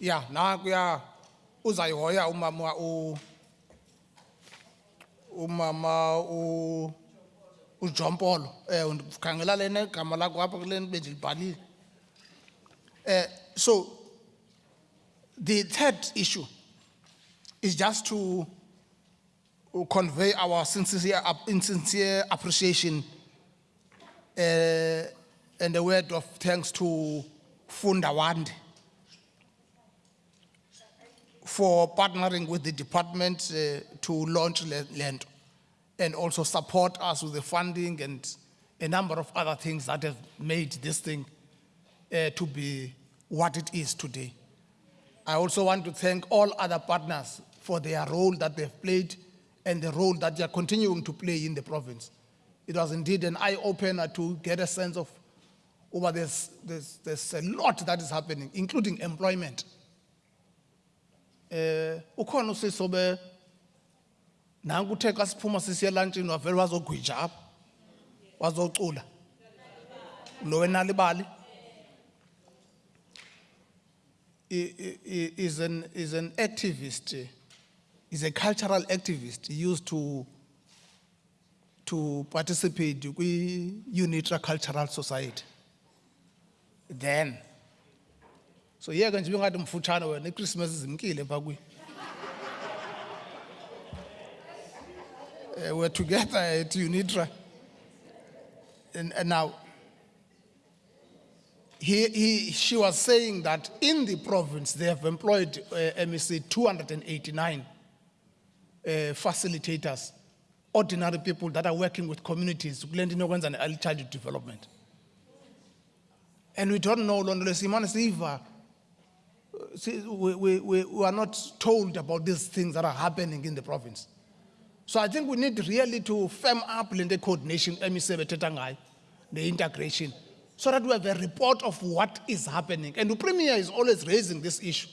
yeah nakuya uzayihoya umama u umama u uJompolo eh ndikhangela lena igama lakho apha kule bendilibhalile eh so the third issue is just to convey our sincere sincere appreciation uh, and a word of thanks to Funda Wande for partnering with the department uh, to launch land and also support us with the funding and a number of other things that have made this thing uh, to be what it is today. I also want to thank all other partners for their role that they've played and the role that they are continuing to play in the province. It was indeed an eye opener to get a sense of over there's, there's, there's a lot that is happening, including employment. Eh, ukhona lo wenalibali i- i- i- is an, is an activist, is a cultural activist used to, to participate kwi-Unitra Cultural Society. Then, so yeke nje bengathi mfutshane wena iChristmas izimkile phaa kuyo. Eh, We're together at Unitra. And, and now, he, he, she was saying that in the province they have employed uh, MEC 289 uh, facilitators, ordinary people that are working with communities, kule nto inokwenza ne-early childhood development. And we don't know, Siva, we, we, we, we are not told about these things that are happening in the province. So I think we need really to firm up the coordination, MEC the integration, so that we have a report of what is happening. And the premier is always raising this issue.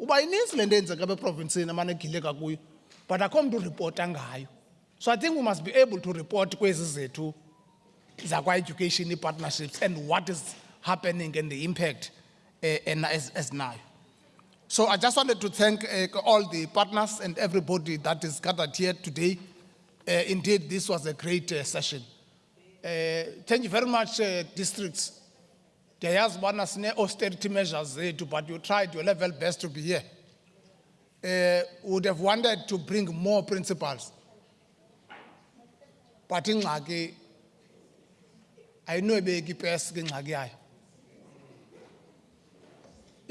Uba ininzi le nto yenzeka eprovinsini amane egileka kuyo, but akho mntu uripota ngayo. So I think we must be able to report kwezi zethu zakwa-education partnerships and what is happening and the impact uh, and as, as now. So I just wanted to thank uh, all the partners and everybody that is gathered here today. Uh, indeed, this was a great uh, session. Uh, thank you very much, uh, districts. Ndiyayazi ubana sine-austerity measures zethu, but you tried your level best to be here. Uh, would have wanted to bring more principals. But ingxaki ayinoyibeka ipesi ke ingxaki yayo.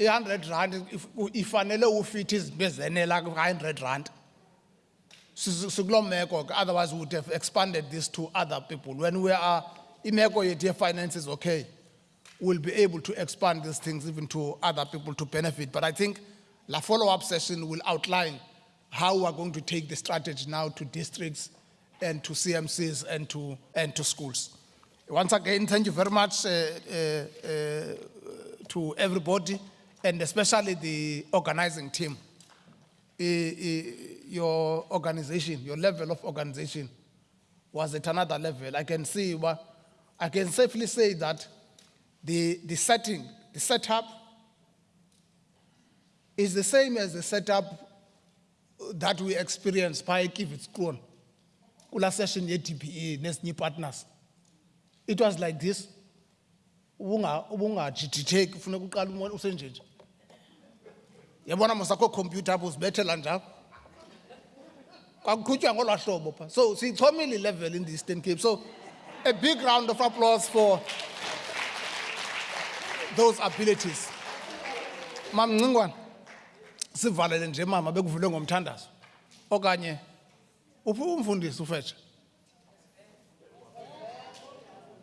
i-hundred rand if- ifanele ufithi izinto ezenela ku-hundred rand otherwise we would have expanded this to other people. When we are imeko yethu ye-finance is okay we'll be able to expand these things even to other people to benefit. But i think la follow-up session will outline how we're going to take the strategy now to districts and to cmcs and to, and to schools. Once again thank you very much uh, uh, uh, to everybody and especially the organizing team. Your organization, your level of organization was at another level. I can see, well, I can safely say that the, the setting, the setup is the same as the setup that we experienced by Kievits Kroon. Kula session ye TPE, nesinye partners. It was like this. Ubunga, ubunga jititheki, funeka uqala umo- usenje nje. Yabona mosakho computer apho uzibethela njalo. Kwakuqhutywa ngolwa hlobo pha. So sichomile level in the Eastern Cape. So a big round of applause for those abilities. Mam Ngcingwane, sivalele nje mama bekuvule ngomthandazo. Okanye uphi umfundisi ufetshe?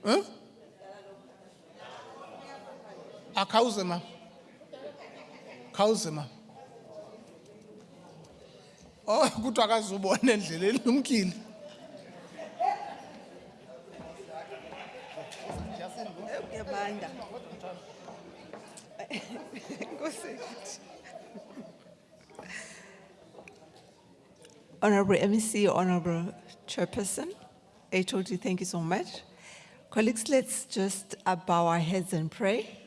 Huh? Akhawuze mama. Khawuze mama. Oh, kuthiwa akazubona endleleni lumkile. Yamanda. Nkosi. Honorable MEC, Honorable Chairperson, HOD, thank you so much. Colleagues, let's just uh, bow our heads and pray.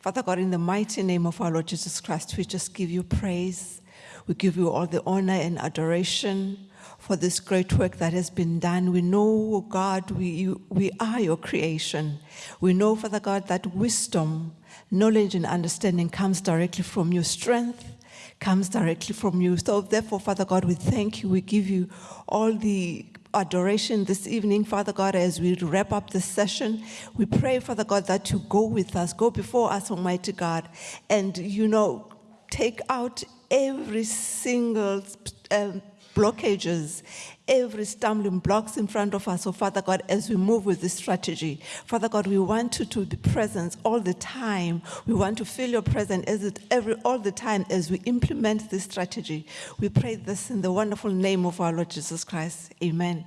Father God, in the mighty name of our Lord Jesus Christ, we just give you praise. We give you all the honor and adoration for this great work that has been done. We know, God, we, you, we are your creation. We know, Father God, that wisdom, knowledge, and understanding comes directly from your strength comes directly from you. So therefore, Father God, we thank you. We give you all the adoration this evening, Father God, as we wrap up this session. We pray, Father God, that you go with us, go before us, Almighty God, and, you know, take out every single um, blockages, every stumbling blocks in front of us. So, Father God, as we move with this strategy, Father God, we want you to be present all the time. We want to feel your presence as it every all the time as we implement this strategy. We pray this in the wonderful name of our Lord Jesus Christ. Amen.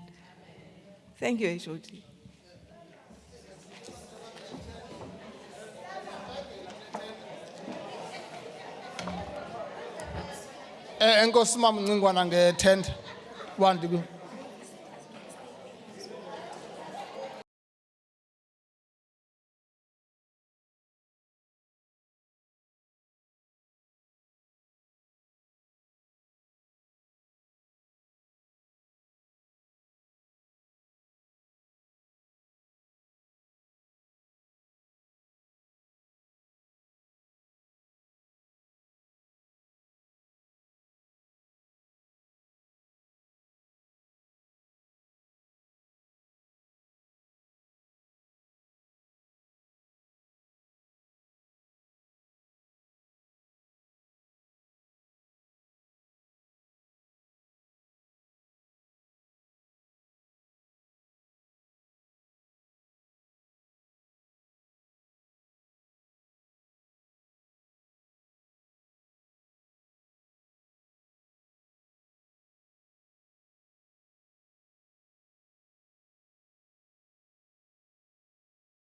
Thank you, HOD. Enkosi mama Ngcingwane nge 10 1